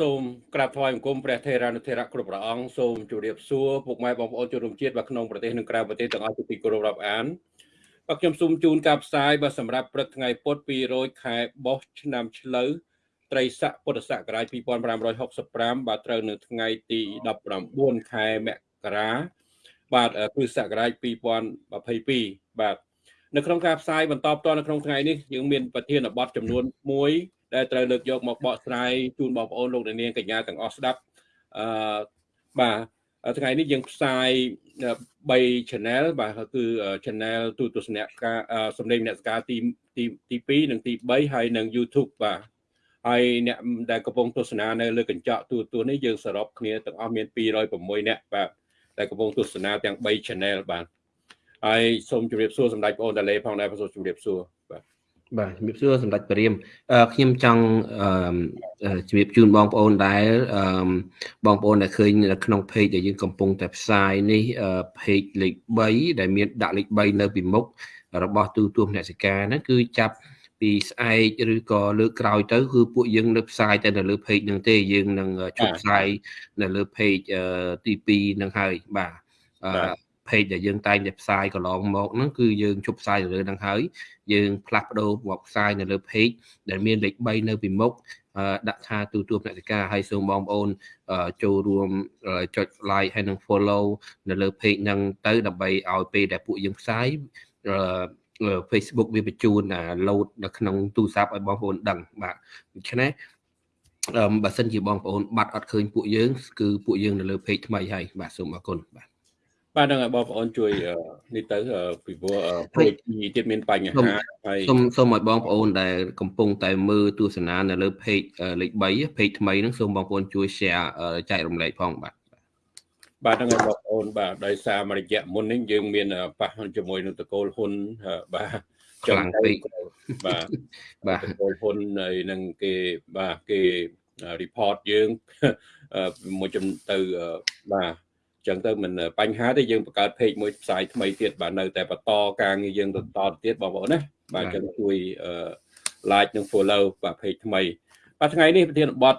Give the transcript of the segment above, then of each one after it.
សូមក្រាបថ្វាយបង្គំព្រះថេរានុថេរៈគ្រប់ព្រះអង្គសូមជម្រាបសួរពុកម៉ែបងប្អូនជនរួមជាតិបាទក្នុងប្រទេសនិងក្រៅប្រទេសទាំងអស់ជាទីគោរពរាប់អានបាទខ្ញុំសូមជូនការផ្សាយបាទសម្រាប់ព្រឹកថ្ងៃពុធ200ខែបោះឆ្នាំឆ្លូវត្រីស័កពុទ្ធសករាជ2565បាទត្រូវនៅថ្ងៃទី19ខែមករាបាទគ្រិស្តសករាជ2022បាទនៅក្នុងការផ្សាយបន្តផ្ទាល់នៅក្នុងថ្ងៃនេះយើងមានប្រធានបទចំនួន1 ដែលត្រូវលើកយកមកបកស្រាយជូនបងប្អូនលោកនាងកញ្ញាទាំងអស់ស្ដាប់អឺបាទថ្ងៃនេះយើងផ្សាយ3 channel បាទគឺ channel ទូទស្សនៈការសម្លេងអ្នកសការទីទីទី2និងទី3ហើយនិង YouTube បាទហើយអ្នកដែលកំពុងទស្សនានៅលើកញ្ចក់ទូរទស្សន៍នេះយើងសរុបគ្នាទាំងអស់មាន206អ្នកបាទដែលកំពុងទស្សនាទាំង3 channel បាទហើយសូមជម្រាបសួរសម្ដេចបងអូនតាឡេផងដែរសូមជម្រាបសួរបាទ បាទជំរាបសួរសម្ដេចព្រាមខ្ញុំចង់ជំរាបជូនបងប្អូនដែលបងប្អូនដែលឃើញនៅក្នុង page ដែលយើងកំពុងតែផ្សាយនេះ page លេខ3ដែលមានដាក់លេខ3នៅពីមុខរបស់ទូទួលអ្នកសិកាហ្នឹងគឺចាប់ពីស្អែកឬក៏លើកក្រោយទៅគឺពួកយើងនៅផ្សាយតែនៅលើ page ហ្នឹងទេយើងនឹងជប់ផ្សាយនៅលើ page ទី2ហ្នឹងហើយបាទ page ដែលយើងតែងតែផ្សាយកន្លងមកហ្នឹងគឺយើងជប់ផ្សាយទៅលើហ្នឹងហើយយើងផ្លាស់ប្ដូរមកផ្សាយនៅលើ page ដែលមានលេខ3នៅពីមុខដាក់ថាទូទួលអ្នកសិកាហើយសូមបងប្អូនចូលរួមចុច like ហើយនិង follow នៅលើ page ហ្នឹងទៅដើម្បីឲ្យពេលដែលពួកយើងផ្សាយ Facebook វាបញ្ជូន load នៅក្នុងទូរស័ព្ទឲ្យបងប្អូនដឹងបាទដូច្នេះអឺបើសិនជាបងប្អូនបាត់អត់ឃើញពួកយើងគឺពួកយើងនៅលើ page ថ្មីហើយបាទសូមអរគុណបាទ បាទនឹងឲ្យបងប្អូនជួយនេះទៅពីព្រោះពេកទៀតមានបញ្ហាហើយសូមសូមឲ្យបងប្អូនដែលកំពុងតែមើលទស្សនានៅលើ page លេខ3 page ថ្មីហ្នឹងសូមបងប្អូនជួយ share ចែករំលែកផងបាទបាទហ្នឹងហើយបងប្អូនបាទដោយសារមួយរយៈមុននេះយើងមានប៉ះជាមួយនឹងតកូលហ៊ុនបាទខ្លាំងពេកបាទបាទតកូលហ៊ុនហើយនឹងគេបាទគេ report យើងមួយចំទៅបាទ ចឹងទៅមិនបញ្ហាទេយើងបង្កើត page មួយផ្សាយថ្មីទៀតបាទនៅតែបន្តការងារយើងបន្តទៀតបងប្អូនណាបាទចឹងជួយ like និង follow បាទ page ថ្មីបាទថ្ងៃនេះប្រធានបទ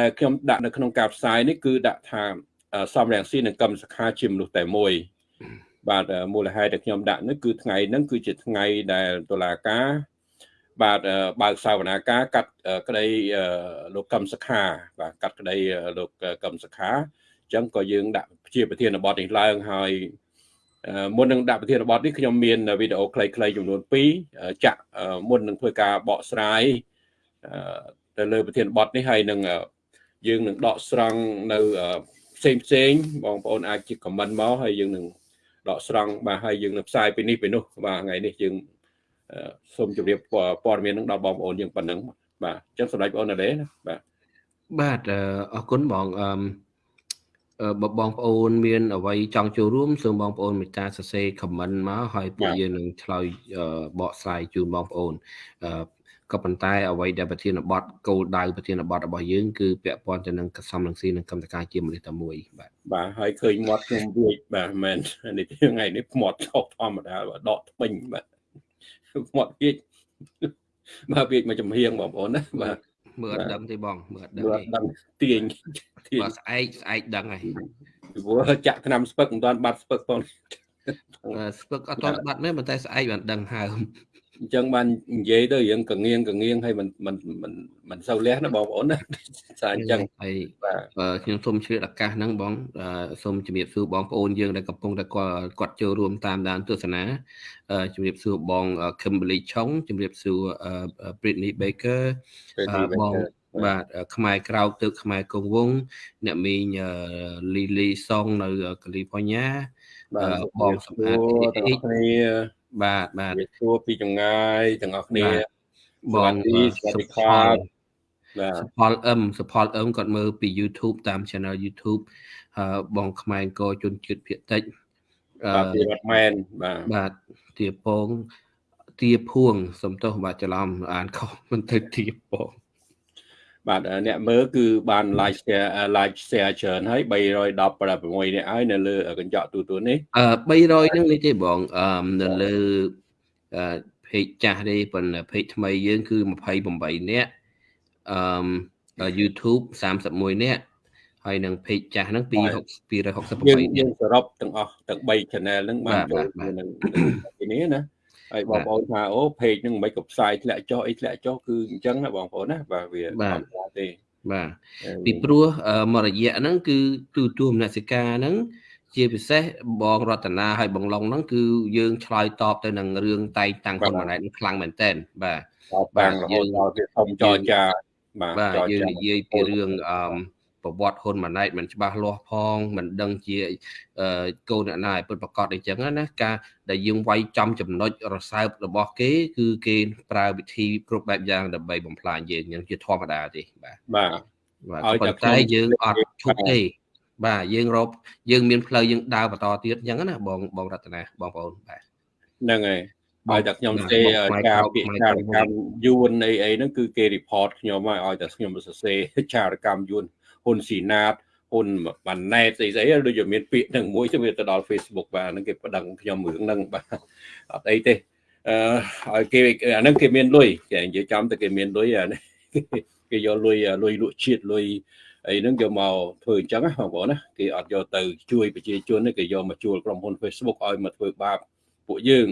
ដែលខ្ញុំដាក់នៅក្នុងការផ្សាយនេះគឺដាក់ថាសំរងស៊ីនិងកម្មសខាជាមនុស្សតែមួយបាទមូលហេតុដែលខ្ញុំដាក់នេះគឺថ្ងៃហ្នឹងគឺជាថ្ងៃដែលតុលាការបាទបើកសាវនាការកាត់ក្តីលោកកម្មសខាបាទកាត់ក្តីលោកកម្មសខាអញ្ចឹងក៏យើងដាក់ជាប្រធានបទនេះឡើងហើយមុននឹងដាក់ប្រធានបទនេះខ្ញុំមានវីដេអូខ្លីៗចំនួន2ចាក់មុននឹងធ្វើការបកស្រាយទៅលើប្រធានបទនេះហើយនឹងយើងនឹងដកស្រង់នៅផ្សេងផ្សេងបងប្អូនអាចជាខមមិនមកហើយយើងនឹងដកស្រង់បាទហើយយើងនឹងផ្សាយពីនេះពីនោះបាទថ្ងៃនេះយើងសូមជម្រាបព័ត៌មាននឹងដល់បងប្អូនយើងប៉ុណ្ណឹងបាទអញ្ចឹងសម្រាប់បងប្អូនណាបាទបាទអរគុណបងអឺ បើបងប្អូនមានអ្វីចង់ចូលរួមសូមបងប្អូនមេត្តាសរសេរ comment មកហើយពួកយើងនឹងឆ្លើយបកស្រាយជូនបងប្អូនក៏ប៉ុន្តែអ្វីដែលប្រធានបទគោលដៅប្រធានបទរបស់យើងគឺពាក់ព័ន្ធទៅនឹងកសំនឹងស៊ីនិងកម្មតការជាមនុស្សតែមួយបាទបាទហើយឃើញមាត់ខ្ញុំវាចបាទមែននេះថ្ងៃនេះមាត់ឆោកធម្មតាដកថ្មិញបាទមាត់វាចបាទវាចមកចំហៀងបងប្អូនណាបាទ មើលអត់ដឹងទេបងមើលអត់ដឹងទេដឹងទាញទាញបើស្អែកស្អែកដឹងហើយពីព្រោះចាក់ឆ្នាំស្ពឹកមិនទាន់បាត់ស្ពឹកផងស្ពឹកអត់ទាន់បាត់ទេប៉ុន្តែស្អែកបានដឹងហើម អញ្ចឹងបាននិយាយទៅរឿងកងៀងកងៀងហើយមិនមិនមិនមិនសូវលះណាបងប្អូនណាសារអញ្ចឹងហើយបាទខ្ញុំសូមជ្រាបឱកាសហ្នឹងបងសូមជំរាបសួរបងប្អូនយើងដែលកំពុងតែគាត់គាត់ចូលរួមតាមដានទស្សនាជំរាបសួរបង Kimberly Chong ជំរាបសួរ Britney Baker បងបាទខ្មែរក្រោកទៅខ្មែរកងវងអ្នកមីងលីលីសុងនៅកាលីហ្វ័រញ៉ាបងសម្អាតអីគ្នា បាទបាទសួរពីចម្ងាយទាំងអស់គ្នាបងសុផលបាទសុផលអឹមសុផលអឹមគាត់មើលពី YouTube តាម channel YouTube បងខ្មែរអង្គជនជាតិភាគតិចបាទពីរដ្ឋមែនបាទបាទទាពងទាភួងសំទោសបាទច្រឡំអានខុសមិនទៅទាពង បាទអ្នកមើលគឺបាន like share like share ច្រើនហើយ316នាក់ហើយនៅលើកញ្ចក់ទូទួលនេះអឺ300ហ្នឹងនេះទេបងអឺនៅលើអឺ page ចាស់ទេប៉ុន្តែ page ថ្មីយើងគឺ28នាក់អឺ YouTube 31នាក់ហើយនឹង page ចាស់ហ្នឹងបាទ268យើង268យើងសរុបទាំងអស់ទាំង3 channel ហ្នឹងបានបាទចូលបាទនឹងទីនេះណា ហើយបងបាទប្អូនថាអូ page ហ្នឹងមិនក៏ផ្សាយធ្លាក់ចុះអីធ្លាក់ចុះគឺអញ្ចឹងណាបងប្អូនណាបាទវាបាទធម្មតាទេបាទអឺពីព្រោះអឺមករយៈហ្នឹងគឺទូទួលមនសិការហ្នឹងជាពិសេសបងរតនាហើយបងឡុងហ្នឹងគឺយើងឆ្លើយតបទៅនឹងរឿងតែងតាំងហ៊ុនម៉ាណែតហ្នឹងខ្លាំងមែនតើបាទតបាំងរហូតដល់វាធំចរចាបាទបាទចរយើងចានិយាយពីរឿងអឺ ប្រវត្តិហ៊ុនម៉ាណែតមិនច្បាស់លាស់ផងមិនដឹងជាអឺកូនអ្នកណាឲ្យពិតប្រកបអីចឹងណាការដែលយើងវាយចំចំណុចរសើបរបស់គេ គឺគេប្រើវិធីគ្រប់បែបយ៉ាងដើម្បីបំផ្លាញយើងយ៉ាងជាធម្មតាទេបាទបាទបាទឲ្យតែប៉ុន្តែខ្ញុំយើងអត់ឈប់បាទទេបាទយើងរកយើងមានផ្លូវយើងដើរបន្តទៀតអញ្ចឹងណាបងបងរតនាបងប្អូនបាទហ្នឹងហើយបងឲ្យតែខ្ញុំបាទសេបងផ្នែកការក្រោយពាក្យផ្នែកចារក្រោយកម្មយួនអីអីហ្នឹងគឺគេ report ខ្ញុំហើយឲ្យតែខ្ញុំសរសេរចារកម្មយួន ហ៊ុនស៊ីណាតហ៊ុនម៉ាណែតស្អីស្អីដូចជាមានពាក្យហ្នឹងមួយទៅវាទៅដល់ Facebook បាទហ្នឹងគេប្តឹងខ្ញុំរឿងហ្នឹងបាទអត់អីទេអឺឲ្យគេអាហ្នឹងគេមានលុយគេនិយាយចំទៅគេមានលុយអានេះគេយកលុយលុយលក់ជាតិលុយអីហ្នឹងយកមកធ្វើអញ្ចឹងណាបងប្អូនណាគេអត់យកទៅជួយប្រជាជនទេគេយកមកជួលក្រុមហ៊ុន Facebook ឲ្យមកធ្វើបាបពួកយើង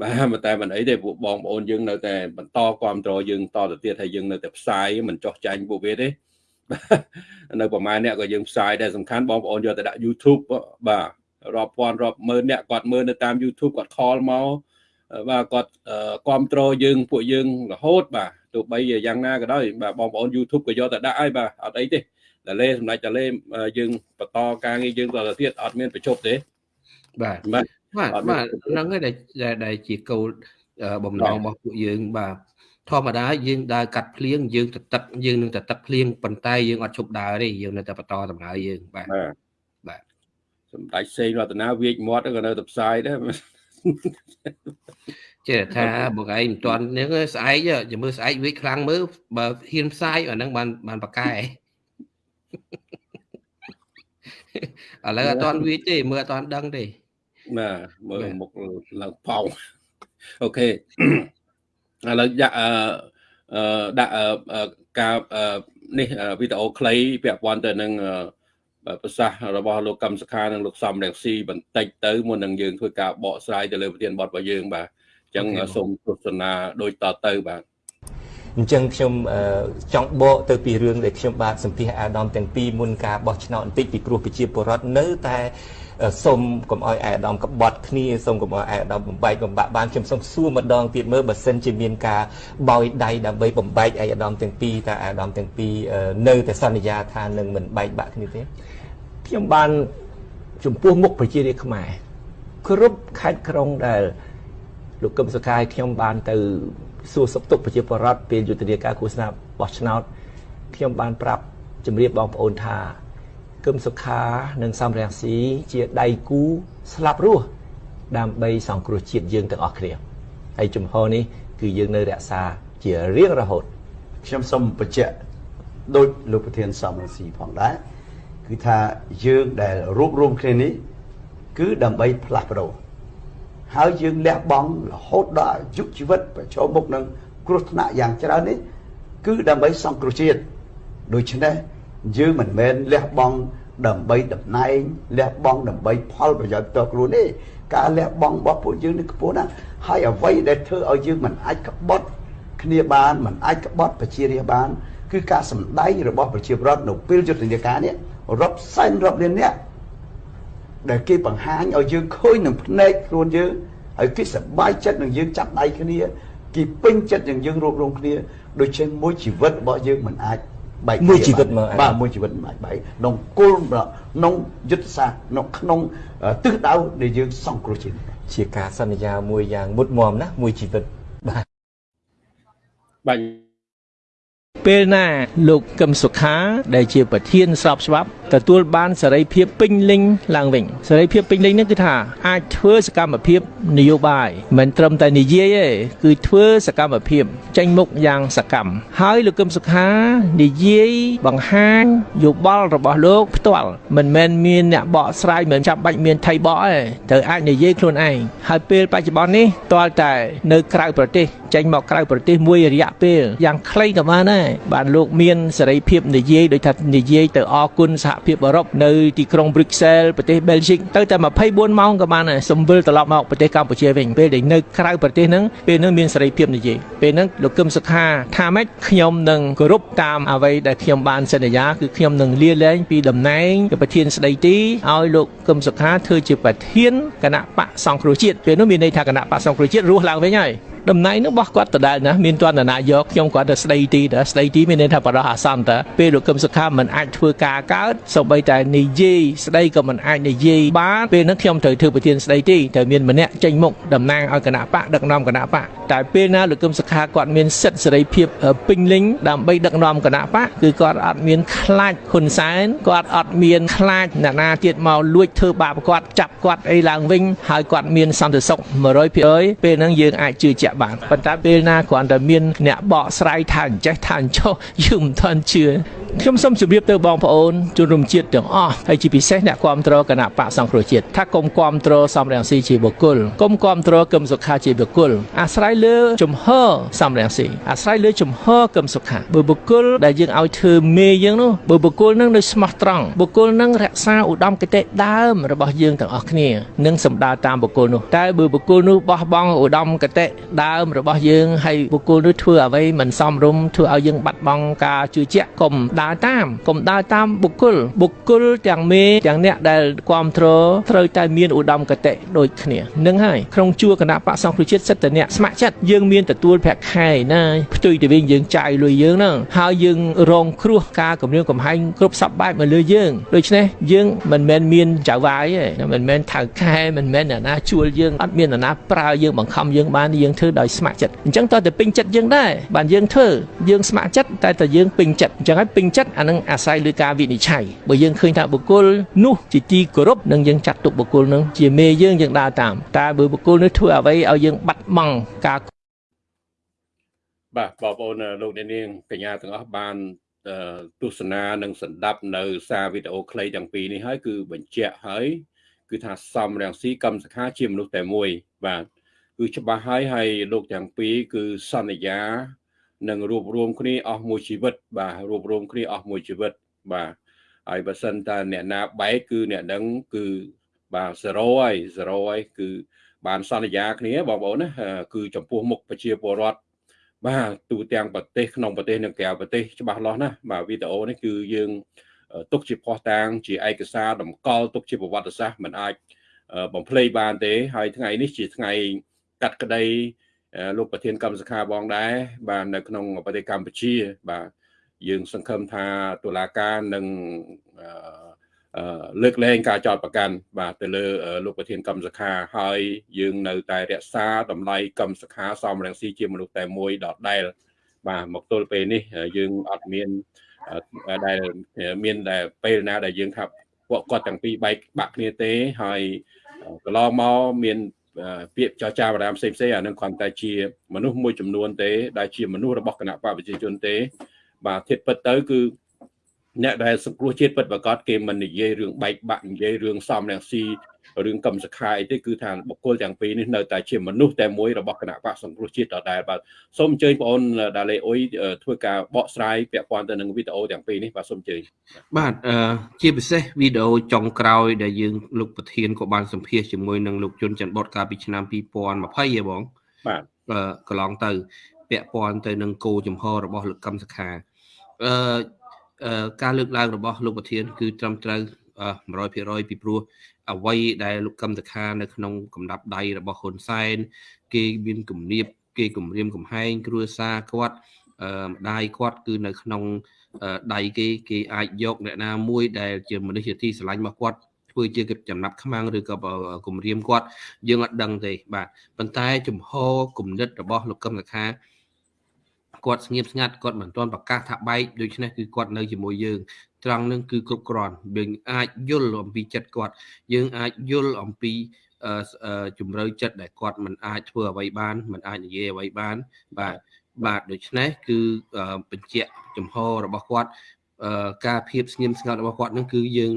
បាទតែមិនអីទេពួកបងប្អូនយើងនៅតែបន្តគ្រប់គ្រងយើងតទៅទៀតហើយយើងនៅតែផ្សាយមិនចោះចាញ់ពួកវាទេបាទ នៅប្រហែលអ្នកក៏យើងផ្សាយដែរសំខាន់បងប្អូនយកទៅដាក់ YouTube បាទរាប់ពាន់រាប់ម៉ឺនអ្នកគាត់មើលនៅតាម YouTube គាត់ខលមកបាទគាត់គ្រប់គ្រងយើងពួកយើងរហូត បាទទោះបីយ៉ាងណាក៏ដោយបាទបងប្អូន YouTube ក៏យកទៅដាក់ហើយបាទអត់អីទេតែលេសម្ដេចតែលេយើងបន្តការងារយើងតទៅទៀតអត់មានប្រជប់ទេបាទបាទបាទអត់មានបាទហ្នឹងហើយដែលដែលដែលជាគោលអឺបំណងរបស់ពួកយើងបាទ ធម្មតាយើងដើរកាត់ភ្លៀងយើងទៅទឹកយើងនឹងទៅទឹកភ្លៀងប៉ុន្តែយើងអត់ឈប់ដើរទេយើងនៅតែបន្តដំណើរយើងបាទបាទបាទសម្ដេចសេងរតនាវាចមាត់ក៏នៅតែផ្សាយដែរចេះតែថាបងឯងមិនទាន់នេះទេស្អែកចាំមើលស្អែកវាខ្លាំងមើលបើហ៊ានផ្សាយអាហ្នឹងបានបានប្រកែឥឡូវអត់ទាន់វាចទេមើលអត់ទាន់ដឹងទេបាទមើលបាទមុខឡើងប៉ោងអូខេ ឥឡូវដាក់អឺអឺដាក់អឺអឺការអឺនេះអឺវីដេអូខ្លីពាក់ព័ន្ធទៅនឹងអឺប្រសាសន៍របស់លោកកឹមសុខានិងលោកសំរងស៊ីបន្តិចទៅមុននឹងយើងធ្វើការបកស្រាយទៅលើប្រធានបទរបស់យើងបាទអញ្ចឹងអូខេសូមទស្សនាដូចតទៅបាទអញ្ចឹងខ្ញុំអឺចង់បកទៅពីរឿងដែលខ្ញុំបាទសម្ភាសអាដាមទាំងពីរមុនការបោះឆ្នោតបន្តិចពីព្រោះប្រជាពលរដ្ឋនៅតែ អឺសុំកុំឲ្យអាដាមក្បត់គ្នាសុំកុំឲ្យអាដាមបំបែកបំបាក់បានខ្ញុំសូមសួរម្ដងទៀតមើលបើសិនជាមានការបោយដៃដើម្បីបំបែកអាដាមទាំងពីរតើអាដាមទាំងពីរអឺនៅតែសន្យាថានឹងមិនបែកបាក់គ្នាទេខ្ញុំបានចំពោះមុខប្រជារាស្ត្រខ្មែរគ្រប់ខេត្តក្រុងដែលលោកកឹមសុខាឲ្យខ្ញុំបានទៅសួរសុខទុក្ខប្រជាពលរដ្ឋពេលយុទ្ធនាការឃោសនាបោះឆ្នោតខ្ញុំបានប្រាប់ជម្រាបបងប្អូនថា កឹមសុខានិងសំរងស៊ីជាដៃគូស្លាប់រស់ដើម្បីសង្គ្រោះជាតិយើងទាំងអស់គ្នាហើយជំហរនេះគឺយើងនៅរក្សាជារៀងរហូតខ្ញុំសូមបញ្ជាក់ដូចលោកប្រធានសំរងស៊ីផងដែរគឺថាយើងដែលរួបរวมគ្នានេះគឺដើម្បីផ្លាស់ប្ដូរហើយយើងលះបង់រហូតដល់អាយុជីវិតប្រឈមមុខនឹងគ្រោះថ្នាក់យ៉ាងច្រើននេះគឺដើម្បីសង្គ្រោះជាតិដូច្នេះ យើងមិនមែនលះបង់ដើម្បីតំណែងលះបង់ដើម្បីផលប្រយោជន៍ផ្ទាល់ខ្លួនទេការលះបង់របស់ពួកយើងនេះខ្ពស់ណាស់ហើយអ្វីដែលធ្វើឲ្យយើងមិនអាចក្បត់គ្នាបានមិនអាចក្បត់ប្រជារាស្ត្របាន គឺការសម្ដែងរបស់ប្រជាពលរដ្ឋនៅពេលយុទ្ធនាការនេះរាប់សែនរាប់លានអ្នកដែលគេបង្ហាញឲ្យយើងឃើញនឹងភ្នែកខ្លួនយើងហើយគេសប្បាយចិត្តនឹងយើងចាប់ដៃគ្នាគេពេញចិត្តនឹងយើងរួបរวมគ្នាដូច្នេះមួយជីវិតរបស់យើងមិនអាច បែកគ្នាមួយជីវិតមកបាទមួយជីវិតមិនអាចបែកក្នុងគោលក្នុងយុទ្ធសាស្ត្រក្នុងក្នុងអឺទិសដៅដែលយើងសង្គ្រោះជាតិជាការសន្យាមួយយ៉ាងមុតមមណាមួយជីវិតបាទបាទពេលណាលោកកឹមសុខាដែលជាប្រធានស្របច្បាប់ទទួលបានសេរីភាពពេញលេញឡើងវិញសេរីភាពពេញលេញនេះគឺថាអាចធ្វើសកម្មភាពនយោបាយមិនត្រឹមតែនិយាយទេគឺធ្វើសកម្មភាពចេញមុខយ៉ាងសកម្មហើយលោកកឹមសុខានិយាយបង្ហាញយោបល់របស់លោកផ្ទាល់មិនមែនមានអ្នកបកស្រាយមិនចាំបាច់មានថៃបកទេត្រូវអាចនិយាយខ្លួនឯងហើយពេលបច្ចុប្បន្ននេះតលតែនៅក្រៅប្រទេសចេញមកក្រៅប្រទេសមួយរយៈពេលយ៉ាងខ្លីក៏បានដែរបានលោកមានសេរីភាពនិយាយដោយថានិយាយទៅអគុណសហភាពអឺរ៉ុបនៅទីក្រុង Brussels ប្រទេស Belgium ទៅតែ24ម៉ោងក៏បានដែរសំវិលត្រឡប់មកប្រទេសកម្ពុជាវិញពេលដែលនៅក្រៅប្រទេសហ្នឹងពេលហ្នឹងមានសេរីភាពនិយាយពេលហ្នឹងលោកកឹមសុខាថាម៉េចខ្ញុំនឹងគោរពតាមអ្វីដែលខ្ញុំបានសន្យាគឺខ្ញុំនឹងលាលែងពីតំណែងជាប្រធានស្ដីទីឲ្យលោកកឹមសុខាធ្វើជាប្រធានគណៈបកសង្គ្រោះជាតិពេលនោះមានន័យថាគណៈបកសង្គ្រោះជាតិរស់ឡើងវិញហើយ តំណែងនោះរបស់គាត់ដដែលណាមានទណ្ឌនាយកខ្ញុំគាត់ទៅស្ដីទីតើស្ដីទីមានន័យថាបរោះអាសន្នតើពេលលោកកឹមសុខាមិនអាចធ្វើការកើតសូម្បីតែនិយាយស្ដីក៏មិនអាចនិយាយបានពេលនោះខ្ញុំត្រូវធ្វើប្រធានស្ដីទីត្រូវមានម្នាក់ចេញមុខតំណាងឲ្យគណៈបកដឹកនាំគណៈបកតែពេលណាលោកកឹមសុខាគាត់មានសិទ្ធិសេរីភាពពេញលេញដើម្បីដឹកនាំគណៈបកគឺគាត់អត់មានខ្លាចហ៊ុនសែនគាត់អត់មានខ្លាចអ្នកណាទៀតមកលួចធ្វើបាបគាត់ចាប់គាត់អីឡើងវិញហើយគាត់មានសន្តិសុខ100%ពេលហ្នឹងយើងអាចជឿជាក់បានប៉ុន្តែពេលណាគ្រាន់តែមានអ្នកបកស្រាយថាអញ្ចេះថាអញ្ចោះយើងមិនទាន់ជឿខ្ញុំសូមជម្រាបទៅបងប្អូនជនរួមជាតិទាំងអស់ហើយជាពិសេសអ្នកគ្រប់គ្រងគណៈបកសង្គ្រោះជាតិថាកុំគ្រប់គ្រងសំរងស៊ីជាបុគ្គលកុំគ្រប់គ្រងគឹមសុខាជាបុគ្គលអាស្រ័យលើជំហរសំរងស៊ីអាស្រ័យលើជំហរគឹមសុខាបើបុគ្គលដែលយើងឲ្យធ្វើមេយើងនោះបើបុគ្គលនឹងនៅស្មោះត្រង់បុគ្គលនឹងរក្សាឧត្តមគតិដើមរបស់យើងទាំងអស់គ្នានឹងសម្ដៅតាមបុគ្គលនោះតែបើបុគ្គលនោះបោះបង់ឧត្តមគតិដើមរបស់យើងហើយបុគ្គលនោះធ្វើអ្វីមិនសមរម្យធ្វើឲ្យយើងបាត់បង់ការជឿជាក់កុំដើរតាមកុំដើរតាមបុគ្គលបុគ្គលទាំងមេទាំងអ្នកដែលគ្រប់គ្រងត្រូវតែមានឧត្តមគតិដូចគ្នានឹងហើយក្នុងជួរគណៈបកសង្គ្រោះជាតិសិទ្ធិអ្នកស្ម័គ្រចិត្តយើងមានទទួលប្រាក់ខែណាផ្ទុយទៅវិញយើងចាយលុយយើងហ្នឹងហើយយើងរងគ្រោះការគម្រាមកំហែងគ្រប់សពបែបមកលើយើងដូច្នេះយើងមិនមែនមានចៅវាយទេមិនមែនថៅខែមិនមែនអ្នកណាជួលយើងអត់មានអ្នកណាប្រើយើងបង្ខំយើងបានយើងធ្វើដោយស្ម័គ្រចិត្តអញ្ចឹងតើទៅពេញចិត្តយើងដែរបានយើងធ្វើយើងស្ម័គ្រចិត្តតែតែយើងពេញចិត្តអញ្ចឹងហើយពេញចិត្តអានឹងអាស្រ័យលើការវិនិច្ឆ័យបើយើងឃើញថាបុគ្គលនោះជាទីគោរពនឹងយើងចាត់ទុកបុគ្គលនឹងជាមេយើងយើងដើរតាមតែបើបុគ្គលនោះធ្វើអ្វីឲ្យយើងបាត់បង់ការបាទបងប្អូនលោកអ្នកនាងកញ្ញាទាំងអស់បានទស្សនានិងសម្ដាប់នៅសារវីដេអូខ្លីទាំងពីរនេះហើយគឺបញ្ជាក់ហើយគឺថាសំរងស៊ីកម្មសខាជាមនុស្សតែមួយបាទ គឺច្បាស់ហើយហើយលោកទាំងពីរគឺសន្យានឹងរួបរวมគ្នាអស់មួយជីវិត បាទរួបរวมគ្នាអស់មួយជីវិតបាទហើយបើសិនតាអ្នកណាបែកគឺអ្នកនឹងគឺបាទ0ហើយ0ហើយគឺបានសន្យាគ្នាបងប្អូនណាគឺចំពោះមុខប្រជាពលរដ្ឋបាទទូទាំងប្រទេសក្នុងប្រទេសនិងក្រៅប្រទេសច្បាស់លាស់ណាបាទវីដេអូនេះគឺយើងទុកជាផុសតាងជាឯកសារតម្កល់ទុកជាប្រវត្តិសាស្ត្រមិនអាចបំភ្លេចបានទេហើយថ្ងៃនេះជាថ្ងៃ កាត់ក្តីលោកប្រធានកម្មសខាបងដែរបាទនៅក្នុងប្រទេសកម្ពុជា បាទយើងសង្ឃឹមថាតុលាការនឹងលើកលែងការចោទប្រកាន់បាទទៅលើលោកប្រធានកម្មសខាហើយយើងនៅតែរក្សាតម្លៃកម្មសខាសំរងស៊ីជាមនុស្សតែមួយដដែលបាទមកទល់ពេលនេះយើងអត់មានដែលមានតែពេលណាដែលយើងថាពួកគាត់ទាំងពីរបែកបាក់គ្នាទេហើយកន្លងមកមាន ពាក្យចរចាបារាមផ្សេងផ្សេងអានឹងគ្រាន់តែជាមនុស្សមួយចំនួនទេដែលជាមនុស្សរបស់គណៈបកប្រជាជនទេ បាទធៀបពិតទៅគឺអ្នកដែលសង្គ្រោះជាតិពិតប្រកបគេមិននិយាយរឿងបែកបាក់និយាយរឿងសំរងស៊ី រឿងកម្មសខាអីទេគឺថាបុគ្គលទាំងពីរនេះនៅតែជាមនុស្សតែមួយរបស់គណៈបកសង្គ្រោះជាតិដដែលបាទសូមអញ្ជើញបងអូនដាលេអ៊ុយធ្វើការបកស្រាយពាក់ព័ន្ធទៅនឹងវីដេអូទាំងពីរនេះបាទសូមអញ្ជើញបាទជាពិសេសវីដេអូចុងក្រោយដែលយើងលោកប្រធានក៏បានសម្ភាសជាមួយនឹងលោកជុនច័ន្ទបតកាលពីឆ្នាំ2020ហ៎បងបាទកន្លងទៅ ពាក់ព័ន្ធទៅនឹងគោចំហរបស់លោកកម្មសខាអឺការលើកឡើងរបស់លោកប្រធាន គឺត្រឹមត្រូវ100%ពីព្រោះ អ្វីដែលលោកកឹមតខានៅក្នុងកំដាប់ដៃរបស់ហ៊ុនសែនគេមានគំនាបគេគំរាមកំហែងគ្រួសារគាត់អឺម្ដាយគាត់គឺនៅក្នុងដៃគេគេអាចយកអ្នកណាមួយដែលជាមនុស្សជាទីស្រឡាញ់របស់គាត់ធ្វើជាចំណាប់ខ្មាំងឬក៏គំរាមគាត់យើងអត់ដឹងទេបាទប៉ុន្តែ ចំហគំនិតរបស់លោកកឹមតខា គាត់ស្ងៀមស្ងាត់គាត់មិនទាន់ប្រកាសថាបែកដូច្នេះគឺគាត់នៅជាមួយយើងត្រង់នឹងគឺគ្រប់គ្រាន់យើងអាចយល់អំពីចិត្តគាត់ យើងអាចយល់អំពីជំរឿចិត្តដែលគាត់មិនអាចធ្វើអ្វីបានមិនអាចនិយាយអ្វីបាន បាទបាទដូច្នេះគឺបញ្ជាក់ចំហរបស់គាត់ការភាពស្ងៀមស្ងាត់របស់គាត់នឹងគឺយើង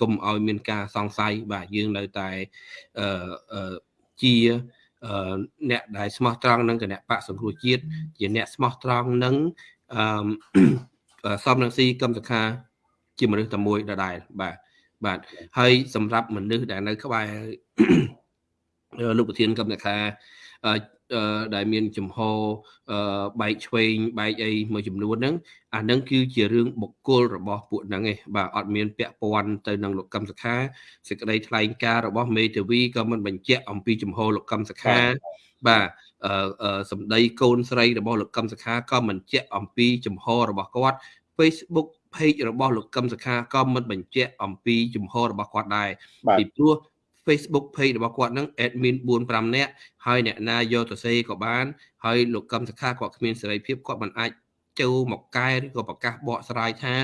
កុំឲ្យមានការសង្ស័យបាទយើងនៅតែជា អ្នកដែលស្មោះត្រង់នឹងគណៈបកសង្គ្រោះជាតិជាអ្នកស្មោះត្រង់នឹងអឺសំរងស៊ីកឹមសខា ជាមនុស្សតែមួយដដែលបាទបាទហើយសម្រាប់មនុស្សដែលនៅក្បែរលោកប្រធានកម្មសខា ដែលមានចំហបែកឆ្វេងបែកអីមួយចំនួនហ្នឹងអាហ្នឹងគឺជារឿងបុគ្គលរបស់ពួកហ្នឹងឯងបាទអត់មានពាក់ព័ន្ធទៅនឹងលោកកឹមសុខាសេចក្តីថ្លែងការណ៍របស់មេធាវីក៏មិនបញ្ជាក់អំពីចំហលោកកឹមសុខា បាទអឺសម្ដីកូនស្រីរបស់លោកកឹមសុខាក៏មិនជាក់អំពីចំហរបស់គាត់ Facebook page របស់លោកកឹមសុខាក៏មិនបញ្ជាក់អំពីចំហរបស់គាត់ដែរពីព្រោះ Facebook page របស់គាត់ហ្នឹង admin 4 5នាក់ហើយអ្នកណាយកទៅសេក៏បានហើយលោកកឹមសុខាគាត់គ្មានសេរីភាពគាត់មិនអាចចូលមកកែឬក៏ប្រកាសបកស្រាយថា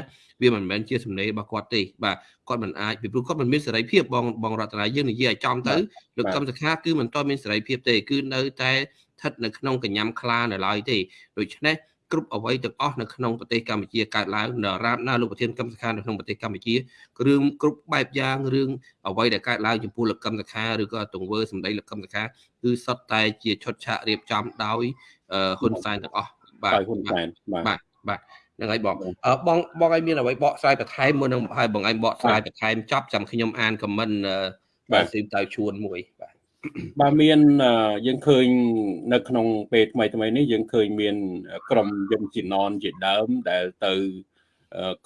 វាមិនមែនជាសំណេររបស់គាត់ទេបាទគាត់មិនអាចពីព្រោះគាត់មិនមានសេរីភាពបងបងរតនាយើងនិយាយឲ្យចំទៅលោកកឹមសុខាគឺមិនតមានសេរីភាពទេគឺនៅតែស្ថិតនៅក្នុងកញ្ញាំខ្លានៅឡើយទេដូច្នេះ គ្រប់អ្វីទាំងអស់នៅក្នុងប្រទេសកម្ពុជាកើតឡើងនៅរាបណាលោកប្រធានកម្មសខានៅក្នុងប្រទេសកម្ពុជាគ្រឿងគ្រប់បែបយ៉ាងរឿងអ្វីដែលកើតឡើងចំពោះលោកកម្មសខាឬក៏ទង្វើសម្ដីលោកកម្មសខាគឺសុទ្ធតែជាឈុតឆាករៀបចំដោយហ៊ុនសែនទាំងអស់បាទហ៊ុនសែនបាទបាទហ្នឹងហើយបងបងបងឲ្យមានអ្វីបកស្រាយបន្ថែមមុននឹងឲ្យបងឯងបកស្រាយបន្ថែមចប់ចាំខ្ញុំអានខមមិនបាទស៊ីមតៅជួនមួយបាទ បាទមានយើងឃើញនៅក្នុងពេលថ្មីថ្មីនេះយើងឃើញមាន ក្រុមយន្តជីណនជាដើមដែលទៅ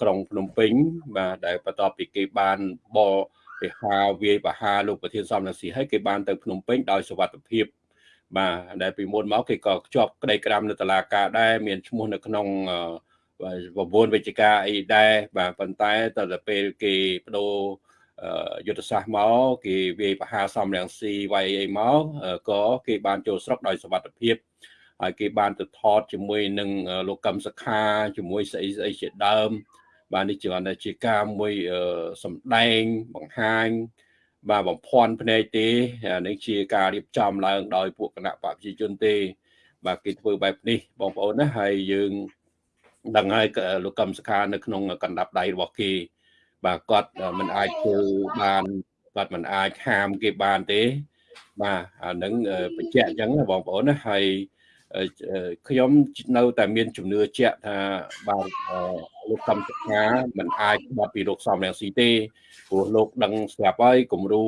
ក្រុងភ្នំពេញបាទដែលបន្ទាប់ពីគេបានបរិហាវាយបហាលោកប្រធានសំរងស៊ីហើយគេបានទៅភ្នំពេញដោយសុវត្ថិភាពបាទដែលពីមុនមកគេក៏ជាប់ក្តីក្រាមនៅតុលាការដែរមានឈ្មោះនៅក្នុងប្រព័ន្ធវិជ្ជាការអីដែរបាទប៉ុន្តែតទៅពេលគេបដូរ យុទ្ធសាស្ត្រមកគេវាយបហាសំរងស៊ីវាយអីមកក៏គេបានចូលស្រុកដោយសវត្ថភាពហើយគេបានទៅថតជាមួយនឹងលោកកឹមសខាជាមួយស្អីស្អីជាដើម បាទនេះជាគាត់ថាជាការមួយសម្ដែងបង្ហាញបាទបំភ័ន្តភ្នែកទេនេះជាការរៀបចំឡើងដោយពួកគណៈបព្វជិជនទេ បាទគេធ្វើបែបនេះបងប្អូនណាហើយយើងដឹងហើយលោកកឹមសខានៅក្នុងកណ្ដាប់ដៃរបស់គេ បាទគាត់មិនអាចធ្វើបានគាត់មិនអាចហាមគេបានទេ បាទអានឹងបញ្ជាក់អញ្ចឹងបងប្អូនណាហើយខ្ញុំនៅតែមានជំនឿជាក់ថាបាទលោកកំសខាមិនអាចបាត់ពីលោកសំរងស៊ីទេព្រោះលោកដឹងស្រាប់ហើយគំរូ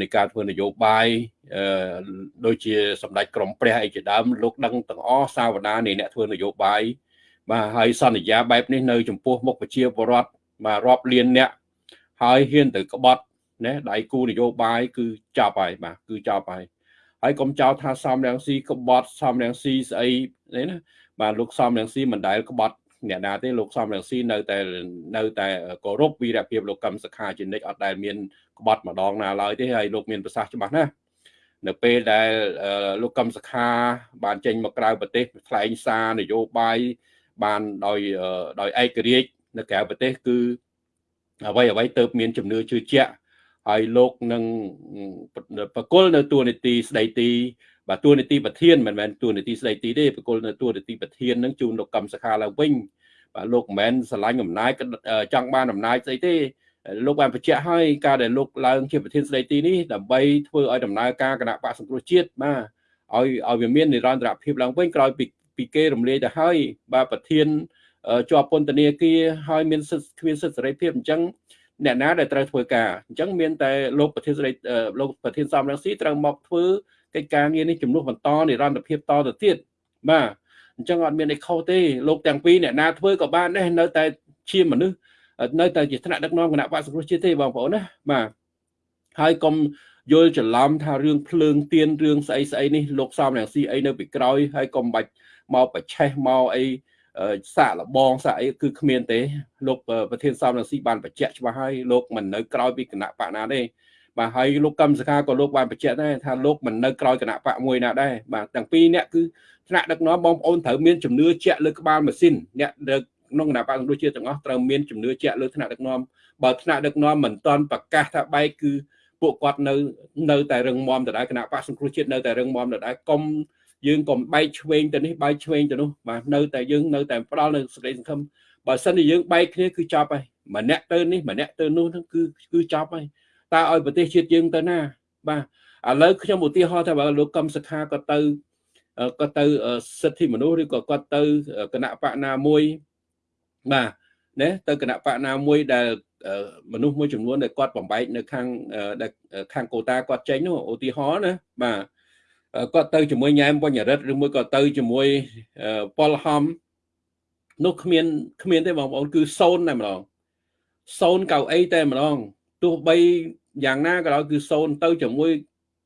នៃការធ្វើនយោបាយដូចជាសម្ដេចក្រមព្រះអីជាដើមលោកដឹងទាំងអស់សាវតានៃអ្នកធ្វើនយោបាយបាទហើយសន្យាបែបនេះនៅចំពោះមុខប្រជាពលរដ្ឋ បាទរាប់លានអ្នកហើយហ៊ានទៅក្បត់ណាដៃគូនយោបាយគឺចាប់ហើយបាទគឺចាប់ហើយហើយកុំចោទថាសំរងស៊ីក្បត់សំរងស៊ីស្អីនេះណាបាទលោកសំរងស៊ីមិនដែលក្បត់អ្នកណាទេលោកសំរងស៊ីនៅតែនៅតែគោរពវីរភាពលោកកឹមសុខាជានិច្ចអត់ដែលមានក្បត់ម្ដងណាឡើយទេហើយលោកមានប្រសាសន៍ច្បាស់ណាស់នៅពេលដែលលោកកឹមសុខា បានចេញមកក្រៅប្រទេសថ្លែងសារនយោបាយបានដោយដោយឯករាជ្យ នៅក្រៅប្រទេសគឺអ្វីអ្វីទៅមានជំនឿជឿជាក់ហើយលោកនឹងបកគលនៅតួនាទីស្ដីទីបាទតួនាទីប្រធានមិនមែនតួនាទីស្ដីទីទេបកគលនៅតួនាទីប្រធាននឹងជូនលោកកម្មសខាឡើងវិញបាទលោកមិនមែនស្រឡាញ់អំណាចចង់បានអំណាចស្អីទេលោកបានបញ្ជាក់ហើយការដែលលោកឡើងជាប្រធានស្ដីទីនេះដើម្បីធ្វើឲ្យដំណើរការគណៈបកសង្គ្រោះជាតិបាទឲ្យឲ្យវាមាននិរន្តរភាពឡើងវិញក្រោយពីពីគេរំលាយទៅហើយបាទប្រធាន ជាប់ពន្ធនាគារហើយមានសិទ្ធិគ្មានសិទ្ធិសេរីភាពអញ្ចឹងអ្នកណាដែលត្រូវធ្វើការអញ្ចឹងមានតែលោកប្រធានសេរីលោកប្រធានសំរងស៊ីត្រូវមកធ្វើកិច្ចការងារនេះជំនួសបន្តនិរន្តរភាពតទៅទៀតបាទអញ្ចឹងអត់មានអីខុសទេលោកទាំងពីរអ្នកណាធ្វើក៏បានដែរនៅតែជាមនុស្សនៅតែជាថ្នាក់ដឹកនាំគណៈបក្សសង្គ្រោះជាតិទេបងប្អូនណាបាទហើយកុំយល់ច្រឡំថារឿងភ្លើងទៀនរឿងស្អីស្អីនេះលោកសំរងស៊ីអីនៅពីក្រោយហើយកុំបាច់មកប្រឆេះមកអី សាកលបងសាកអីគឺគ្មានទេលោកប្រធានសំរងស៊ីបានបញ្ជាក់ច្បាស់ហើយលោកមិននៅក្រោយពីគណៈបកណាទេបាទហើយលោកកឹមសុខាក៏លោកបានបញ្ជាក់ដែរថាលោកមិននៅក្រោយគណៈបកមួយណាដែរបាទទាំងពីរអ្នកគឺថ្នាក់ដឹកនាំបងប្អូនត្រូវមានជំនឿជាក់លើក្បាលម៉ាស៊ីនអ្នកដឹកក្នុងគណៈបកសង្គ្រោះជាតិទាំងអស់ត្រូវមានជំនឿជាក់លើថ្នាក់ដឹកនាំបើថ្នាក់ដឹកនាំមិនទាន់ប្រកាសថាបែកគឺពួកគាត់នៅនៅតែរឹងមាំដដែលគណៈបកសង្គ្រោះជាតិនៅតែរឹងមាំដដែលកុំ យើងកុំបែកឆ្វេងទៅនេះបែកឆ្វេងទៅនោះបាទនៅតែយើងនៅតែផ្ដាល់នៅសេចក្តីសង្ឃឹមបើសិនជាយើងបែកគ្នាគឺចប់ហើយម្នាក់ទៅនេះម្នាក់ទៅនោះហ្នឹងគឺគឺចប់ហើយតើឲ្យប្រទេសជាតិយើងទៅណា បាទឥឡូវខ្ញុំឧទាហរណ៍ថាបើលោកកឹមសុខាក៏ទៅក៏ទៅសិទ្ធិមនុស្សឬក៏គាត់ទៅគណៈបកណាមួយបាទណាទៅគណៈបកណាមួយដែលមនុស្សមួយចំនួនដែលគាត់បំបែកនៅខាងខាងកូតាគាត់ចេញនោះឧទាហរណ៍ណាបាទ គាត់ទៅជាមួយញ៉ែមបញ្ញរិទ្ធឬមួយក៏ទៅជាមួយប៉ុលហំនោះគ្មានគ្មានទេបងប្អូនគឺសូន្យតែម្ដងសូន្យកៅអីតែម្ដងទោះបីយ៉ាងណាក៏ដោយគឺសូន្យទៅជាមួយ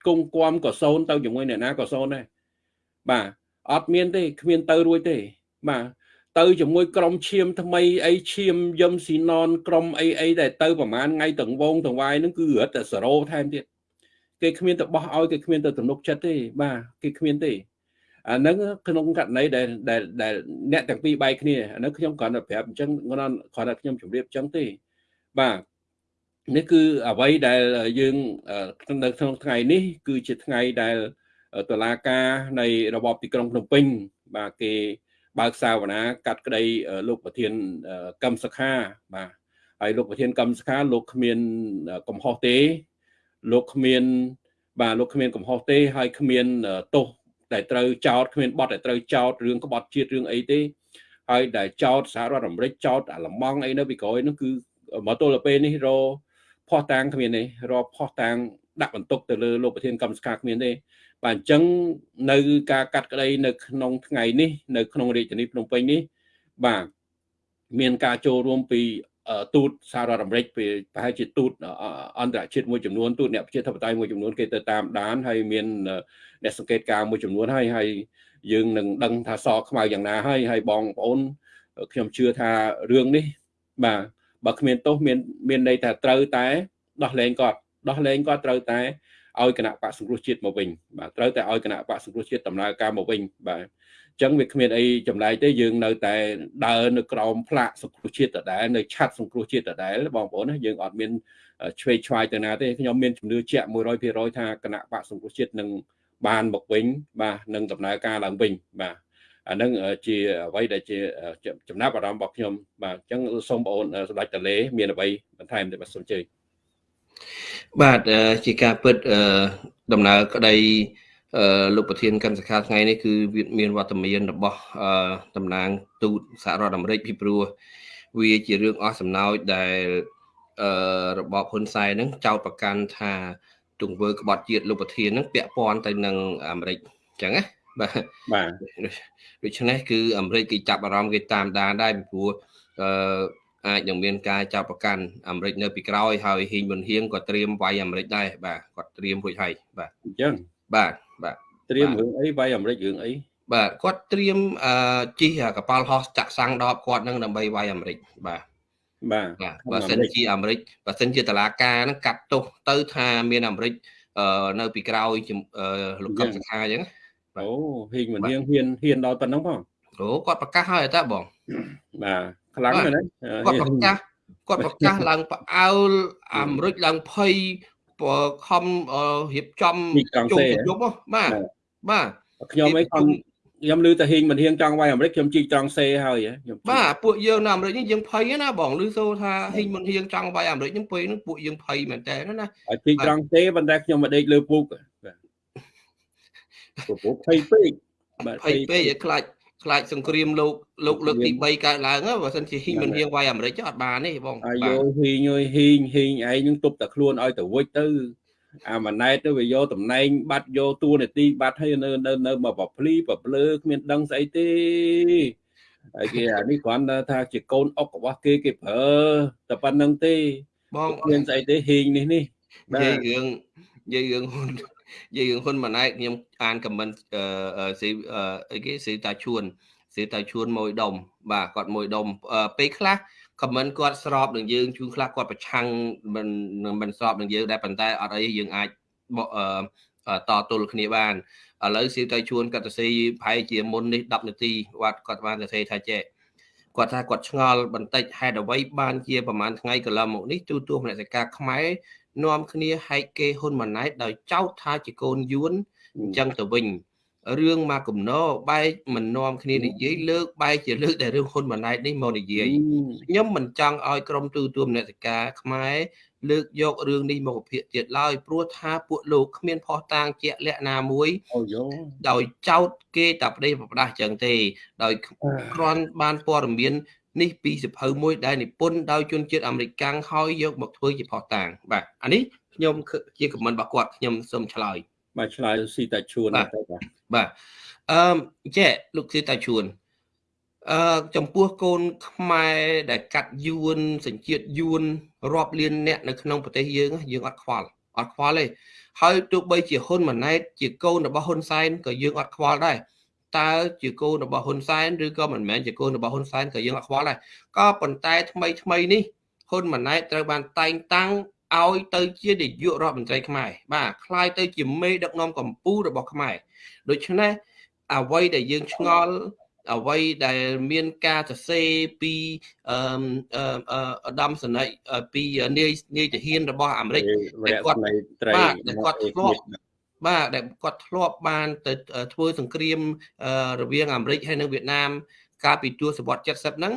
គង់គំក៏សូន្យទៅជាមួយអ្នកណាក៏សូន្យដែរបាទអត់មានទេគ្មានទៅរួចទេបាទទៅជាមួយក្រុមឈាមថ្មីអីឈាមយឹមស៊ីណនក្រុមអីអីដែលទៅប្រហែលថ្ងៃទាំងវងទាំងវាយហ្នឹងគឺរត់តែសេរ៉ូថែមទៀត គេគ្មានទៅបោះឲ្យគេគ្មានទៅទំនុកចិត្តទេបាទគេគ្មានទេអាហ្នឹងក្នុងករណីដែលដែលអ្នកទាំងពីរបែកគ្នាអាហ្នឹងខ្ញុំគ្រាន់តែប្រាប់អញ្ចឹងគ្រាន់គ្រាន់តែខ្ញុំជម្រាបអញ្ចឹងទេបាទនេះគឺអ្វីដែលយើងនៅក្នុងថ្ងៃនេះ គឺជាថ្ងៃដែលតឡាការនៃរបបទីក្រុងភ្នំពេញ បាទគេបើកសាវនាកាត់ក្តីលោកប្រធានកម្មសខាបាទហើយលោកប្រធានកម្មសខាលោកគ្មានកំហុសទេ លោកគ្មាន បាទលោកគ្មានកំហុសទេហើយគ្មានទោសដែលត្រូវចោតគ្មានបទដែលត្រូវចោតរឿងក្បត់ជាតិរឿងអីទេហើយដែលចោតសហរដ្ឋអាមេរិកចោតអាឡម៉ង់អីនៅពីក្រោយនោះគឺមកទល់ទៅពេលនេះរផោះតាំងគ្មានទេរផោះតាំងដាក់បន្ទុកទៅលើលោកប្រធានកម្មសខាគ្មានទេបាទអញ្ចឹងនៅការកាត់ក្តីនៅក្នុងថ្ងៃនេះនៅក្នុងរាជធានីភ្នំពេញនេះបាទមានការចូលរួមពី ទូតសហរដ្ឋអាមេរិកពីប្រហែលជាទូតអន្តរជាតិមួយចំនួនទូតអ្នកប្រជាធិបតេយ្យមួយចំនួនគេទៅតាមដានហើយមានអ្នកសង្កេតការមួយចំនួនហើយហើយយើងនឹងដឹងថាសខ្មៅយ៉ាងណាហើយហើយបងប្អូនខ្ញុំជឿថារឿងនេះបាទបើគ្មានទោសមានមានន័យថាត្រូវតែដោះលែងគាត់ដោះលែងគាត់ត្រូវតែឲ្យគណៈបកសង្គ្រោះជាតិមកវិញបាទត្រូវតែឲ្យគណៈបកសង្គ្រោះជាតិដំណើរការមកវិញបាទអញ្ចឹងវាគ្មានអីចម្លែកទេយើងនៅតែដើរនៅក្រោមផ្លាកសង្គ្រោះជាតិដដែលនៅឆាត់សង្គ្រោះជាតិដដែលបងប្អូនណាយើងអត់មានឆ្វេងឆ្វាយទៅណាទេខ្ញុំមានជំនឿជាក់100%ថាគណៈបកសង្គ្រោះជាតិនឹងបានមកវិញបាទនឹងដំណើរការឡើងវិញបាទអានឹងជាអ្វីដែលជាចំណាប់អារម្មណ៍របស់ខ្ញុំបាទអញ្ចឹងសូមបងអូនសម្ដេចតលេមានអ្វីបន្ថែមទេបាទសូមជើញបាទជាការពិតដំណើរក្តី លោកប្រធានកម្មសខាថ្ងៃនេះគឺវាមានវត្តមានរបស់តំណាងទូតសហរដ្ឋអាមេរិកពីព្រោះវាជារឿងអស់សំណោចដែលរបបហ៊ុនសែនហ្នឹងចោទប្រកាន់ថាទង្វើក្បត់ជាតិលោកប្រធានហ្នឹងពាក់ព័ន្ធទៅនឹងអាមេរិកអញ្ចឹងណាបាទបាទដូច្នេះគឺអាមេរិកគេចាប់អារម្មណ៍គេតាមដានដែរពីព្រោះអឺអាចនឹងមានការចាប់ប្រកាន់អាមេរិកនៅពីក្រោយហើយហ៊ីងមុនហៀងក៏ត្រៀមវាយអាមេរិកដែរបាទគាត់ត្រៀមរួចហើយបាទអញ្ចឹងបាទបាទ ត្រៀមរឿងអីវាយអាមេរិករឿងអីបាទគាត់ត្រៀមអឺជិះកប៉ាល់ហោះចាក់សាំងដបគាត់នឹងដើម្បីវាយអាមេរិកបាទបាទបាទបើសិនជាអាមេរិកបើសិនជាតឡាការហ្នឹងកាត់ទោសទៅថាមានអាមេរិកនៅពីក្រោយលោកកឹមសុខាអញ្ចឹងអូហ៊ីងមិនហ៊ានហ៊ានហ៊ានដល់ប៉ុណ្ណឹងផងអូគាត់ប្រកាសហើយតើបងបាទខ្លាំងមែនទេគាត់ប្រកាសគាត់ប្រកាសឡើងផ្អើលអាមេរិកឡើងភ័យខំរៀបចំជុំជុំបាទ បាទខ្ញុំអីខ្ញុំខ្ញុំឮតែហ៊ីងមិនហ៊ានចង់វាយអាមេរិកខ្ញុំជីកត្រង់សេហើយខ្ញុំបាទពួកយើងនៅអាមេរិកនេះយើងភ័យណាបងឮសូថាហ៊ីងមិនហ៊ានចង់វាយអាមេរិកហ្នឹងពេលហ្នឹងពួកយើងភ័យមែនតើណាជីកត្រង់សេប៉ុន្តែខ្ញុំមកដេកលើពូកបាទពូកភ័យពេកបាទភ័យពេកឲ្យខ្លាចខ្លាចសង្គ្រាមលោកលោកលើកទី3កើតឡើងបើសិនជាហ៊ីងមិនហ៊ានវាយអាមេរិកអត់បានទេបងអាយហ៊ីងអើយហ៊ីងហ៊ីងឯងនឹងទប់តែខ្លួនឲ្យទៅវិចទៅ អាម៉ាណែតទៅវាយកតំណែងបាត់យកតួនាទីបាត់ឲ្យនៅនៅនៅមកប្រភ្លីប្រភ្លើគ្មានដឹងស្អីទេហើយគេអានេះគ្រាន់តែថាជាកូនអុករបស់គេគេប្រើតែប៉ុណ្្នឹងទេបងមានស្អីទេហ៊ីងនេះនេះនិយាយរឿងនិយាយរឿងហ៊ុននិយាយរឿងហ៊ុនម៉ាណែតខ្ញុំអានខមមិនអឺស៊ីអីគេស៊ីតាឈួនស៊ីតាឈួនមួយដុំបាទគាត់មួយដុំពេលខ្លះ ខមមិនគាត់ស្របនឹងយើងជួនខ្លះគាត់ប្រឆាំងមិនមិនស្របនឹងយើងដែរប៉ុន្តែអត់អីយើងអាចតទល់គ្នាបានឥឡូវស៊ីទៅជួនគាត់ទៅស៊ីប្រហែលជាមុននេះ10នាទីគាត់គាត់បានទៅសេថាចេះគាត់ថាគាត់ឆ្ងល់បន្តិចហេតុអ្វីបានជាប្រហែលថ្ងៃកន្លងមកនេះទូទួមនសិកាខ្មែរនាំគ្នាហែកគេហ៊ុនម៉ាណែតដោយចោទថាជាកូនយួនអញ្ចឹងទៅវិញ រឿងមកកំណោបែកមិននាំគ្នានិយាយលើកបែកជាលើកតែរឿងហ៊ុនម៉ាណែតនេះមកនិយាយខ្ញុំមិនចង់ឲ្យក្រុមទូទួលមនសិការខ្មែរលើកយករឿងនេះមកវិភាគទៀតឡើយព្រោះថាពួកលោកគ្មានផុសតាងជាក់លាក់ណាមួយអូយោដោយចោតគេតែប្តីប្រដាស់ចឹងទេ ដោយគ្រាន់បានព័ត៌មាននេះពីសភៅមួយដែលនិពន្ធដោយជនជាតិអាមេរិកកាំងហើយយកមកធ្វើជាផុសតាងបាទអានេះខ្ញុំជាខមមិនរបស់គាត់ខ្ញុំសូមឆ្លើយ បាទឆ្លើយស៊ីតាជួនទៅបាទបាទអឺចេះលោកស៊ីតាជួនអឺចំពោះកូនខ្មែរដែលកាត់យួនសញ្ជាតិយួនរាប់លានអ្នកនៅក្នុងប្រទេសយើងយើងអត់ខ្វល់អត់ខ្វល់ទេហើយទោះបីជាហ៊ុនម៉ាណែតជាកូនរបស់ហ៊ុនសែនក៏យើងអត់ខ្វល់ដែរតើជាកូនរបស់ហ៊ុនសែនឬក៏មិនមែនជាកូនរបស់ហ៊ុនសែនក៏យើងអត់ខ្វល់ដែរក៏ប៉ុន្តែថ្មីថ្មីនេះហ៊ុនម៉ាណែតត្រូវបានតែងតាំង ឲ្យទៅជានាយករដ្ឋមន្ត្រីខ្មែរបាទคล้ายទៅជាមេដឹកនាំកម្ពុជារបស់ខ្មែរដូច្នេះអ្វីដែលយើងឆ្ងល់អ្វីដែលមានការសរសេរពីអឺអដាមសនិចពីនាយនាយទាហានរបស់អាមេរិកដែលគាត់បាទដែលគាត់ធ្លាប់បាទដែលគាត់ធ្លាប់បានទៅធ្វើសង្គ្រាមរវាងអាមេរិកហើយនិងវៀតណាម កាលពីទសវត្ស70ហ្នឹង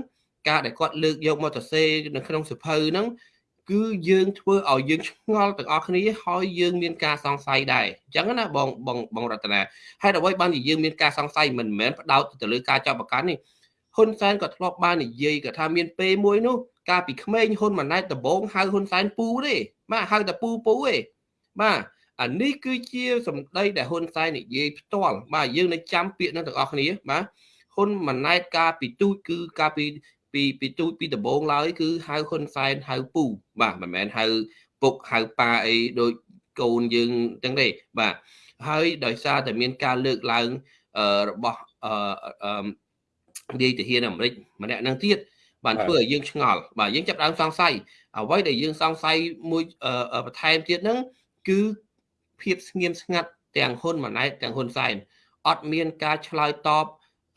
ការដែលគាត់លើកយកមកសរសេរនៅក្នុងសភៅហ្នឹង គឺយើងធ្វើឲ្យយើងឆ្ងល់ទាំងអស់គ្នាហើយយើងមានការសង្ស័យដែរអញ្ចឹងណាបងបងបងរតនាហេតុអ្វីបានជាយើងមានការសង្ស័យមិនមែនផ្ដោតទៅលើការចាប់ប្រកាន់នេះហ៊ុនសែនក៏ធ្លាប់បាននិយាយក៏ថាមានពេលមួយនោះកាលពីក្មេងហ៊ុនម៉ាណែតដំបងហៅហ៊ុនសែនពូទេបាទហៅតែពូពូទេបាទអានេះគឺជាសម្ដីដែលហ៊ុនសែននិយាយផ្ទាល់បាទយើងនៅចាំពាក្យនោះទាំងអស់គ្នាបាទហ៊ុនម៉ាណែតកាលពីទូចគឺកាលពី ពីពីទូចពីដំបងឡើយគឺហៅហ៊ុនសែនហៅពូបាទមិនមែនហៅពុកហៅប៉ាអីដូចកូនយើងចឹងទេបាទហើយដោយសារតែមានការលើកឡើងរបស់អឺនាយទាហានអាមេរិកម្នាក់នឹងទៀតបានធ្វើឲ្យយើងឆ្ងល់បាទយើងចាប់ដើមសង្ស័យអ្វីដែលយើងសង្ស័យមួយបន្ថែមទៀតហ្នឹងគឺភាពស្ងៀមស្ងាត់ទាំងហ៊ុនម៉ាណែតទាំងហ៊ុនសែនអត់មានការឆ្លើយតប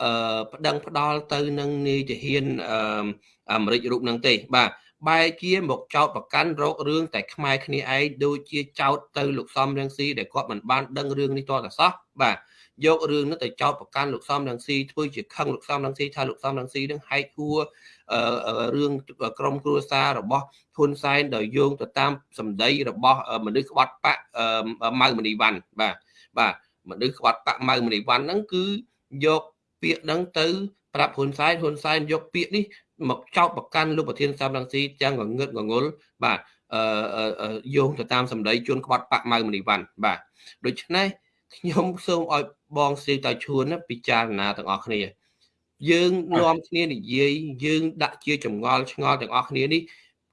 អឺប្តឹងផ្ដាល់ទៅនឹងនាយទាហានអឺអាមេរិករូបនឹងទេ បាទបែរជាមកចោតប្រកាន់រោគរឿងតែខ្មែរគ្នាឯងដូចជាចោតទៅលោកសំរងស៊ីដែលគាត់មិនបានដឹងរឿងនេះតតែសោះបាទយករឿងនោះទៅចោតប្រកាន់លោកសំរងស៊ីធ្វើជាខឹងលោកសំរងស៊ីថាលោកសំរងស៊ីនឹងហែកហួររឿងក្រមគ្រួសាររបស់ហ៊ុនសែនដោយយោងទៅតាមសម្ដីរបស់មនុស្សក្បត់បកម៉ៅមនីវ៉ាន់បាទបាទមនុស្សក្បត់បកម៉ៅមនីវ៉ាន់ហ្នឹងគឺយក ពាក្យហ្នឹងទៅប្រាប់ហ៊ុនសែនហ៊ុនសែនយកពាក្យនេះមកចោទប្រកាន់លោកប្រធានសំរងស៊ីទាំងងងឹតងងុលបាទអឺយោងទៅតាមសម្ដីជួនក្បត់បាក់ម៉ៅមនីវ៉ាន់បាទដូច្នេះខ្ញុំសូមឲ្យបងស្រីតៃឈួនពិចារណាទាំងអស់គ្នា យើងនាំគ្នានិយាយយើងដាក់ជាចម្ងល់ឆ្ងល់ទាំងអស់គ្នានេះ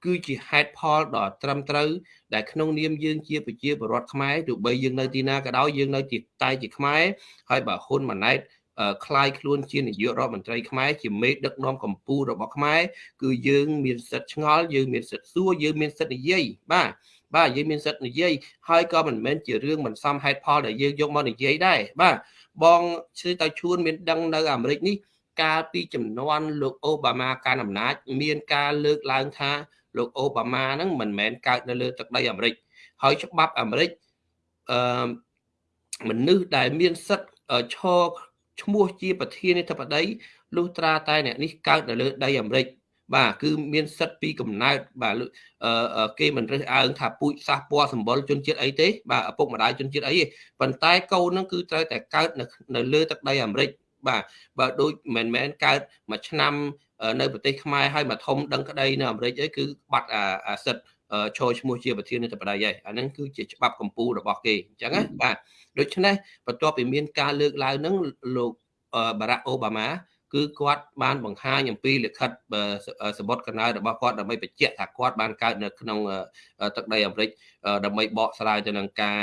គឺជាហេតុផលដ៏ត្រឹមត្រូវដែលក្នុងនាមយើងជាប្រជាពលរដ្ឋខ្មែរទោះបីយើងនៅទីណាក៏ដោយយើងនៅទីតែជាខ្មែរហើយបើហ៊ុនម៉ាណែត คล้ายខ្លួនជានាយករដ្ឋមន្ត្រីខ្មែរជាមេដឹកនាំកម្ពុជារបស់ខ្មែរគឺយើងមានសិទ្ធិឆ្ងល់យើងមានសិទ្ធិសួរយើងមានសិទ្ធិនិយាយបាទបាទយើងមានសិទ្ធិនិយាយហើយក៏មិនមែនជារឿងមិនសមហេតុផលដែលយើងយកមកនិយាយដែរបាទបងឈ្មោះតៅឈួនមានដឹងនៅអាមេរិកនេះកាលពីចំនួនលោកអូបាម៉ាកាន់អំណាចមានការលើកឡើងថាលោកអូបាម៉ាហ្នឹងមិនមែនកើតនៅលើទឹកដីអាមេរិកហើយច្បាប់អាមេរិកអឺមនុស្សដែលមានសិទ្ធិឈរ ឈ្មោះជាប្រធានាធិបតីលុះត្រាតែអ្នកនេះកើតនៅលើដីអាមេរិកបាទគឺមានសិទ្ធិពីកំណើតបាទគេមិនរើសអើងថាពូជសាសពណ៌សម្បុរជនជាតិអីទេបាទឪពុកម្ដាយជនជាតិអីទេប៉ុន្តែកូននឹងគឺត្រូវតែកើតនៅនៅលើទឹកដីអាមេរិកបាទបើដូចមិនមែនកើតមួយឆ្នាំនៅប្រទេសខ្មែរហើយមកធំដឹងក្តីនៅអាមេរិកអីគឺបាត់អាសិទ្ធ ចូលឈ្មោះជាប្រធានាធិបតីហើយអាហ្នឹងគឺជាច្បាប់កម្ពុជារបស់គេអញ្ចឹងណាបាទដូច្នេះបន្ទាប់ពីមានការលើកឡើងហ្នឹងលោកបារ៉ាក់អូបាម៉ា គឺគាត់បានបង្ហាញអំពីលិខិតសម្បត្តិកំណើតរបស់គាត់ដើម្បីបញ្ជាក់ថាគាត់បានកើតនៅក្នុងទឹកដីអាមេរិកដើម្បីបកស្រាយទៅនឹងការ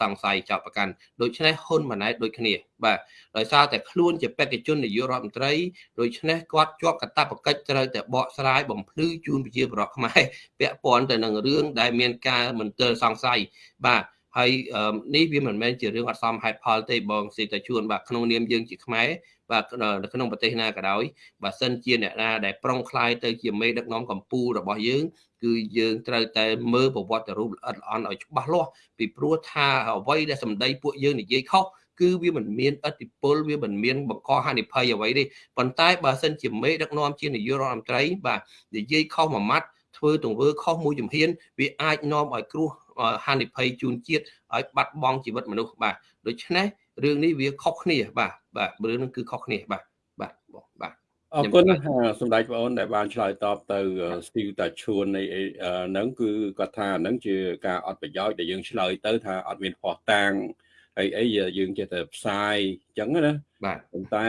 សង្ស័យចោទប្រកាន់ដូច្នេះហ៊ុនម៉ាណែតដូចគ្នា បាទដោយសារតែខ្លួនជាបេក្ខជននាយករដ្ឋមន្ត្រីដូច្នេះគាត់ជាប់កាតព្វកិច្ចត្រូវតែបកស្រាយបំភ្លឺជូនប្រជាពលរដ្ឋខ្មែរពាក់ព័ន្ធទៅនឹងរឿងដែលមានការមន្ទិលសង្ស័យបាទ ហើយនេះវាមិនមែនជារឿងអត់សមហេតុផលទេបងស៊ីតាជួនបាទក្នុងនាមយើងជាខ្មែរបាទនៅក្នុងប្រទេសណាក៏ដោយបើសិនជាអ្នកណាដែលប្រុងខ្លាយទៅជាមេដឹកនាំកម្ពុជារបស់យើងគឺយើងត្រូវតែមើលប្រវត្តិរូបល្អិតល្អន់ឲ្យច្បាស់លាស់ពីព្រោះថាអ្វីដែលសម្ដីពួកយើងនិយាយខុសគឺវាមិនមានអតិពលវាមិនមានបង្កហានិភ័យអ្វីទេប៉ុន្តែបើសិនជាមេដឹកនាំជានាយករដ្ឋមន្ត្រីបាទនិយាយខុសមួយម៉ាត់ធ្វើទង្វើខុសមួយជំហានវាអាចនាំឲ្យគ្រោះ ហានិភ័យជូនជាតិឲ្យបាត់បង់ជីវិតមនុស្សបាទដូច្នេះរឿងនេះវាខុសគ្នាបាទបាទរឿងនេះគឺខុសគ្នាបាទបាទបងបាទអរគុណសម្ដេចបងអូនដែលបានឆ្លើយតបទៅស្ទីវតាឈួននៃហ្នឹងគឺគាត់ថាហ្នឹងជាការអត់ប្រយោជន៍ដែលយើងឆ្លើយទៅថាអត់មានផោះតាង អីអីយើងចេះតែផ្សាយអញ្ចឹងណាបាទប៉ុន្តែ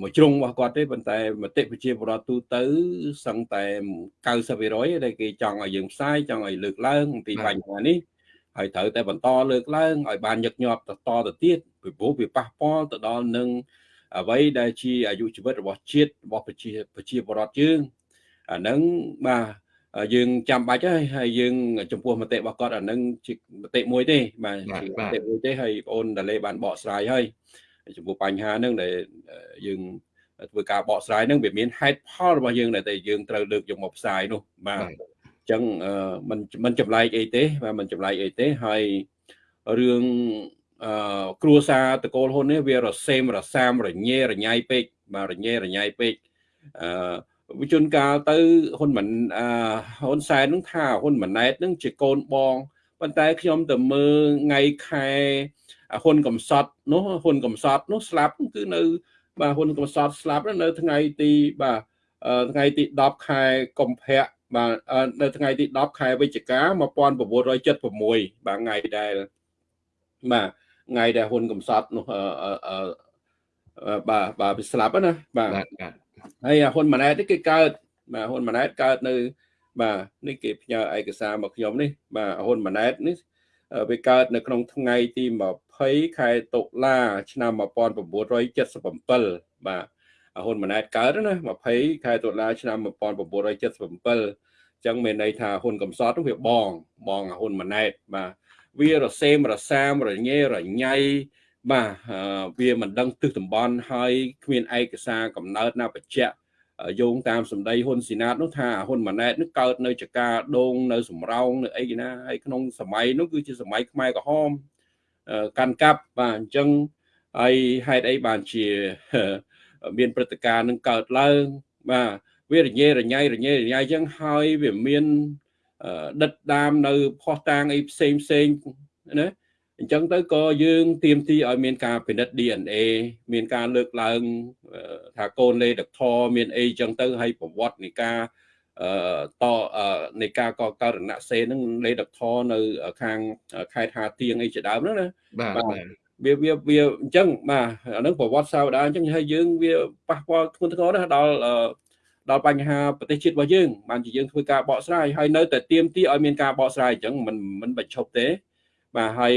មួយជ្រុងរបស់គាត់ទេប៉ុន្តែមតិប្រជាពលរដ្ឋទូទៅសឹងតែ90%ដែលគេចង់ឲ្យយើងផ្សាយចង់ឲ្យលើកឡើងអំពីបញ្ហានេះហើយត្រូវតែបន្តលើកឡើងឲ្យបានញឹកញាប់តទៅទៀតពីព្រោះវាប៉ះពាល់ទៅដល់នឹងអ្វីដែលជាអាយុជីវិតរបស់ជាតិរបស់ប្រជាប្រជាពលរដ្ឋយើងអាហ្នឹងបាទ យើងចាំបាច់ហើយហើយយើងចំពោះមតិរបស់គាត់អានឹងជាមតិមួយទេបាទជាមតិមួយទេហើយបងអូនដាលេបានបកស្រាយហើយចំពោះបញ្ហាហ្នឹងដែលយើងធ្វើការបកស្រាយហ្នឹងវាមានហេតុផលរបស់យើងដែលតែយើងត្រូវលើកយកមកផ្សាយនោះបាទអញ្ចឹងมันมันចម្លែកអីទេបាទมันចម្លែកអីទេហើយរឿងអឺគ្រួសារតកូលហ៊ុននេះវារសេមរសាមរញ៉េរញ៉ៃពេកបាទរញ៉េរញ៉ៃពេកអឺ វិជនកាលទៅហ៊ុនមិនអឺហ៊ុនសែននឹងថាហ៊ុនម៉ាណែតនឹងជាកូនបងប៉ុន្តែខ្ញុំទៅមើលថ្ងៃខែហ៊ុនកំសត់នោះហ៊ុនកំសត់នោះស្លាប់គឺនៅ បាទហ៊ុនកំសត់ស្លាប់នៅថ្ងៃទីបាទថ្ងៃទី10ខែកុម្ភៈបាទនៅថ្ងៃទី10ខែវិច្ឆិកា1976បាទថ្ងៃដែលបាទថ្ងៃដែលហ៊ុនកំសត់នោះបាទបាទស្លាប់ណាបាទ ហើយហ៊ុនម៉ាណែតនេះគេកើតបាទហ៊ុនម៉ាណែតកើតនៅ បាទនេះគេផ្ញើឯកសារមកខ្ញុំនេះ បាទហ៊ុនម៉ាណែតនេះវាកើតនៅក្នុងថ្ងៃទី20ខែតុលាឆ្នាំ1977បាទហ៊ុនម៉ាណែតកើតណា20ខែតុលាឆ្នាំ1977អញ្ចឹងមានន័យថាហ៊ុនកំសត់វាបងបងហ៊ុនម៉ាណែតបាទវារសេមរសាមរញ៉េរញ៉ៃ បាទវាមិនដឹងទិសតំបន់ហើយគ្មានឯកសារកំណើតណាបញ្ជាក់យោងតាមសម្ដីហ៊ុនស៊ីណាតនោះថាហ៊ុនម៉ាណែតនោះកើតនៅចកាដងនៅសំរោងនៅអីណាហើយក្នុងសម័យនោះគឺជាសម័យខ្មែរក្រហមកាន់កាប់បាទអញ្ចឹងហើយហេតុអីបានជាមានព្រឹត្តិការណ៍នឹងកើតឡើងបាទវារញ៉េរញ៉ៃរញ៉េរញ៉ៃអញ្ចឹងហើយវាមានដិតដាមនៅផោះតាងអីផ្សេងផ្សេងណា អញ្ចឹងទៅក៏យើងទៀមទីឲ្យមានការពិនិត្យ DNA មានការលើកឡើងថាកូនលេដកធមានអីអញ្ចឹងទៅហើយប្រវត្តិនៃការអឺតនៃការកករណសេនឹងលេដកធនៅ ខាងខេត្តហាទៀងអីជាដើមហ្នឹងណាបាទវាវាវាអញ្ចឹងបាទអានឹងប្រវត្តិសាវតាអញ្ចឹងហើយយើងវាប៉ះពាល់ធ្ងន់ធ្ងរណាស់ដល់ដល់បញ្ហាប្រទេសជាតិរបស់យើងបានជាយើងធ្វើការបកស្រាយហើយនៅតែទៀមទីឲ្យមានការបកស្រាយអញ្ចឹងមិនមិនបញ្ឈប់ទេបាទហើយ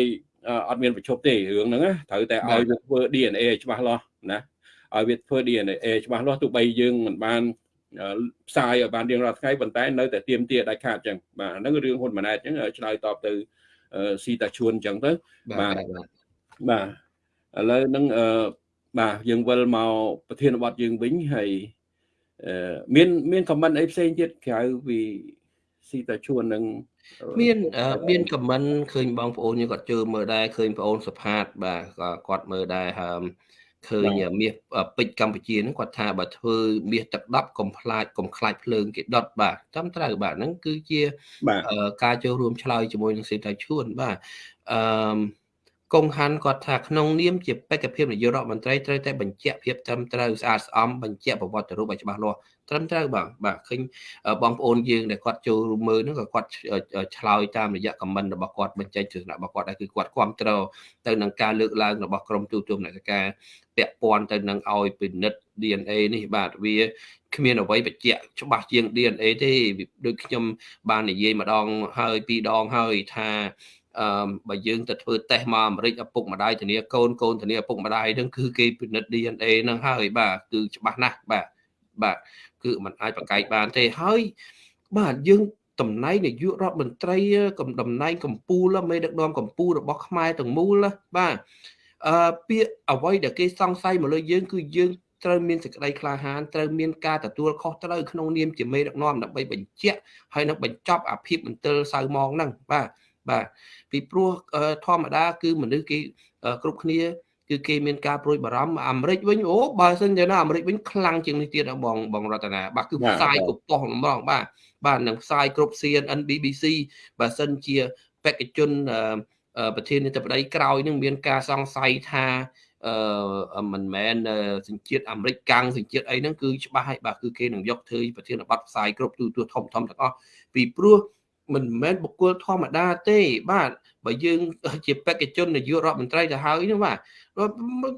អត់មានប្រជុំទេរឿងហ្នឹងត្រូវតែឲ្យវាធ្វើ DNA ច្បាស់លាស់ណាឲ្យវាធ្វើ DNA ច្បាស់លាស់ទោះបីយើងមិនបានផ្សាយឲ្យបានរៀងរាល់ថ្ងៃប៉ុន្តែនៅតែទៀមទាដាច់ខាតអញ្ចឹងបាទហ្នឹងរឿងហ៊ុនម៉ាណែតអញ្ចឹងឆ្លើយតបទៅស៊ីតាជួនអញ្ចឹងទៅបាទបាទឥឡូវហ្នឹងបាទយើងវិលមកប្រធានបទយើងវិញហើយមានមានខមមិនអីផ្សេងទៀតក្រៅពីស៊ីតាជួននឹង មានមានខមមិនឃើញបងប្អូនយើងគាត់ជើមើលដែរឃើញបងប្អូនសផាត បាទគាត់មើលដែរហើមឃើញមាសពេជ្រកម្ពុជាហ្នឹងគាត់ថាបើធ្វើមាសទឹក10កុំខ្លាចកុំខ្លាចភ្លើងគេដុតបាទតាមត្រូវបាទហ្នឹងគឺជាការចូលរួមឆ្លើយជាមួយនឹងសេដ្ឋីឈួនបាទអឺកងហាន់គាត់ថាក្នុងនាមជាបេក្ខភាពនាយករដ្ឋមន្ត្រីត្រូវតែបញ្ជាក់ភាពត្រឹមត្រូវស្អាតស្អំបញ្ជាក់ប្រវត្តិរូបឲ្យច្បាស់លាស់ ត្រឹមត្រូវបាទបាទឃើញបងប្អូនយើងដែលគាត់ចូលរួមមើលហ្នឹងក៏គាត់ឆ្លើយតាមរយៈខមមិនរបស់គាត់បញ្ចេញទស្សនៈរបស់គាត់ដែរគឺគាត់គ្រប់គ្រងទៅនឹងការលើកឡើងរបស់ក្រមទូតមនសិការពាក់ព័ន្ធទៅនឹងឲ្យពិនិត្យ DNA នេះបាទវាគ្មានអ្វីបញ្ជាក់ច្បាស់ជាង DNA ទេដូចខ្ញុំបាននិយាយម្ដងហើយពីរដងហើយថាអឺបើយើងទៅធ្វើតេស្តមកអាមេរិកឪពុកម្ដាយធានាកូនកូនធានាឪពុកម្ដាយហ្នឹងគឺគេពិនិត្យ DNA ហ្នឹងហើយបាទគឺច្បាស់ណាស់បាទបាទ គឺมันអាចប្រកែកបានទេហើយបាទយើងតំណែងនាយករដ្ឋមន្ត្រីកំតំណែងកម្ពុជាមេដឹកនាំកម្ពុជារបស់ខ្មែរទាំងមូលបាទអឺពាក្យអ្វីដែលគេសង្ស័យមកលើយើងគឺយើងត្រូវមានសេចក្តីក្លាហានត្រូវមានការទទួលខុសត្រូវក្នុងនាមជាមេដឹកនាំដើម្បីបញ្ជាក់ហើយនឹងបញ្ចប់អាភិបមន្ទិលសៅម៉ងហ្នឹងបាទបាទពីព្រោះធម្មតាគឺមនុស្សគេគ្រប់គ្នា គឺគេមានការប្រួយបារម្ភអាមេរិកវិញអូបើសិនជាណាអាមេរិកវិញខ្លាំងជាងនេះទៀតបងបងរតនាបាទគឺផ្សាយគ្រប់ប៉ុស្តិ៍ហ្មងបាទបាទនឹងផ្សាយគ្រប់ CNN BBC បើសិនជាបេក្ខជនប្រធានាធិបតីក្រោយនឹងមានការសង្ស័យថាអឺមិនមែនសញ្ជាតិអាមេរិកកាំងសញ្ជាតិអីហ្នឹងគឺច្បាស់ហើយបាទគឺគេនឹងយកធ្វើប្រធានបទផ្សាយគ្រប់ទូទួលធំធំទាំងអស់ពីព្រោះមិនមែនបុគ្គលធម្មតាទេ បាទបើយើងជាបេក្ខជននាយករដ្ឋមន្ត្រីទៅហើយហ្នឹងបាទ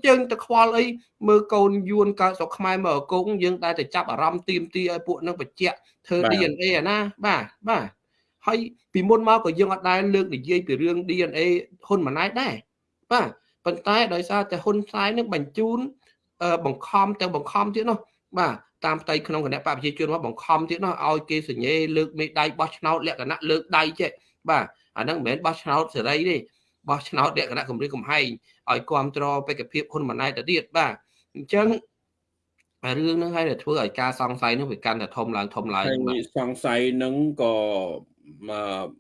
យើងទៅខ្វល់អីមើលកូនយួនកើតស្រុកខ្មែរមកអកងយើងតែទៅចាប់អារម្មណ៍ទៀមទីឲ្យពួកនឹងបញ្ជាក់ធ្វើ DNA អាណាបាទបាទហើយពីមុនមកក៏យើងអត់ដែលលើកនិយាយពីរឿង DNA ហ៊ុនម៉ាណែតដែរបាទប៉ុន្តែដោយសារតែហ៊ុនផ្សាយនឹងបញ្ជូនបង្ខំទាំងបង្ខំទៀតនោះបាទតាមផ្ទៃក្នុងគណៈបព្វជិជនមកបង្ខំទៀតនោះឲ្យគេសញ្ញេលើកមេដៃបោះឆ្នោតលក្ខណៈលើកដៃចេះបាទអាហ្នឹងមិនមែនបោះឆ្នោតសេរីទេ បោះឆ្នោតលក្ខណៈគម្រិតកំហែងឲ្យគ្រប់គ្រងបេក្ខភាពហ៊ុនម៉ាណែតទៅទៀតបាទអញ្ចឹងរឿងហ្នឹងហើយដែលធ្វើឲ្យការសង្ស័យហ្នឹងវាកាន់តែធំឡើងធំឡើងបាទសង្ស័យហ្នឹងក៏ម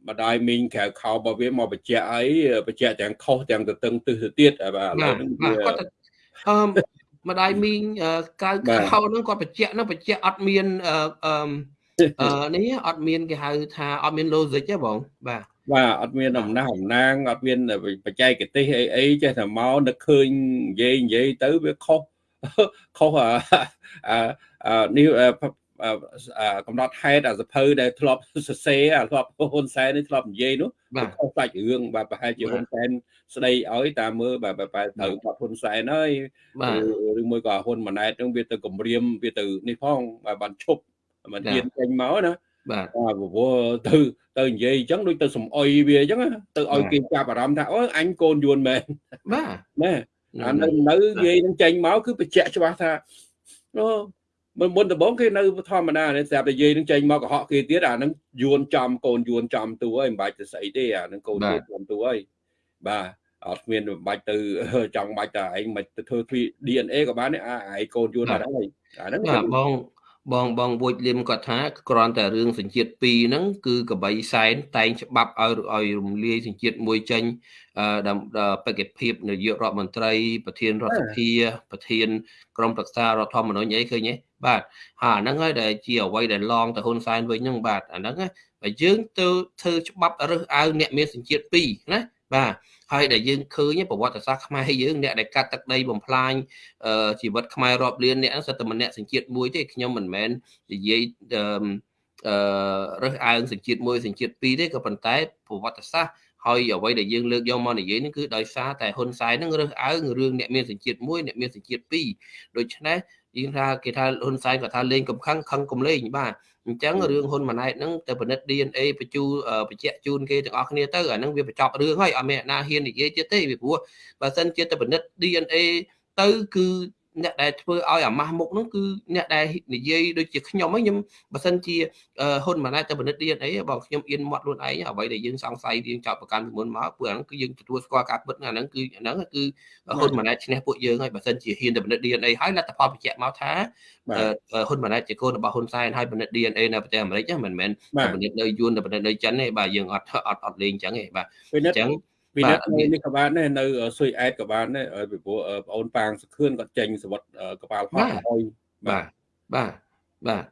កម្ដាយមីងក្រៅខោរបស់វាមកបញ្ជាក់អីបញ្ជាក់ទាំងខុសទាំងទៅតឹងទិសទៅទៀតបាទឥឡូវហ្នឹងវាគាត់អឺម្ដាយមីងក្រៅខោហ្នឹងគាត់បញ្ជាក់ហ្នឹងបញ្ជាក់អត់មានអឺអឺនេះអត់មានគេហៅថាអត់មាន logic ទេបងបាទ បាទអត់មានអំណះអំណាងអត់មានបច្ចេកទេសអីអីចេះតែមកនឹកឃើញនិយាយនិយាយទៅវាខុសខុសអានេះកំណត់ហេតុអាសភៅដែលធ្លាប់សរសេរអាធ្លាប់ហ៊ុនសែននេះធ្លាប់និយាយនោះខុសសាច់រឿងបាទប្រហែលជាហ៊ុនសែនស្ដីឲ្យតាមមើលបាទបែរត្រូវបាត់ហ៊ុនសែនហើយឬមួយក៏ហ៊ុនម៉ាណែតនឹងវាទៅគម្រាមវាទៅនេះផងបាទបានឈប់មិនហ៊ានចេញមកណា បាទបាទព្រោះទៅទៅនិយាយអញ្ចឹងដូចទៅសំអុយវាអញ្ចឹងទៅឲ្យគេចាប់អារម្មណ៍ថាអូអញកូនយួនមែនបាទណាអានៅនៅនិយាយនឹងចេញមកគឺបញ្ជាក់ច្បាស់ថាអូមុនមុនដំបូងគេនៅធម្មតានេះស្រាប់តែនិយាយនឹងចេញមកកុហកគេទៀតអានឹងយួនចំកូនយួនចំទូហើយមិនបាច់ទៅស្អីទេអានឹងកូនយួនចំទូហើយបាទអត់មានមិនបាច់ទៅចង់បាច់តែឯងមិនទៅធ្វើ DNA ក៏បានអាឯងកូនយួនអត់ហើយអាហ្នឹងបង បងបងវូចលឹមគាត់ថាគ្រាន់តែរឿងសញ្ជាតិ2ហ្នឹងគឺកបីសែនតែងច្បាប់ឲ្យឲ្យរំលាយសញ្ជាតិមួយចេញដើម្បីបេក្ខភាពនាយករដ្ឋមន្ត្រី ប្រធានរដ្ឋសភាប្រធានក្រុមប្រឹក្សារដ្ឋធម្មនុញ្ញអីឃើញទេបាទហើយអាហ្នឹងហើយដែលជាអ្វីដែលឡងទៅហ៊ុនសែនវិញហ្នឹងបាទអាហ្នឹងបើយើងទៅធ្វើច្បាប់រើសអើងអ្នកមានសញ្ជាតិ2ណាបាទ ហើយដែលយើងឃើញប្រវត្តិសាស្ត្រខ្មែរយើងអ្នកដែលកាត់ទឹកដីបំផ្លាញជីវិតខ្មែររាប់លានអ្នកហ្នឹងសិតតែម្នាក់សញ្ជាតិមួយទេខ្ញុំមិនមែននិយាយអឺរើសអើងសញ្ជាតិមួយសញ្ជាតិពីរទេក៏ប៉ុន្តែប្រវត្តិសាស្ត្រហើយអ្វីដែលយើងលើកយកមកនិយាយនេះគឺដោយសារតែហ៊ុនសែននឹងរើសអើងរឿងអ្នកមានសញ្ជាតិមួយអ្នកមានសញ្ជាតិពីរដូច្នេះយើងថាគេថាហ៊ុនសែនគាត់ថាលេងកំខឹងខឹងកំលេងបាទ អញ្ចឹងរឿងហ៊ុនម៉ាណែតហ្នឹងទៅពិនិត្យ DNA បញ្ជូបញ្ជាក់ជូនគេទាំងអស់គ្នាទៅអាហ្នឹងវាបញ្ចប់រឿងហើយអត់មានអ្នកណាហ៊ាននិយាយទៀតទេពីព្រោះបើសិនជាទៅពិនិត្យ DNA ទៅគឺ អ្នកដែលធ្វើឲ្យអាម៉ាស់មុខហ្នឹងគឺអ្នកដែលនិយាយដូចជាខ្ញុំហ្នឹងខ្ញុំបើសិនជាហ៊ុនម៉ាណែតទៅពិនិត្យ DNA បងខ្ញុំអៀនមាត់ខ្លួនឯងអ្វីដែលយើងសង្ស័យយើងចោតប្រកាន់ពីមុនមកព្រោះអាហ្នឹងគឺយើងទទួលស្គាល់ការពិតអាហ្នឹងគឺអាហ្នឹងគឺហ៊ុនម៉ាណែតឈ្នះពួកយើងហើយបើសិនជាហ៊ានទៅពិនិត្យ DNA ហើយលទ្ធផលបញ្ជាក់មកថាហ៊ុនម៉ាណែតជាកូនរបស់ហ៊ុនសែនហើយពិនិត្យ DNA នៅប្រទេសអាមេរិកមិនមែនពិនិត្យនៅយួនទៅពិនិត្យនៅចិនទេបាទយើងអត់អត់អត់លេងអញ្ចឹងទេបាទអញ្ចឹង ពីនេះនេះក៏បានដែរនៅស៊ុយអែតក៏បានដែរពីព្រោះបងអូនប៉ាងសខឿនគាត់ចេញសវត្តកប៉ាល់ហោះហើយបាទបាទបាទ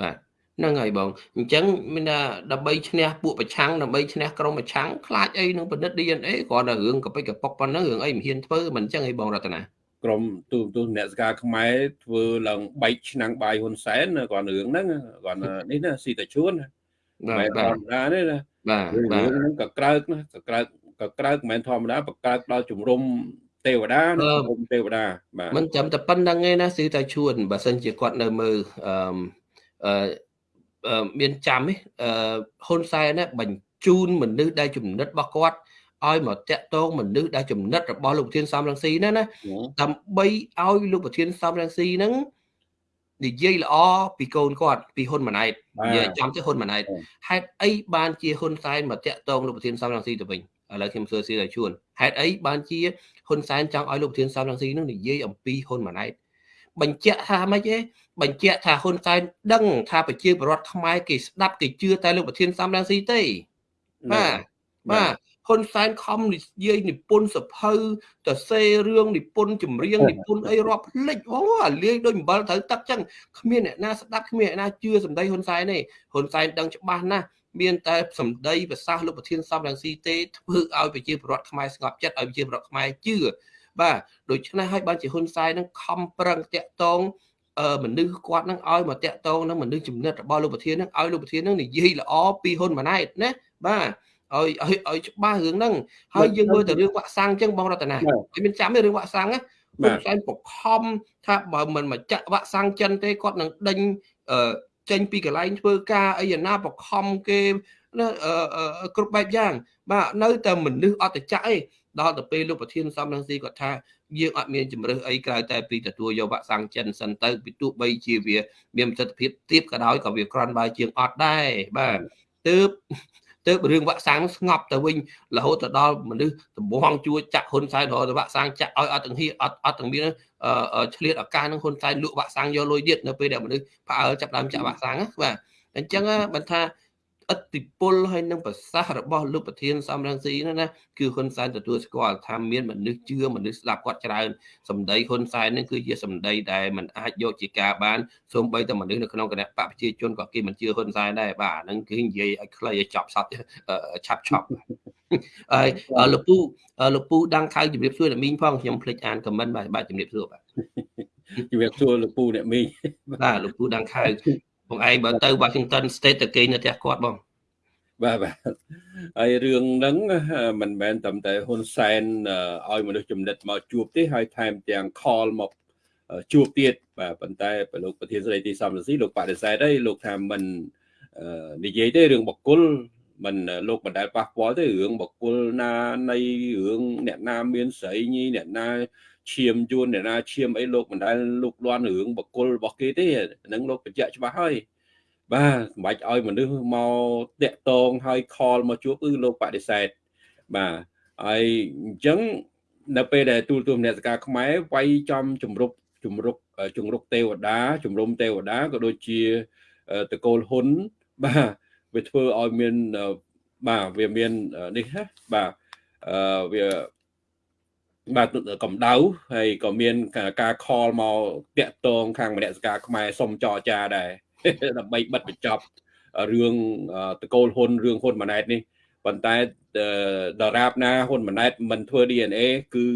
បាទហ្នឹងហើយបងអញ្ចឹងមានថាដើម្បីឈ្នះពួកប្រឆាំងដើម្បីឈ្នះក្រុមប្រឆាំងខ្លាចអីនឹងពិនិត្យ DNA គ្រាន់តែរឿងកពិចកប៉ុកប៉ុណ្ណឹងរឿងអីមិនហ៊ានធ្វើមិនអញ្ចឹងអីបងរតនាក្រុមទូទូអ្នកសការខ្មែរធ្វើឡើងបែកឆ្នាំងបាយហ៊ុនសែនគ្រាន់រឿងហ្នឹងគ្រាន់នេះណាស៊ីតាជួនបាទបាទណានេះណាបាទរឿងហ្នឹងក៏ក្រើកណាក៏ក្រើក ក៏ក្រើកមិនមែនធម្មតាបក្រើកដល់ជំរុំទេវតាក្នុងគុំទេវតាបាទមិនចាំតែប៉ុណ្្នឹងឯណាគឺតែជួនបើសិនជាគាត់នៅមើលអឺអឺមានចាំទេអឺហ៊ុនសែនណាបញ្ជូនមនុស្សដែលចំណិតរបស់គាត់ឲ្យមកតាក់ទងមនុស្សដែលចំណិតរបស់លោកប្រធានសំរងស៊ីណាណាដើម្បីឲ្យលោកប្រធានសំរងស៊ីហ្នឹងនិយាយល្អពីកូនគាត់ពីហ៊ុនម៉ាណែតនិយាយចំទៅហ៊ុនម៉ាណែតហេតុអីបានជាហ៊ុនសែនមកតាក់ទងលោកប្រធានសំរងស៊ីទៅវិញ ឥឡូវខ្ញុំសួរស៊ីឲ្យជួនហេតុអីបានជាហ៊ុនសែនចង់ឲ្យលោកប្រធានសំរងស៊ីនឹងនិយាយអំពីហ៊ុនម៉ាណែតបញ្ជាក់ថាម៉េចទេបញ្ជាក់ថាហ៊ុនសែនដឹងថាប្រជាពលរដ្ឋខ្មែរគេស្ដាប់គេជឿតែលោកប្រធានសំរងស៊ីទេបាទបាទហ៊ុនសែនខំនិយាយនិពន្ធសភៅទៅសេរឿងនិពន្ធចម្រៀងនិពន្ធអីរាប់ភ្លេចអូអាលាយដូចអំបិលត្រូវទឹកចឹងគ្មានអ្នកណាស្ដាប់គ្មានអ្នកណាជឿសម្ដីហ៊ុនសែនទេហ៊ុនសែនដឹងច្បាស់ណាស់ មានតែសម្ដីប្រសាសន៍លោកប្រធានសំរងស៊ីទេធ្វើឲ្យប្រជាពលរដ្ឋខ្មែរស្ងប់ចិត្តឲ្យប្រជាពលរដ្ឋខ្មែរជឿបាទដូច្នេះហើយបានជាហ៊ុនសែននឹងខំប្រឹងតាក់ទងមនុស្សគាត់នឹងឲ្យមកតាក់ទងនឹងមនុស្សចំណិតរបស់លោកប្រធាននឹងឲ្យលោកប្រធាននឹងនិយាយល្អពីហ៊ុនម៉ាណែតណាបាទឲ្យឲ្យឲ្យច្បាស់រឿងហ្នឹងហើយយើងមើលទៅរឿងវាក់សាំងអញ្ចឹងបងរតនាហើយមានចាំទេរឿងវាក់សាំងណាខ្ញុំសែនបខំថាបើមិនមកចាក់វាក់សាំងចិនទេគាត់នឹងដេញ ចេញពីកន្លែងធ្វើការអីណាបខំគេណាគ្រប់បែបយ៉ាង បាទនៅតែមនុស្សអត់ទៅចាក់អីដល់ទៅពេលលោកប្រធានសំរងស៊ីគាត់ថាយើងអត់មានជំរើសអីក្រៅតែពីទទួលយកវាក់សាំងចិនសិនទៅពីទោះបីជាវា មានប្រសិទ្ធភាពទៀបក៏ដោយក៏វាក្រាន់បើជាងអត់ដែរបាទទើប ទៅរឿងវាក់សាំងស្ងប់ទៅវិញរហូតទៅដល់មនុស្សដំបងជួចាក់ហ៊ុនសែនរហូតទៅវាក់សាំងចាក់ឲ្យអត់ទាំងហៀអត់អត់ទាំងមានឆ្លៀតឱកាសនឹងហ៊ុនសែនលក់វាក់សាំងយកលុយទៀតនៅពេលដែលមនុស្សផ្អើលចាប់ដើមចាក់វាក់សាំងបាទអញ្ចឹងបើថា ឥទ្ធិពលហើយនឹងប្រសាសន៍របស់លោកប្រធានសំរងស៊ីនោះណាគឺហ៊ុនសែនទទួលស្គាល់ថាមានមនុស្សជឿមនុស្សស្ដាប់គាត់ច្រើនសម្ដីហ៊ុនសែននឹងគឺជាសម្ដីដែលมันអាចយកជាការបានសូម្បីតែមនុស្សនៅក្នុងគណៈបកប្រជាជនក៏គេមិនជឿហ៊ុនសែនដែរបាទអាហ្នឹងគឺនិយាយឲ្យខ្លីឲ្យចប់សតឆាប់ឆប់ហើយលោកពូលោកពូដាំងខៅជំរាបសួរអ្នកមីងផងខ្ញុំភ្លេចអានខមមិនបាទបាទជំរាបសួរបាទជំរាបសួរលោកពូអ្នកមីងបាទលោកពូដាំងខៅ បងឯងបើទៅ Washington State ទៅគេនៅផ្ទះគាត់បងបាទបាទហើយរឿងហ្នឹងមិនមែនតែតែហ៊ុនសែនឲ្យមនុស្សចំណិតមកជួបទេហើយថែមទាំង call មកជួបទៀតបាទប៉ុន្តែលោកប្រធានស្ដីទីសំរងស៊ីលោកបដិសេធហើយលោកថាមិននិយាយទេរឿងបកគលមិនលោកមិនដែលប៉ះពាល់ទេរឿងបកគលណានៃរឿងអ្នកណាមានស្រីញីអ្នកណា ឈាមយួនអ្នកណាឈាមអីលោកមិនដែលលោកលន់រឿងបកគលរបស់គេទេហ្នឹងលោកបញ្ជាក់ច្បាស់ហើយបាទមិនបាច់ឲ្យមនុស្សមកតាក់តងឲ្យខលមកជួបគឺលោកបដិសេធបាទហើយអញ្ចឹងនៅពេលដែលទូលទូមនសការខ្មែរវាយចំជំរុកជំរុកជំរុកទេវតាជំរុំទេវតាក៏ដូចជាតកូលហ៊ុនបាទវាធ្វើឲ្យមានបាទវាមាននេះណាបាទអឺវា បាទកម្ដៅហើយក៏មានការខលមកតាក់តងខាងមនសការខ្មែរសុំចរចាដែរដើម្បីបិទបញ្ចប់រឿងតកូលហ៊ុនរឿងហ៊ុនម៉ាណែតនេះប៉ុន្តែដរាបណាហ៊ុនម៉ាណែតមិនធ្វើ DNA គឺ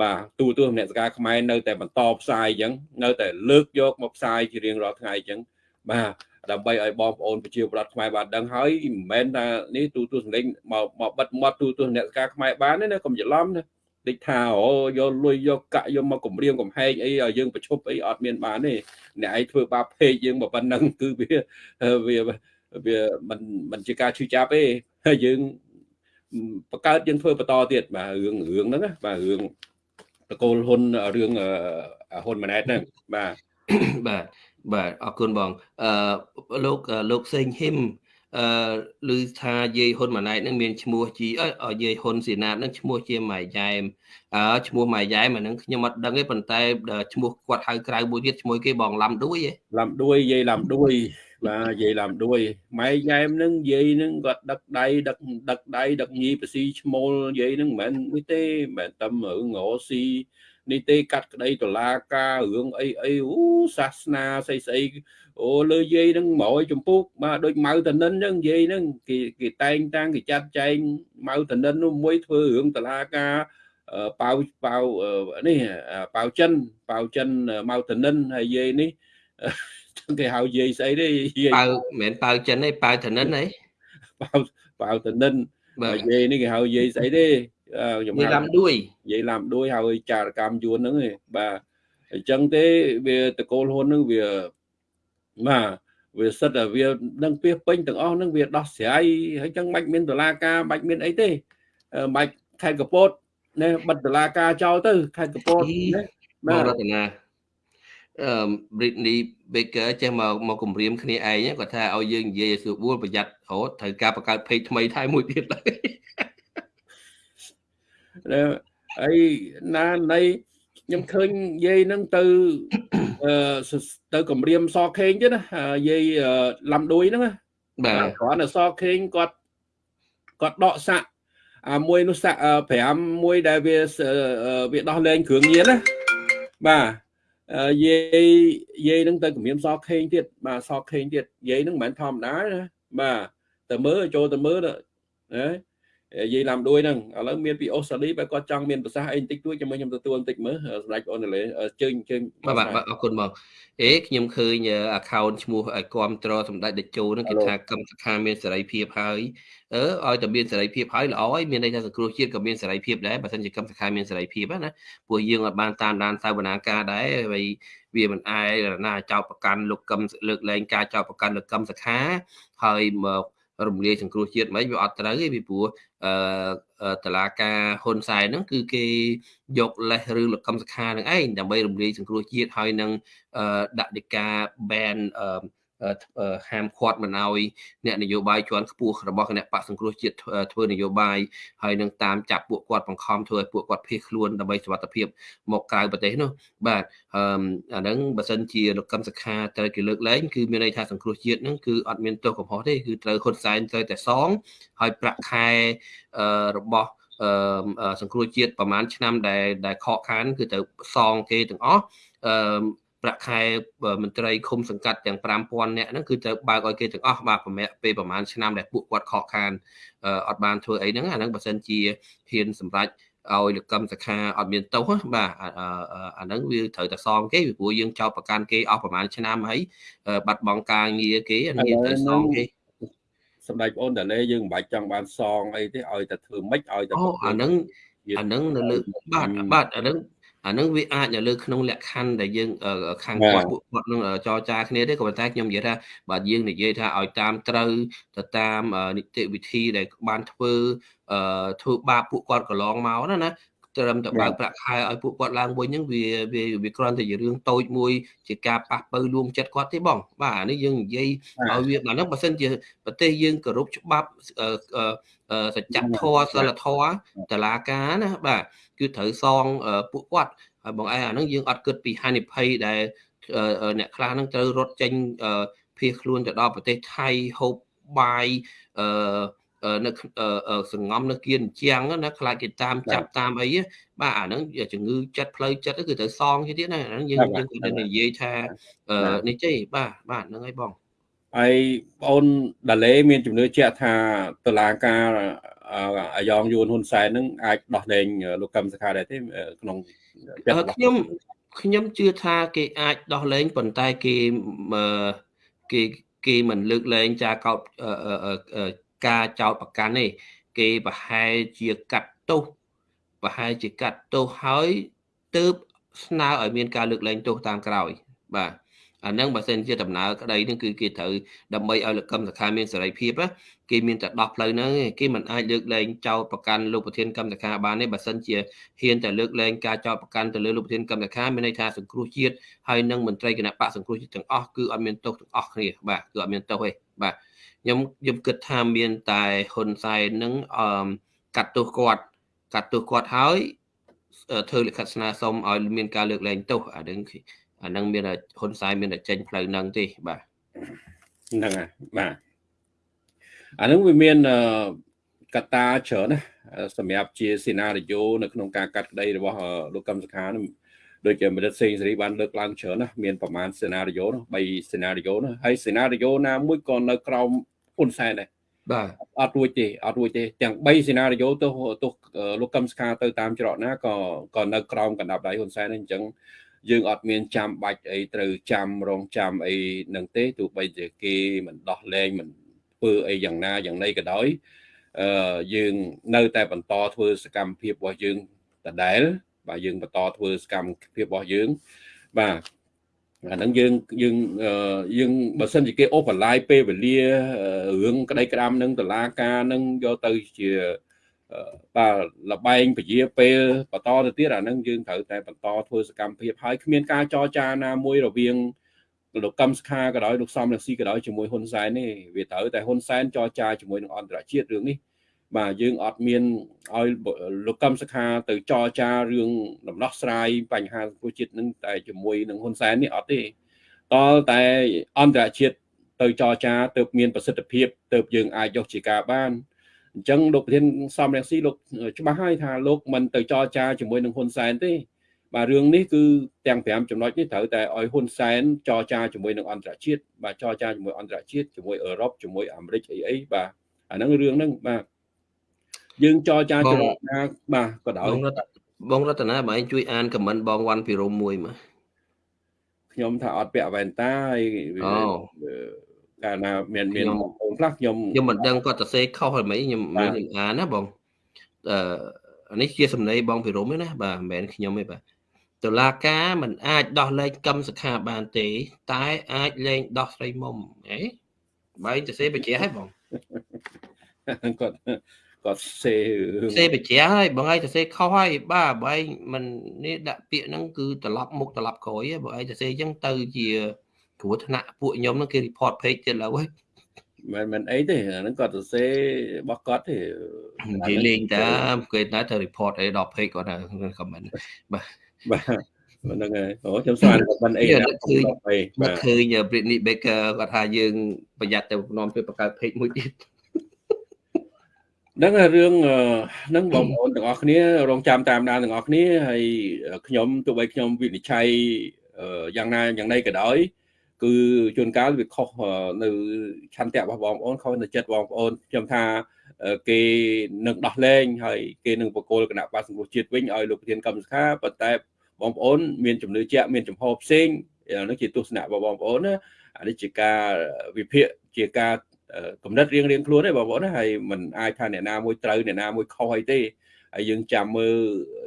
បាទទូទស្សនសការខ្មែរនៅតែបន្តផ្សាយអញ្ចឹងនៅតែលើកយកមកផ្សាយជារៀងរាល់ថ្ងៃអញ្ចឹងបាទដើម្បីឲ្យបងប្អូនប្រជាពលរដ្ឋខ្មែរបានដឹងហើយមិនមែនថានេះទូទស្សនលេងមកមកបិទមាត់ទូទស្សនសការខ្មែរបានទេណាកុំច្រឡំណា តិចថាអូយកលុយយកកាក់យកមកគម្រាមកំហែងអីឲ្យយើងប្រឈប់អីអត់មានបានទេអ្នកឯងធ្វើបាបពេកយើងមកប៉ុណ្ណឹងគឺវាវាវាមិនមិនជាការឈឺចាប់ទេហើយយើងបង្កើតយើងធ្វើបន្តទៀតបាទរឿងរឿងហ្នឹងបាទរឿងតកូលហ៊ុនរឿងហ៊ុនម៉ាណែតហ្នឹងបាទបាទបាទអរគុណបងអឺលោកលោកសេងហ៊ីម អឺឮថាយាយហ៊ុនម៉ាណែតនឹងមានឈ្មោះជាយាយហ៊ុនស៊ីណាតនឹងឈ្មោះជាម៉ៃយ៉ែមអឺឈ្មោះម៉ៃយ៉ែមអានឹងខ្ញុំអត់ដឹងទេប៉ុន្តែឈ្មោះគាត់ហៅក្រៅមួយទៀតឈ្មោះគេបងឡាំដួយឯឡាំដួយយាយឡាំដួយបាទយាយឡាំដួយម៉ៃយ៉ែមនឹងយាយនឹងគាត់ដឹកដៃដឹកដឹកដៃដឹកញីបស៊ីឈ្មោលយាយនឹងមិនមែននេះទេមិនមែនតែរឿងងស៊ី នេះទេកាត់ក្តីតឡាការរឿងអីអីអូសាសនាស្អីស្អីអូលើយាយហ្នឹងម៉ួយចម្ពុកបាទដូចម៉ៅតនិនហ្នឹងយាយហ្នឹងគេគេតែងតាំងគេចាត់ចែងម៉ៅតនិននោះមួយធ្វើរឿងតឡាការប៉ៅប៉ៅនេះប៉ៅចិនប៉ៅចិនម៉ៅតនិនហើយយាយនេះគេហៅយាយស្អីទេយាយប៉ៅមិនមែនប៉ៅចិនទេប៉ៅតនិនអីប៉ៅប៉ៅតនិនបាទយាយនេះគេហៅយាយស្អីទេ ខ្ញុំនិយាយឡាំដួយនិយាយឡាំដួយហើយចារកម្មយួនហ្នឹងឯងបាទអញ្ចឹងទេវាតកូលហ៊ុនហ្នឹងវាបាទវាសិតតែវានឹងពីពេញទាំងអស់ហ្នឹងវាដោះស្រាយហើយចឹងមិនមានដុល្លារការមិនមានអីទេមិនខេត្តកពតណែបិទដុល្លារការចោលទៅខេត្តកពតណាបងរតនាអឺ Britney Baker ចេះមកមកគម្រាមគ្នាឯងគាត់ថាឲ្យយើងនិយាយឲ្យស្រួលប្រយ័ត្នរហូតត្រូវការបង្កើត page ថ្មីថែមមួយទៀតឡើយ អីណានៃខ្ញុំឃើញយាយហ្នឹងទៅអឺទៅគម្រាមសខេងទៀតណាយាយឡំដួយហ្នឹងបាទគ្រាន់តែសខេងគាត់គាត់ដកសាក់អាមួយនោះសាក់5មួយដែលវាវាដោះលែងគ្រឿងញៀនណាបាទយាយយាយនឹងទៅគម្រាមសខេងទៀតបាទសខេងទៀតយាយនឹងមិនមែនធម្មតាណាបាទតែមើលចូលទៅមើលណានិ យាយឡាំដួយហ្នឹងឥឡូវមានពីអូស្ត្រាលីបើគាត់ចង់មានប្រសាសន៍អីបន្តិចតួចចាំខ្ញុំទទួលបន្តិចមើលសម្ដេចអូនលេជើញជើញបាទបាទអរគុណបងអេខ្ញុំឃើញ account ឈ្មោះឲ្យគ្រប់ត្រសម្ដេចតេជោហ្នឹងគេថាកម្មសខាមានសេរីភាពហើយអឺឲ្យតែមានសេរីភាពហើយល្អហើយមានន័យថាសង្គ្រោះជាតិក៏មានសេរីភាពដែរបើមិនជាកម្មសខាមានសេរីភាពណាព្រោះយើងអាចបានតាមដានសាវនាការដែរហើយវាមិនអាយណាចោតប្រកាន់លោកកឹមលើកលែងការចោតប្រកាន់លោកកឹមសខាហើយមក រំលាយសង្គ្រោះជាតិមិនវាអត់ត្រូវទេពីព្រោះអឺតឡាការហ៊ុនសែនហ្នឹងគឺគេយកលេសរឿងលោកកឹមសខានឹងឯងដើម្បីរំលាយសង្គ្រោះជាតិហើយនឹងដាក់ដីកា ban អឺ ហាមឃាត់មិនឲ្យអ្នកនយោបាយជាន់ខ្ពស់របស់គណៈបកសង្គ្រោះជាតិធ្វើនយោបាយហើយនឹងតាមចាប់ពួកគាត់បង្ខំធ្វើឲ្យពួកគាត់ភៀសខ្លួនដើម្បីសុវត្ថិភាពមកក្រៅប្រទេសនោះបាទអឺអាហ្នឹងបើសិនជាលោកកឹមសុខាត្រូវគេលើកលែងគឺមានន័យថាសង្គ្រោះជាតិហ្នឹងគឺអត់មានទោសកំហុសទេគឺត្រូវហ៊ុនសែនត្រូវតែសងហើយប្រាក់ខែអឺរបស់អឺសង្គ្រោះជាតិប្រហែលឆ្នាំដែលដែលខកខានគឺត្រូវសងគេទាំងអស់អឺ ប្រាក់ខែមន្ត្រីឃុំសង្កាត់ទាំង5000នាក់ហ្នឹងគឺត្រូវបើកឲ្យគេទាំងអស់បាទប្រមាណពេលប្រហែលឆ្នាំដែលពួកគាត់ខកខានអត់បានធ្វើអីហ្នឹងអាហ្នឹងបើសិនជាហ៊ានសម្រេចឲ្យលកម្មសខាអត់មានទោសបាទអាហ្នឹងវាត្រូវតែសងគេពីព្រោះយើងចោទប្រកាន់គេអស់ប្រហែលឆ្នាំហើយបាត់បង់ការងារគេអានេះត្រូវសងគេសម្ដេចបងអូនតាលេយើងមិនបាច់ចង់បានសងអីទេឲ្យតែធ្វើម៉េចឲ្យតែអូអាហ្នឹងអាហ្នឹងនៅលើបាទបាទអាហ្នឹង អានឹងវាអាចនៅលើក្នុងលក្ខខណ្ឌដែលយើងខាងគាត់ពួកគាត់នឹងចរចាគ្នាទេក៏ប៉ុន្តែខ្ញុំនិយាយថាបើយើងនិយាយថាឲ្យតាមត្រូវទៅតាមនីតិវិធីដែលបានធ្វើធ្វើបាបពួកគាត់កន្លងមកណាណា ត្រឹមតែបើកប្រាក់ខែឲ្យពួកគាត់ឡើងវិញហ្នឹងវាវាវាគ្រាន់តែជារឿងតូចមួយជាការប៉ះពៅលួងចិត្តគាត់ទេបង បាទអានេះយើងនិយាយឲ្យវាដល់ហ្នឹងបើសិនជាប្រទេសយើងគោរពច្បាប់សច្ចធម៌សិលធម៌តឡាការណាបាទគឺត្រូវសងពួកគាត់ហើយបងឯងអាហ្នឹងយើងអត់គិតពីហានិភ័យដែលអ្នកខ្លះហ្នឹងត្រូវរត់ចេញភៀសខ្លួនទៅដល់ប្រទេសថៃហូបបាយអឺ នៅសង្ងំនៅគៀនជាងណាខ្លាចគេតាមចាប់តាមអីបាទអាហ្នឹងជំងឺចិត្តផ្លូវចិត្តគឺត្រូវសងទៀតណាអាហ្នឹងយើងយើងគាត់និយាយថានេះទេបាទបាទហ្នឹងហើយបងហើយបងអូនដាឡេមានជំនឿជាក់ថាតឡាការអាយ៉ងយួនហ៊ុនសែននឹងអាចដោះលែងលោកកឹមសុខាដែរទេក្នុងខ្ញុំខ្ញុំជឿថាគេអាចដោះលែងប៉ុន្តែគេគេគេមិនលើកលែងចាកោត ការចោតប្រកាន់ទេគេប្រហែលជាកាត់ទោសប្រហែលជាកាត់ទោសហើយទើបស្នើឲ្យមានការលើកលែងទោសតាមក្រោយ បាទអាហ្នឹងបើសិនជាដំណើរក្តីហ្នឹងគឺគេត្រូវដើម្បីឲ្យលកម្មសខាមានសេរីភាពគេមានតែដោះផ្លូវហ្នឹងគេមិនអាចលើកលែងចោតប្រកាន់លោកប្រធានកម្មសខាបានទេបើសិនជាហ៊ានតែលើកលែងការចោតប្រកាន់ទៅលើលោកប្រធានកម្មសខាមានន័យថាសង្គ្រោះជាតិហើយនឹងមន្ត្រីគណៈបកសង្គ្រោះជាតិទាំងអស់គឺអត់មានទោសទាំងអស់គ្នាបាទគឺអត់មានទោសទេបាទ ខ្ញុំខ្ញុំគិតថាមានតែហ៊ុនសែននឹងអឺកាត់ទោសគាត់កាត់ទោសគាត់ហើយធ្វើលិខិតស្នើសុំឲ្យមានការលើកលែងទោសអានឹងអានឹងមានហ៊ុនសែនមានតែចេញផ្លូវហ្នឹងទេបាទហ្នឹងហើយបាទអានឹងវាមានកត្តាច្រើនណាសម្រាប់ជាសេណារីយ៉ូនៅក្នុងការកាត់ក្តីរបស់លោកកឹមសុខានោះដូចជាមនិតសេងសេរីបានលើកឡើងច្រើនណាមានប្រមាណសេណារីយ៉ូនោះ3សេណារីយ៉ូនោះហើយសេណារីយ៉ូណាមួយក៏នៅក្រោម ហ៊ុនសែនដែរបាទអត់រួចទេអត់រួចទេទាំង3សេណារីយ៉ូទៅទៅលោកកឹមសុខាទៅតាមច្រកណាក៏ក៏នៅក្រោមកណ្ដាប់ដៃហ៊ុនសែនអញ្ចឹងយើងអត់មានចាំបាច់អីត្រូវចាំរងចាំអីនឹងទេទោះបីជាគេមិនដោះលែងមិនធ្វើអីយ៉ាងណាយ៉ាងណីក៏ដោយអឺយើងនៅតែបន្តធ្វើសកម្មភាពរបស់យើងដដែលបាទយើងបន្តធ្វើសកម្មភាពរបស់យើងបាទ អាហ្នឹងយើងយើងយើងបើសិនជាគេអូសបន្លាយពេលវេលារឿងក្តីក្តាមនឹងតឡាការនឹងយកទៅជាបាទលបែងពជាពេលបន្តទៅទៀតអាហ្នឹងយើងត្រូវតែបន្តធ្វើសកម្មភាពហើយគ្មានការចរចាណាមួយរវាងលោកកឹមសុខាក៏ដោយលោកសំរងស៊ីក៏ដោយជាមួយហ៊ុនសែនទេវាត្រូវតែហ៊ុនសែនចរចាជាមួយនឹងអន្តរជាតិរឿងនេះ បាទយើងអត់មានឲ្យលោកកឹមសុខាទៅចរចារឿងដំណោះស្រាយបញ្ហាសង្គមជាតិនឹងតែជាមួយនឹងហ៊ុនសែននេះអត់ទេតលតែអន្តរជាតិទៅចរចាទៅមានប្រសិទ្ធភាពទៅយើងអាចយកជាការបានអញ្ចឹងលោកប្រធានសំរងស៊ីលោកច្បាស់ហើយថាលោកមិនទៅចរចាជាមួយនឹងហ៊ុនសែនទេបាទរឿងនេះគឺទាំង5ចំណុចនេះត្រូវតែឲ្យហ៊ុនសែនចរចាជាមួយនឹងអន្តរជាតិបាទចរចាជាមួយអន្តរជាតិជាមួយអឺរ៉ុបជាមួយអាមេរិកអីអីបាទអាហ្នឹងរឿងហ្នឹងបាទ យើងចរចាច្រកណាបាទក៏ដោយបងរតនាបងឯងជួយអានខមមិនបងវ៉ាន់ពីរមមួយមកខ្ញុំថាអត់ពាក់វ៉ែនតាហើយកាលណាមានមានបងប្អូនខ្លះខ្ញុំខ្ញុំមិនដឹងគាត់ទៅសេខុសហើយមិនខ្ញុំខ្ញុំអានណាបងអឺនេះជាសំណេរបងពីរមទេណាបាទមិនមែនខ្ញុំទេបាទតុលាការមិនអាចដោះលែងកម្មសខាបានទេ តែអាចលែងដោះស្រីមុំអេបែងទៅសេបញ្ជាឲ្យបងគាត់ គាត់សេសេបជាហើយបងឯងទៅសេខុសហើយបាទបងឯងមិននេះដាក់ពាក្យហ្នឹងគឺត្រឡប់មុខត្រឡប់ក្រោយបងឯងទៅសេអញ្ចឹងទៅជាគ្រោះថ្នាក់ពួកខ្ញុំហ្នឹងគេ report page ទៀតឡើយមិនមិនអីទេអាហ្នឹងគាត់ទៅសេរបស់គាត់ទេនិយាយលេងតាគេតែទៅ report អីដល់ page គាត់នៅ comment បាទបាទហ្នឹងហើយអូខ្ញុំស្មានមិនអីណាឃើញបាទឃើញ Britney Baker គាត់ថាយើងប្រយ័ត្នទៅនាំទៅបង្កើត page មួយទៀត ហ្នឹងរឿងហ្នឹងបងប្អូនទាំងអស់គ្នារងចាំតាមដានទាំងអស់គ្នាហើយខ្ញុំទោះបីខ្ញុំវិនិច្ឆ័យយ៉ាងណាយ៉ាងណីក៏ដោយគឺជួនកាលវាខុសនៅឆន្ទៈរបស់បងប្អូនខុសនៅចិត្តបងប្អូនខ្ញុំថាគេនឹងដោះលែងហើយគេនឹងបកគលគណៈបាសង្គ្រោះជាតិវិញឲ្យលោកប្រធានកម្មសខាប៉ុន្តែបងប្អូនមានជំនឿជាក់មានចំហផ្សេងនោះជាទស្សនៈរបស់បងប្អូនណាអានេះជាការវិភាគជាការ កំណត់រៀងរៀងខ្លួនទេបងប្អូនហើយมันអាចថាអ្នកណាមួយត្រូវអ្នកណាមួយខុសអីទេហើយយើងចាំមើល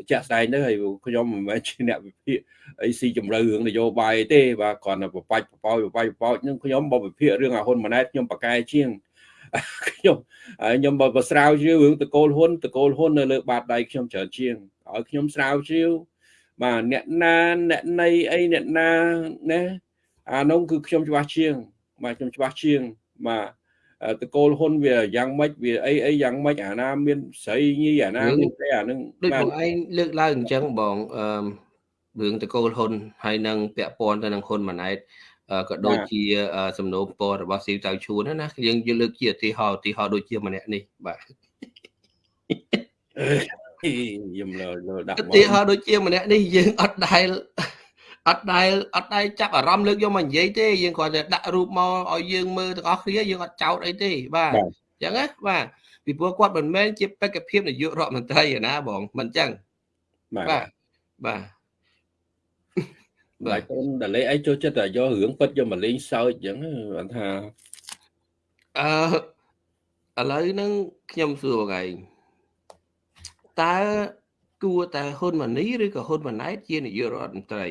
ជាក់ស្ដែងទៅហើយខ្ញុំមិនមែនជាអ្នកវិភាគអីស៊ីជម្រៅរឿងនយោបាយទេបាទគ្រាន់តែបបាច់បបោចបបាច់បបោចនឹងខ្ញុំបើវិភាគរឿងអាហ៊ុនម៉ាណែតខ្ញុំប្រកែជាងខ្ញុំខ្ញុំបើស្រាវជ្រាវរឿងតកូលហ៊ុនតកូលហ៊ុននៅលើបាតដៃខ្ញុំច្រើនជាងឲ្យខ្ញុំស្រាវជ្រាវបាទអ្នកណាអ្នកណីអីអ្នកណាណាអានោះគឺខ្ញុំច្បាស់ជាងបាទខ្ញុំច្បាស់ជាងបាទ តកូលហ៊ុនវាយ៉ាងម៉េចវាអីអីយ៉ាងម៉េចអាណាមានស្រីញីអាណាមានស្រីអានឹងដូចបងឯងលើកឡើងអញ្ចឹងបងអឺរឿងតកូលហ៊ុនហើយនឹងពាក់ព័ន្ធទៅនឹងហ៊ុនម៉ាណែតក៏ដូចជាសំណូមពររបស់ស៊ីវតៅឈួនណាយើងយកលើកជាឧទាហរណ៍ឧទាហរណ៍ដូចជាម្នាក់នេះបាទខ្ញុំលើលើដាក់ឧទាហរណ៍ដូចជាម្នាក់នេះយើងអត់ដែល អត់ដែលអត់ដែលចាប់អារម្មណ៍លើកយកមកនិយាយទេយើងគ្រាន់តែដាក់រូបមកឲ្យយើងមើលទាំងអស់គ្នាយើងអត់ចោតអីទេបាទអញ្ចឹងណាបាទពីព្រោះគាត់មិនមែនជាបេក្ខភាពនាយករដ្ឋមន្ត្រីឯណាបងមិនអញ្ចឹងបាទបាទបាទខ្ញុំដល់លេអីចូលចិត្តតែយករឿងពិតយកមកលេងសើចអញ្ចឹងគាត់ថាអឺឥឡូវហ្នឹងខ្ញុំសួរបងឯងតើគួរតែហ៊ុនម៉ាណីឬក៏ហ៊ុនម៉ាណែតជានាយករដ្ឋមន្ត្រី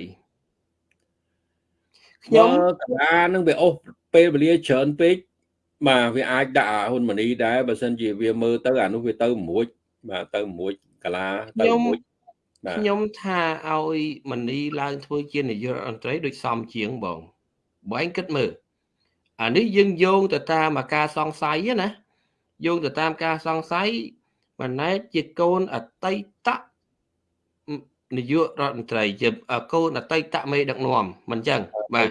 ខ្ញុំកលានឹងវាអូសពេលវេលាច្រើនពេកបាទវាអាចដាក់ហ៊ុនម៉ាណីដែរបើសិនជាវាមើលទៅអានោះវាទៅមួយបាទទៅមួយកលាទៅមួយខ្ញុំថាឲ្យម៉ាណីឡើងធ្វើជានាយករដ្ឋមន្ត្រីដូចសមជាងបងបើឯងគិតមើលអានេះយើងយោងទៅតាមអាការសង្ស័យណាយោងទៅតាមការសង្ស័យម៉ាណែតជាកូនអតីត នាយករដ្ឋមន្ត្រីជាកូនអតីតមេដឹកនាំមិនចឹងបាទ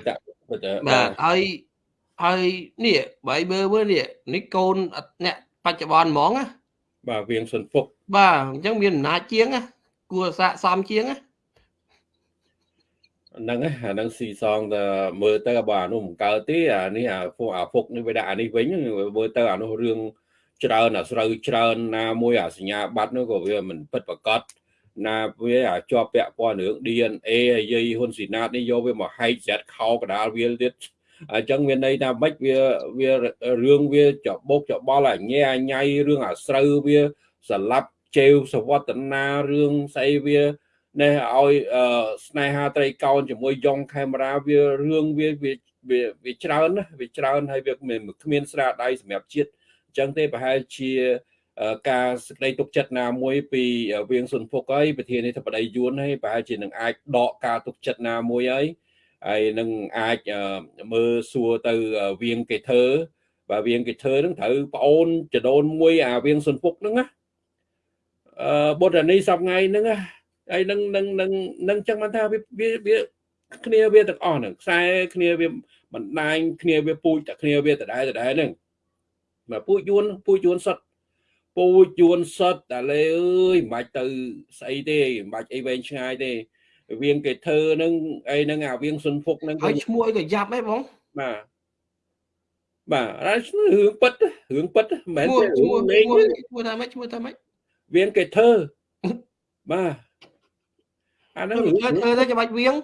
បាទហើយហើយនេះបើមើលមើលនេះនេះកូនអ្នកបច្ចុប្បន្នហ្មងណាបាទវៀងសុនពុកបាទអញ្ចឹងមានអំណាចជាងណាគួរស័កសមជាងណាហ្នឹងអាហ្នឹងស៊ីសងទៅមើលទៅបើអានោះមិនកើតទេអានេះអាពុកអាពុកនេះវាដាក់អានេះវិញមើលទៅអានោះរឿងច្រើនអាស្រូវច្រើនណាមួយអាសញ្ញាបត្រនោះក៏វាមិនពិតប្រកប ណាវាជាប់ពាក់ព័ន្ធរឿង DNA ហើយយាយហ៊ុនស៊ីណាតនេះយកវាមកហែកស្រាត់ខោកដាលវាទៀតអញ្ចឹងមានន័យថាម៉េចវាវារឿងវាចបោកចបល់អញែអញៃរឿងអាស្រូវវាស្លាប់ជេវសវតនារឿងស្អីវានេះឲ្យស្នេហាត្រីកោណជាមួយយ៉ងខេមរាវារឿងវាវាវាច្រើនណាវាច្រើនហើយវាគ្មានស្រាដៃសម្រាប់ជាតិអញ្ចឹងទេប្រហែលជា ការសេចក្តីទុកចិត្តណាមួយពីវៀងសុនភុកហើយប្រធានាធិបតីយួនហើយប្រហែលជានឹងអាចដកការទុកចិត្តណាមួយហើយហើយនឹងអាចមើលសួរទៅវៀងកេធើបាទវៀងកេធើនឹងត្រូវប្អូនចដូនមួយអាវៀងសុនភុកហ្នឹងណាអឺបុត្រនីសប្ងៃហ្នឹងណាហើយនឹងនឹងនឹងនឹងចឹងបានថាវាវាគ្នាវាទាំងអស់ហ្នឹងខ្សែគ្នាវាបណ្ដាញគ្នាវាពូជតែគ្នាវាដដែលដដែលហ្នឹងមកពូជយួនពូជយួនសុទ្ធ ពូជយួនសុទ្ធតែលេអើយមិនបាច់ទៅស្អីទេមិនបាច់អីវែងឆ្ងាយទេវៀងគេធ្វើហ្នឹងអីហ្នឹងអាវៀងសុនភុកហ្នឹងហើយឈ្មោះអីក៏យ៉ាប់ដែរបងបាទបាទហើយរឿងពិតរឿងពិតមិនមែនឈ្មោះលេងឈ្មោះថាម៉េចឈ្មោះថាម៉េចវៀងគេធ្វើបាទអាហ្នឹងធ្វើទៅច្បាច់វៀង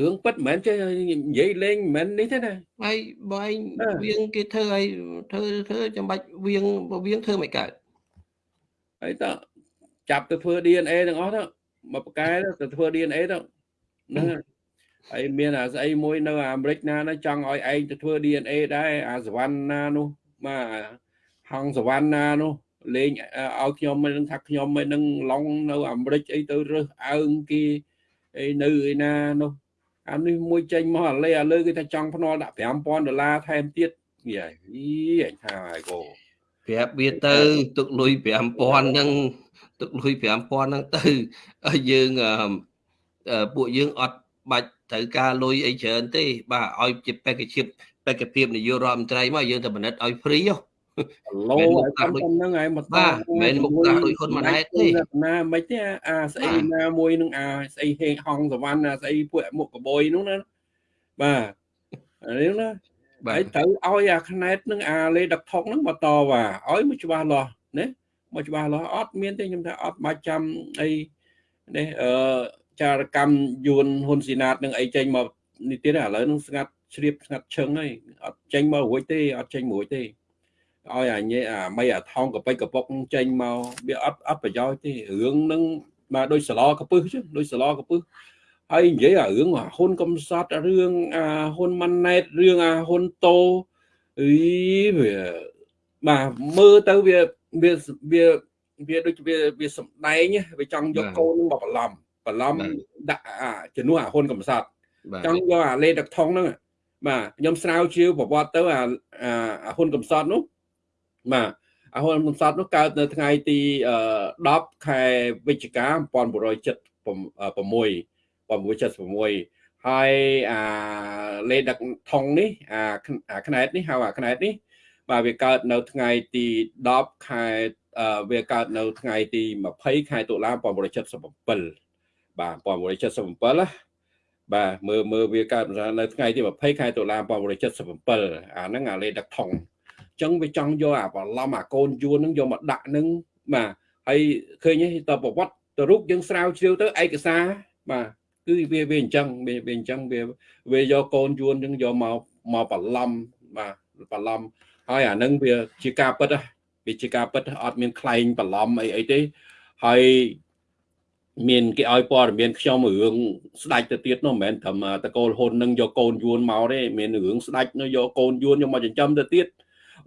រឿងពិតមិនមែនចេះនិយាយលេងមិនមែននេះទេណាហើយបើឯងវៀងគេធ្វើឲ្យធ្វើធ្វើចាំបាច់វៀងវៀងធ្វើមិនកើតហើយតចាប់ទៅធ្វើ DNA ទាំងអស់ទៅមកប្រកែទៅធ្វើ DNA ទៅហ្នឹងហើយមានអាស្អីមួយនៅអាមេរិកណាណាចង់ឲ្យឯងទៅធ្វើ DNA ដែរអាសវណ្ណានោះបាទហងសវណ្ណានោះលេងឲ្យខ្ញុំមិនដឹងថាខ្ញុំមិននឹងឡងនៅអាមេរិកអីទៅរើសអើងគេអីនៅឯណានោះ អានេះមួយចេញមកអាលេអាលើគេថាចង់ភ្នាល់ដាក់5000ដុល្លារថែមទៀតនិយាយអញថាហើយកូប្រាប់វាទៅទុកលុយ5000ហ្នឹងទុកលុយ5000ហ្នឹងទៅយើងពួកយើងអត់បាច់ត្រូវការលុយអីច្រើនទេ បាទឲ្យជាបេក្ខភាពបេក្ខភាពនាយករដ្ឋមន្ត្រីមកយើងទៅបណិតឲ្យហ្វ្រីហ៎ ឡូហើយហ្នឹងហើយមកបាទមិនមុខតាដូចហ៊ុនម៉ាណែតទេណាមិនទេអាស្អីណាមួយនឹងអាស្អីហេងហងសវណ្ណអាស្អីពួកមុខកបយនោះណាបាទនេះណាហើយត្រូវឲ្យអាខ្នែតនឹងអាលេដឹកថុកនឹងបន្តវ៉ាឲ្យមកច្បាស់លាស់ណាមកច្បាស់លាស់អត់មានទេខ្ញុំថាអត់បាច់ចាំអីនេះអឺចារកម្មយួនហ៊ុនស៊ីណាតនឹងអីចេញមកនេះទៀតឥឡូវនឹងស្ងាត់ជ្រាបស្ងាត់ឈឹងហើយអត់ចេញមករួចទេអត់ចេញរួចទេ ឲ្យអាញេអាមីអាថងកប៉ិចកពុកចេញមកវាអត់អត់ប្រយោជន៍ទេរឿងហ្នឹងមកដូចសឡកពឹស chứ ដូចសឡកពឹសហើយនិយាយអារឿងហ៊ុនកំសត់រឿងអាហ៊ុនម៉ាណែតរឿងអាហ៊ុនតូអីវាបាទមើលទៅវាវាវាវាដូចវាវាសំដែងវាចង់យកកូនមកបន្លំបន្លំដាក់អាជំនួសអាហ៊ុនកំសត់ចង់យកអាលេដឹកថងហ្នឹងបាទខ្ញុំស្រាវជ្រាវប្រវត្តិទៅអាអាហ៊ុនកំសត់នោះ បាទអាហ៊ុនហ៊ុនសែននោះកើតនៅថ្ងៃទី10ខែវិច្ឆិកា1976 1976ហើយអាលេដឹកថងនេះអាខ្នែតនេះហៅអាខ្នែតនេះ បាទវាកើតនៅថ្ងៃទី10ខែវាកើតនៅថ្ងៃទី20ខែតុលា1977បាទ1977ណាបាទមើលមើលវាកើតនៅថ្ងៃទី20ខែតុលា1977អាហ្នឹងអាលេដឹកថង ចឹងវាចង់យកអាបឡំអាកូនយួនហ្នឹងយកមកដាក់ហ្នឹងបាទហើយឃើញទេតប្រវត្តិទៅរូបយើងស្រាវជ្រាវទៅឯកសារបាទគឺវាវាអញ្ចឹងវាវាអញ្ចឹងវាវាយកកូនយួនហ្នឹងយកមកមកបឡំបាទបឡំហើយអាហ្នឹងវាជាការពិតវាជាការពិតអត់មានខ្លែងបឡំអីអីទេហើយមានគេឲ្យព័ត៌មានខ្ញុំរឿងស្ដាច់ទៅទៀតនោះមិនមែនត្រឹមតកូលហ៊ុននឹងយកកូនយួនមកទេមានរឿងស្ដាច់នោះយកកូនយួនយកមកចិញ្ចឹមទៅទៀត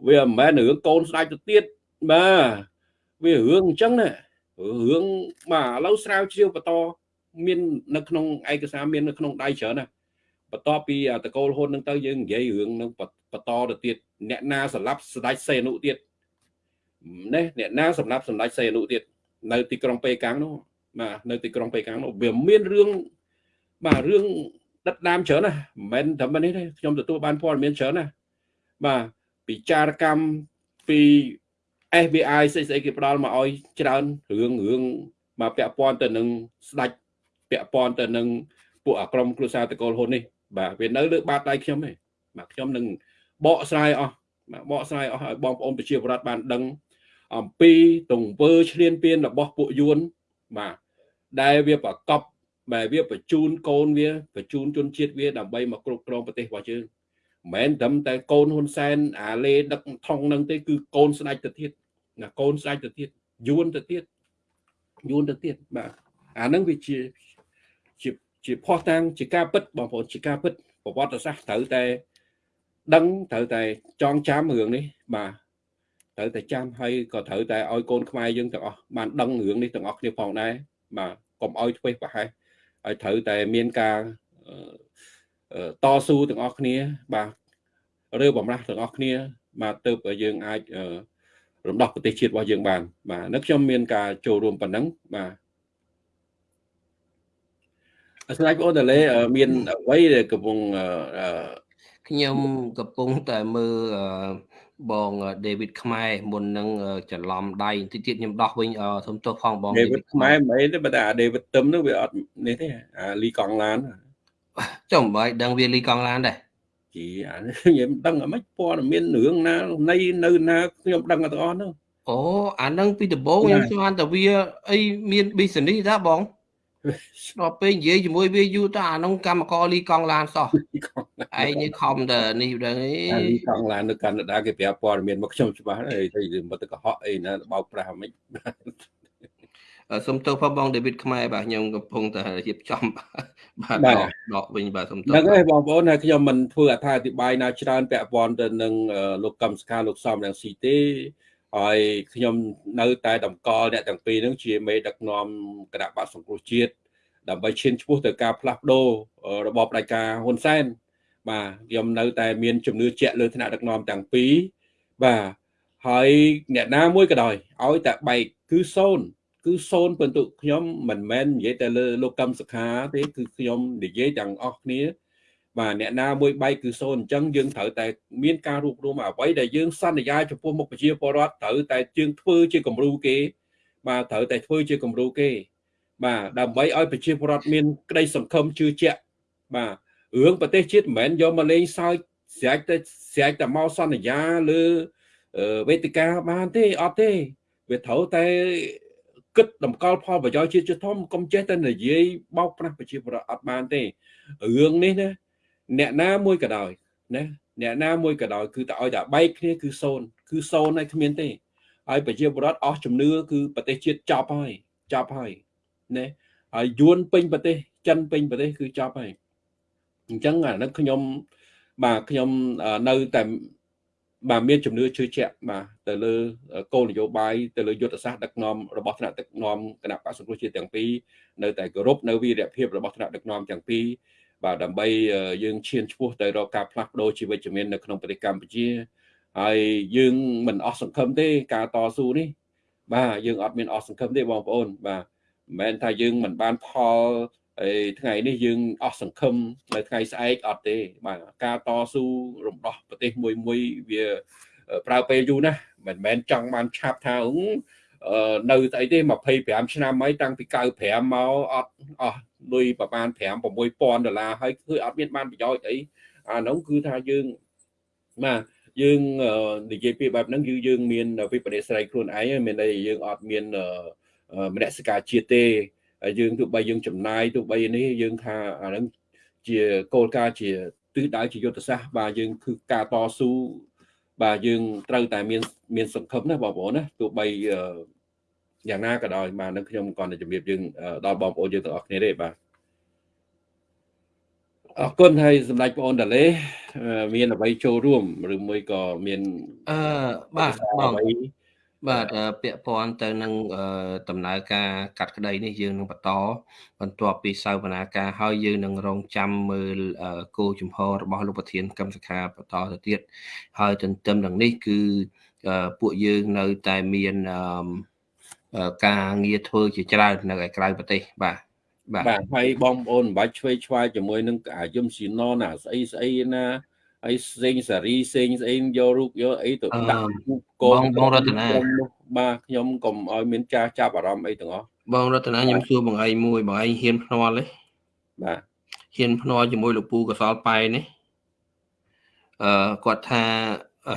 វាមិនមែនរឿងកូនស្ដាច់ទៅទៀតបាទវារឿងអញ្ចឹងណារឿងបាទឥឡូវស្រាវជ្រាវបន្តមាននៅក្នុងឯកសារមាននៅក្នុងដៃច្រើនណាបន្ទាប់ពីតកូលហ៊ុននឹងទៅយើងនិយាយរឿងនឹងបន្តទៅទៀតអ្នកណាសម្រាប់ស្ដេចសេនុទៀតនេះអ្នកណាសម្រាប់សម្ដេចសេនុទៀតនៅទីក្រុងប៉េកាំងនោះបាទនៅទីក្រុងប៉េកាំងនោះវាមានរឿងបាទរឿងដិតដាមច្រើនណាមិនមែនតែនេះទេខ្ញុំទទួលបានព័ត៌មានច្រើនណាបាទ ពិចារកម្មពី FBI ស្អីស្អីគេផ្ដល់មកឲ្យច្រើនរឿងរឿងមកពាក់ព័ន្ធទៅនឹងស្ដាច់ពាក់ព័ន្ធទៅនឹងពួកអាក្រមគ្រួសារតកូលហ៊ុននេះបាទវានៅលើបាតដៃខ្ញុំទេបាទខ្ញុំនឹងបកស្រាយអស់បាទបកស្រាយអស់ឲ្យបងប្អូនប្រជាពលរដ្ឋបានដឹង អំពីទង្វើឈ្លានពានរបស់ពួកយួនបាទដែលវាប្រកបបែវាបញ្ជូនកូនវាបញ្ជូនជនជាតិវាដើម្បីមកគ្រប់គ្រងប្រទេសរបស់យើង មិនមែនត្រឹមតែកូនហ៊ុនសែនអាលេដឹកថងនឹងទេគឺកូនស្ដេចទៅទៀតណាកូនស្ដេចទៅទៀតយួនទៅទៀតយួនទៅទៀតបាទអានឹងវាជាជាជាផោះតាំងជាការពិតបងប្អូនជាការពិតប្រវត្តិសាស្ត្រត្រូវតែដឹងត្រូវតែចងចាំរឿងនេះបាទត្រូវតែចាំហើយក៏ត្រូវតែឲ្យកូនខ្មែរយើងទាំងអស់បានដឹងរឿងនេះទាំងអស់គ្នាផងដែរបាទកុំឲ្យធ្វេសប្រហែសហើយត្រូវតែមានការ តស៊ូទាំងអស់គ្នា បាទឬបំរាស់ទាំងអស់គ្នា បាទទៅយើងអាចរំដោះប្រទេសជាតិរបស់យើងបាន បាទនៅខ្ញុំមានការចូលរួមប៉ុណ្ណឹងបាទអស្ចារ្យបងអូនតលេមានអ្វីដែលកំពុងខ្ញុំកំពុងតែមើលបង David ខ្មែរមុននឹងច្រឡំដៃតិចទៀតខ្ញុំដោះវិញសុំទោសផងបង David ខ្មែរមិនអីទេបើតែ David ទឹមនោះវាអត់នេះទេអាលីកង់ឡាន ចុះមិនបាយដឹងវាលីកង់ឡានដែរជីអាខ្ញុំដឹងអីមិនព័ត៌មានរឿងណានៃនៅណាខ្ញុំដឹងទាំងអស់នោះអូអានឹងពីដំបូងខ្ញុំស្មានតែវាអីមាន business ដែរបងដល់ពេលនិយាយជាមួយវាយូរតើអានោះកម្មករលីកង់ឡានសោះឯងនេះខំតែនេះដឹងអីលីកង់ឡាននៅកាណាដាគេប្រាប់ព័ត៌មានមកខ្ញុំច្បាស់អីទៅមកទៅកុហកអីណាបោកប្រាស់មិន សុំទោសផងបងដេវីតខ្មែរបាទខ្ញុំកំពុងតែរៀបចំបាទដកដកវិញបាទសុំទោសហ្នឹងហើយបងប្អូនហើយខ្ញុំមិនធ្វើអត្ថាធិប្បាយណាច្រើនពាក់ព័ន្ធទៅនឹងលោកកម្មសខាលោកសំរងស៊ីទេហើយខ្ញុំនៅតែតម្កល់អ្នកទាំងពីរហ្នឹងជាមេដឹកនាំគណៈបកសង្គ្រោះជាតិដើម្បីឈានឆ្ពោះទៅការផ្លាស់ប្ដូររបបផ្ដាច់ការហ៊ុនសែនបាទខ្ញុំនៅតែមានជំនឿជាក់លើឋានៈដឹកនាំទាំងពីរបាទហើយអ្នកណាមួយក៏ដោយឲ្យតែបែកគឺសូន្យ គឺសូន្យពិន្ទុខ្ញុំមិនមែននិយាយតែលើលោកកម្មសខាទេគឺខ្ញុំនិយាយទាំងអស់គ្នាបាទអ្នកណាមួយបែកគឺសូន្យអញ្ចឹងយើងត្រូវតែមានការរួបរวมអ្វីដែលយើងសន្យាចំពោះមុខប្រជាពលរដ្ឋត្រូវតែយើងធ្វើជាគំរូគេ បាទត្រូវតែធ្វើជាគំរូគេបាទដើម្បីឲ្យប្រជាពលរដ្ឋមានក្តីសង្ឃឹមជឿជាក់បាទរឿងប្រទេសជាតិមិនមែនយកមកលេងសើចស្រេចតែស្រេចតែមកសន្យាលើវេទិកាបានទេអត់ទេវាត្រូវតែ គិតតម្កល់ផលប្រយោជន៍ជាតិធំកុំចេះតែនិយាយបោកប្រាស់ប្រជាពលរដ្ឋអត់បានទេរឿងនេះណាអ្នកណាមួយក៏ដោយណាអ្នកណាមួយក៏ដោយគឺតែឲ្យតែបែកគ្នាគឺសូន្យគឺសូន្យហើយគ្មានទេហើយប្រជាពលរដ្ឋអស់ជំនឿគឺប្រទេសជាតិចប់ហើយចប់ហើយណាហើយយួនពេញប្រទេសចិនពេញប្រទេសគឺចប់ហើយអញ្ចឹងអានេះខ្ញុំបាទខ្ញុំនៅតែ បាទមានជំនឿជឿជាក់បាទទៅលើគោលនយោបាយទៅលើយុទ្ធសាស្ត្រដឹកនាំរបស់ថ្នាក់ដឹកនាំគណៈបក្សសង្គ្រោះជាតិទាំងពីរនៅតែគោរពនៅវីរភាពរបស់ថ្នាក់ដឹកនាំទាំងពីរបាទដើម្បីយើងឈានឆ្ពោះទៅរកការផ្លាស់ប្ដូរជីវិតជំនាញនៅក្នុងប្រទេសកម្ពុជាហើយយើងមិនអស់សង្ឃឹមទេការតស៊ូនេះ បាទយើងអត់មានអស់សង្ឃឹមទេបងប្អូនបាទមិនមែនថាយើងមិនបានផល ហើយថ្ងៃនេះយើងអស់សង្ឃឹមនៅថ្ងៃស្អែកអត់ទេបាទការតស៊ូរំដោះប្រទេសមួយមួយវាប្រើពេលយូរណាស់មិនមែនចង់បានឆាប់ថានៅស្អីទេ25ឆ្នាំហើយតាំងពី95មកអត់អស់លុយប្រហែល5 6000ដុល្លារហើយគឺអត់មានបានប្រយោជន៍អីអានោះគឺថាយើងបាទយើងនិយាយពីបែបហ្នឹងគឺយើងមានវិបត្តិស្រ័យខ្លួនឯងមានន័យយើងអត់មានមនសិការជាតិទេ យើងទោះបីយើងចំណាយទោះបីនេះយើងថាអាហ្នឹងជាគោលការណ៍ជាទិសដៅជាយុទ្ធសាស្ត្របាទយើងគឺការតស៊ូបាទយើងត្រូវតែមានមានសង្ឃឹមណាបងប្អូនណាទោះបីយ៉ាងណាក៏ដោយបាទនឹងខ្ញុំគាត់តែជំរាបយើងដល់បងប្អូនយើងទាំងអស់គ្នាទេបាទអរគុណហើយសម្ដេចបងអូនតាឡេមានអ្វីចូលរួមឬមួយក៏មានអឺបាទបង បាទពាក់ព័ន្ធទៅនឹងដំណើរការកាត់ក្តីនេះយើងនឹងបន្តបន្ទាប់ពីសវនាការហើយយើងនឹងរងចាំមើលគោលជំហររបស់លោកប្រធានកម្មសខាបន្តទៅទៀតហើយទន្ទឹមនឹងនេះគឺពួកយើងនៅតែមានការងារធ្វើជាច្រើននៅឯក្រៅប្រទេសបាទបាទហើយបងប្អូនមិនបាច់ឆ្វេងឆ្វាយជាមួយនឹងអាយមស៊ីណណាស្អីស្អីណា ហើយសេងសារីសេងស្អីយករូបយកអីទៅដាក់កូនបងរតនាបាទខ្ញុំកុំឲ្យមានចាស់ចាប់អារម្មណ៍អីទាំងអស់បងរតនាខ្ញុំសួរបងឯងមួយបងឯងហ៊ានភ្នាល់ទេបាទហ៊ានភ្នាល់ជាមួយលោកពូកសលប៉ែនេះអឺគាត់ថាអឺ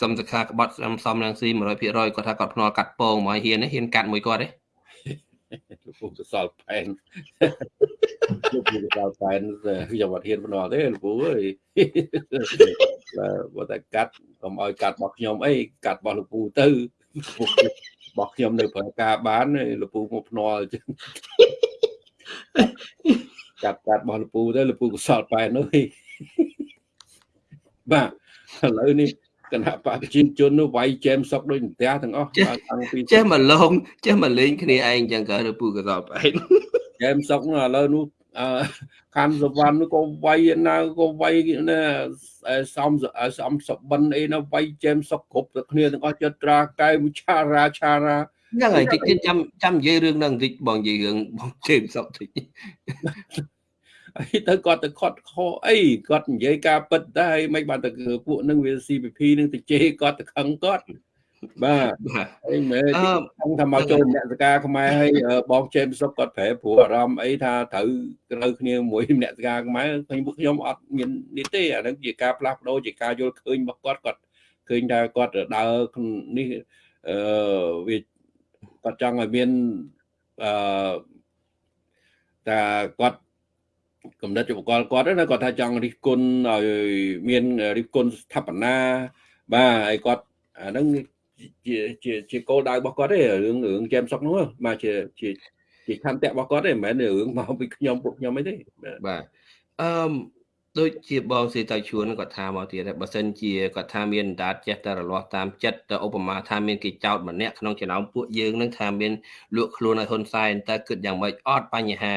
កម្មសខាក្បត់សំសំរងស៊ី100%គាត់ថាគាត់ភ្នាល់កាត់ពងមកហ៊ានទេហ៊ានកាត់មួយគាត់ទេ លោកពូកសលផែនលោកពូកសលផែនខ្ញុំអត់ហ៊ានបន្ទោទេលោកពូអើយបើតែកាត់កុំឲ្យកាត់របស់ខ្ញុំអីកាត់របស់លោកពូទៅរបស់ខ្ញុំនៅប្រើការបានលោកពូមកភ្នាល់ចឹងកាត់កាត់របស់លោកពូទៅលោកពូកសលប៉ែននោះបាទឥឡូវនេះ គណៈបកប្រជាជននោះវាយចែមសុកដូចផ្ទះទាំងអស់តាំងពីចេះមកលងចេះមកលេងគ្នាឯងចឹងក៏លោកពូកសលប៉ែនចែមសុកនោះឥឡូវនោះអឺខាន់សវណ្ណនោះក៏វាយណាក៏វាយណាសំសំសបិនអីណាវាយចែមសុកគ្រប់ទៅគ្នាទាំងអស់ចិត្តត្រាកែវឆារាឆារាហ្នឹងហើយតិចទៀតចាំចាំនិយាយរឿងហ្នឹងបន្តិចបងនិយាយរឿងបងជេមសុកតិច អីទៅគាត់ទៅខត់ខអីគាត់និយាយការពិតដែរមិនបានទៅពួកនឹងវា CPP នឹងទៅជេរគាត់ទៅខឹងគាត់បាទអីមែនខ្ញុំថាមកចូលមនសការខ្មែរហើយបងជេមសុកគាត់ប្រែព្រោះអារម្មណ៍អីថាត្រូវត្រូវគ្នាមួយមនសការខ្មែរខ្ញុំពួកខ្ញុំអត់មាននេះទេអានឹងជាការផ្លាស់ប្ដូរជាការយល់ឃើញរបស់គាត់គាត់ឃើញថាគាត់ដើរនេះអឺវាគាត់ចង់ឲ្យមានអឺតែគាត់ កំណត់ឧបករណ៍គាត់ណាគាត់ថាចង់រិះគន់ឲ្យមានរិះគន់ស្ថាបនាបាទហើយគាត់អាហ្នឹងជាជាជាគោលដៅរបស់គាត់ទេរឿងរឿងចែមសុកនោះបាទជាជាជាខន្តិរបស់គាត់ទេមិនមែនរឿងមកពីខ្ញុំពួកខ្ញុំអីទេបាទអឺដូចជាបងសេតៃជួនគាត់ថាមកទៀតបើសិនជាគាត់ថាមានដាតចេះតែរលាស់តាមចិត្តទៅឧបមាថាមានគេចោតម្នាក់ក្នុងចំណោមពួកយើងនឹងថាមានលក់ខ្លួនឲ្យហ៊ុនសែនតែគិតយ៉ាងម៉េចអត់បញ្ហា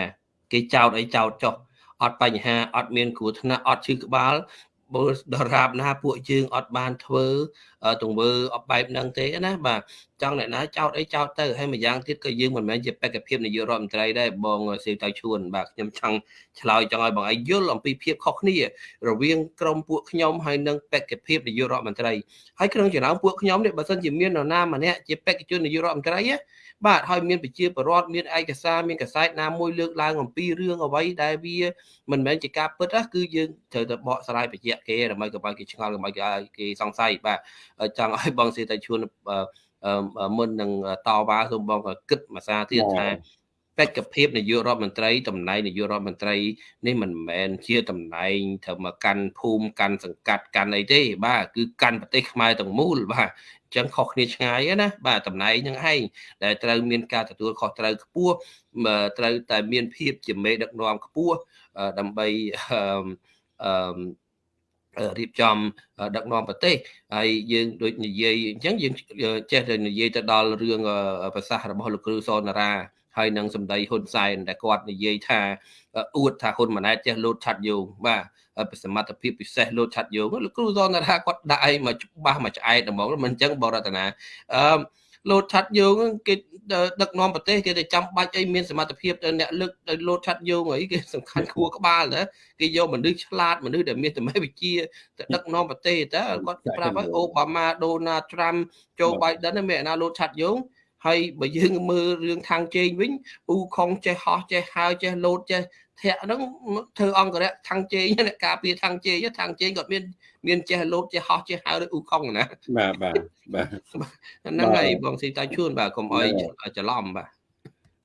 គេចោតអីចោតចុះ អត់បញ្ហាអត់មានគ្រោះថ្នាក់អត់ឈឺក្បាលបើដរាបណាពួកយើងអត់បានធ្វើទង្វើអបែបហ្នឹងទេណាបាទចង់អ្នកណាចោតអីចោតទៅហើយម្យ៉ាងទៀតក៏យើងមិនមែនជាបេក្ខភាពនាយករដ្ឋមន្ត្រីដែរបងសេវតៅឈួនបាទខ្ញុំចង់ឆ្លើយចង់ឲ្យបងឯងយល់អំពីភាពខុសគ្នា រវាងក្រមពួកខ្ញុំហើយនិងបេក្ខភាពនាយករដ្ឋមន្ត្រីហើយក្នុងចំណោមពួកខ្ញុំនេះបើសិនជាមាននរណាម្នាក់ជាបេក្ខជននាយករដ្ឋមន្ត្រីណា បាទហើយមានប្រជាពលរដ្ឋមានឯកសារមានកសែតណាមួយលើកឡើងអំពីរឿងអ្វីដែលវាមិនមែនជាការពិតណាគឺយើងត្រូវតែបកស្រាយបញ្ជាក់គេដើម្បីកុំឲ្យគេឆ្ងល់កុំឲ្យគេសង្ស័យបាទចង់ឲ្យបងសេតែជួនមុននឹងតវ៉ាសូមបងគិតមួយសារទៀតថាបេក្ខភាពនាយករដ្ឋមន្ត្រីតំណែងនាយករដ្ឋមន្ត្រីនេះមិនមែនជាតំណែងត្រូវមកកាន់ភូមិកាន់សង្កាត់កាន់អីទេ បាទគឺកាន់ប្រទេសខ្មែរទាំងមូលបាទអញ្ចឹងខុសគ្នាឆ្ងាយណាបាទតំណែងហ្នឹងឯងដែលត្រូវមានការទទួលខុសត្រូវខ្ពស់ត្រូវតែមានភាពជាមេដឹកនាំខ្ពស់ដើម្បីអឺរៀបចំដឹកនាំប្រទេសហើយយើងដូចនិយាយអញ្ចឹងយើងចេះតែនិយាយទៅដល់រឿងប្រសាសន៍របស់លោកគ្រូសនារា ហើយនឹងសម្ដីហ៊ុនសែនដែលគាត់និយាយថាអួតថាហ៊ុនម៉ាណែតចេះលោតឆាត់យោងបាទសមត្ថភាពពិសេសលោតឆាត់យោងលោកគ្រូសនថាគាត់ដាក់អីមកច្បាស់មកឆ្អែតហ្មងមិនអញ្ចឹងបរតនាអឺលោតឆាត់យោងគេដឹកនាំប្រទេសគេទៅចាំបាច់អីមានសមត្ថភាពទៅអ្នកលើកទៅលោតឆាត់យោងអីគេសំខាន់គួរក្បាលទៅគេយកមនុស្សឆ្លាតមនុស្សដែលមានសមត្ថវិជ្ជាទៅដឹកនាំប្រទេសតើគាត់ប្រាប់ឲ្យអូបាម៉ាដូណាល់ត្រាំចូលបៃដិនមានអ្នកណាលោតឆាត់យោង ហើយបើយើងមើលរឿងខាងជេងវិញអ៊ូខុងចេះហោះចេះហើចេះលោតចេះធាក់ហ្នឹងធ្វើអង្គរៈខាងជេងអ្នកការពារខាងជេងខាងជេងគាត់មានមានចេះលោតចេះហោះចេះហើដូចអ៊ូខុងណាបាទបាទបាទហ្នឹងហើយបងស៊ីតាជួនបាទកុំអោយច្រឡំបាទ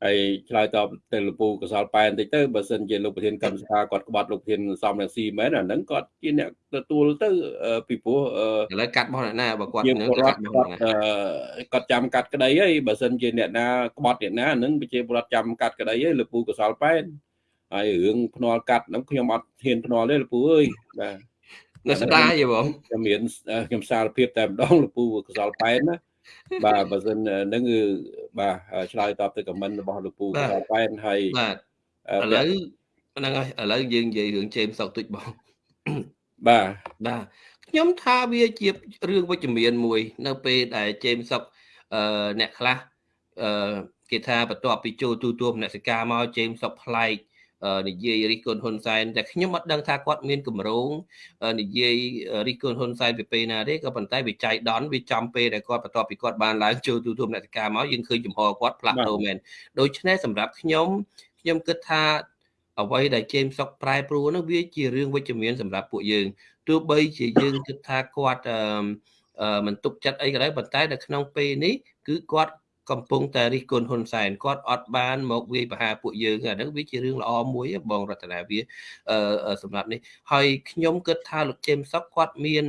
ហើយឆ្លើយតបទៅលោកពូកសលប៉ែនតិចទៅបើសិនជាលោកប្រធានកម្មសភាគាត់ក្បត់លោកប្រធានសំរងស៊ីមែនអាហ្នឹងគាត់ជាអ្នកទទួលទៅពីព្រោះឥឡូវកាត់របស់អ្នកណាបើគាត់នឹងកាត់របស់ណាគាត់ចាំកាត់ក្តីហើយបើសិនជាអ្នកណាក្បត់អ្នកណាហ្នឹងប្រជាពលរដ្ឋចាំកាត់ក្តីហើយលោកពូកសលប៉ែនហើយរឿងភ្នាល់កាត់ហ្នឹងខ្ញុំអត់ហ៊ានភ្នាល់ទេលោកពូអើយបាទនៅស្ដាយទេបងខ្ញុំមានខ្ញុំសារភាពតែម្ដងលោកពូកសលប៉ែនណា បាទបើសិនហ្នឹងគឺបាទឆ្លើយតបទៅខមមិនរបស់លោកពូកសលប៉ែនហើយបាទឥឡូវហ្នឹងហើយឥឡូវយើងនិយាយរឿងជេមសុកទុចបងបាទបាទខ្ញុំថាវាជារឿងវិជ្ជមានមួយ នៅពេលដែលជេមសុកអឺអ្នកខ្លះអឺគេថាបន្ទាប់ពីចូលទូទួលមនសិការមកជេមសុកប្លែក និយាយរិះគន់ហ៊ុនសែនតែខ្ញុំអត់ដឹងថាគាត់មានគម្រោងនិយាយរិះគន់ហ៊ុនសែនពីពេលណាទេក៏ប៉ុន្តែវាចៃដន្យវាចំពេលដែលគាត់បន្ទាប់ពីគាត់បានឡើងចូលទូទួលអ្នកការមកយើងឃើញចំហគាត់ផ្លាស់ប្ដូរមែនដូច្នេះសម្រាប់ខ្ញុំខ្ញុំគិតថាអ្វីដែលជេមសុកប្រែប្រួលនោះវាជារឿងវិជ្ជមានសម្រាប់ពួកយើងទោះបីជាយើងគិតថាគាត់មិនទុកចិត្តអីក៏ដោយប៉ុន្តែនៅក្នុងពេលនេះគឺគាត់ កំពុងតែរិះគន់ហ៊ុនសែនគាត់អត់បានមកវាយប្រហារពួកយើងអាហ្នឹងវាជារឿងល្អមួយបងរតនាវាសម្រាប់នេះហើយខ្ញុំគិតថាលោកជេមសុកគាត់មាន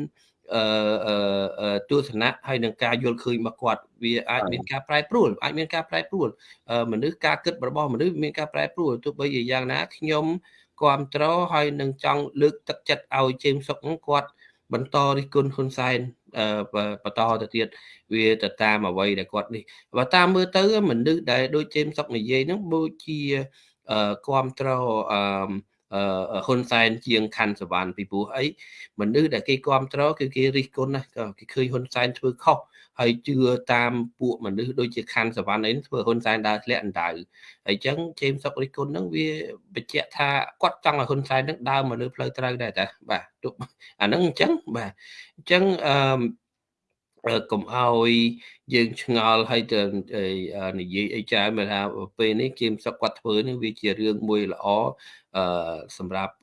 អឺទស្សនៈហើយនឹងការយល់ឃើញរបស់គាត់វាអាចមានការប្រែប្រួលអាចមានការប្រែប្រួលមនុស្សការគិតរបស់មនុស្សមានការប្រែប្រួលទោះបីជាយ៉ាងណាខ្ញុំគ្រប់ត្រហើយនឹងចង់លើកទឹកចិត្តឲ្យជេមសុកគាត់ បន្តរិះគន់ហ៊ុនសែនបន្តទៅទៀតវាទៅតាមអ្វីដែលគាត់នេះបើតាមមើលទៅមនុស្សដែលដូចជេមសុកនិយាយហ្នឹងដូចជាគ្រប់ត្រអឺហ៊ុនសែនជាងខណ្ឌសវណ្ណពីព្រោះអីមនុស្សដែលគេគ្រប់ត្រគឺគេរិះគន់ណាគេឃើញហ៊ុនសែនធ្វើខុស ហើយជឿតាមពួកមនុស្សដូចជាខណ្ឌសវណ្ណអីធ្វើហ៊ុនសែនដើរធ្លាក់អណ្ដៅហើយអញ្ចឹងជេមសុករិះគន់ហ្នឹងវាបញ្ជាក់ថាគាត់ចង់ឲ្យហ៊ុនសែនហ្នឹងដើរមកលើផ្លូវត្រូវដែរតាបាទទោះអាហ្នឹងអញ្ចឹងបាទអញ្ចឹងអឺកុំឲ្យយើងឆ្ងល់ហើយទៅនិយាយអីច្រើនមកថាពេលនេះគៀមសុកគាត់ធ្វើនេះវាជារឿងមួយល្អអឺសម្រាប់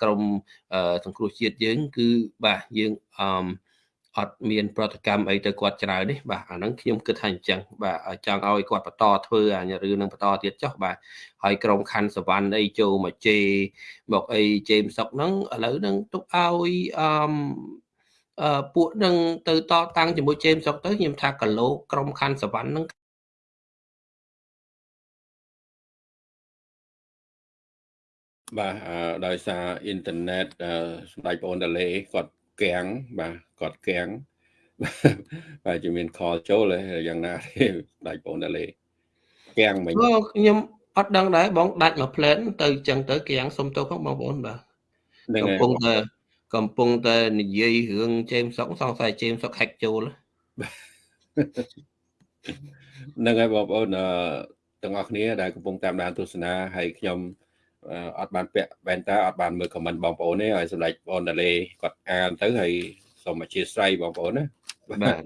ក្រមសង្គ្រោះជាតិយើង គឺបាទយើងអឺ អត់មានប្រតិកម្មអីទៅគាត់ច្រើននេះបាទអាហ្នឹងខ្ញុំគិតថាអញ្ចឹងបាទចង់ឲ្យគាត់បន្តធ្វើអារឿងនឹងបន្តទៀតចុះបាទហើយក្រុមខណ្ឌសវណ្ណអីចូលមកជេមកអីជេមសុកហ្នឹងឥឡូវហ្នឹងទុកឲ្យអឺអឺពួកនឹងទៅតតាំងជាមួយជេមសុកទៅខ្ញុំថាគីឡូក្រុមខណ្ឌសវណ្ណហ្នឹងបាទដោយសារអ៊ីនធឺណិតសម្ដេចបងអូនតាឡេគាត់ កាំងបាទគាត់កាំងបាទជាមានខលចូលយ៉ាងណាទេដាច់បងតាលេកាំងមិញខ្ញុំអត់ដឹងដែរបងដាច់មួយផ្លែនទៅចឹងទៅកាំងសុំទោសផងបងប្អូនបាទកំពុងតែកំពុងតែនិយាយរឿងជេមសុកសង្ស័យជេមសុកហាក់ចូលហ្នឹងហើយបងប្អូនទាំងអស់គ្នាដែលកំពុងតាមដានទស្សនាហើយខ្ញុំ អត់បានពាក់វ៉ែនតាអត់បានមើលខមមិនបងប្អូនទេឲ្យសម្ដេចបងតាលេគាត់អានទៅហើយសូមអធិស្ឋានបងប្អូនណាបាទ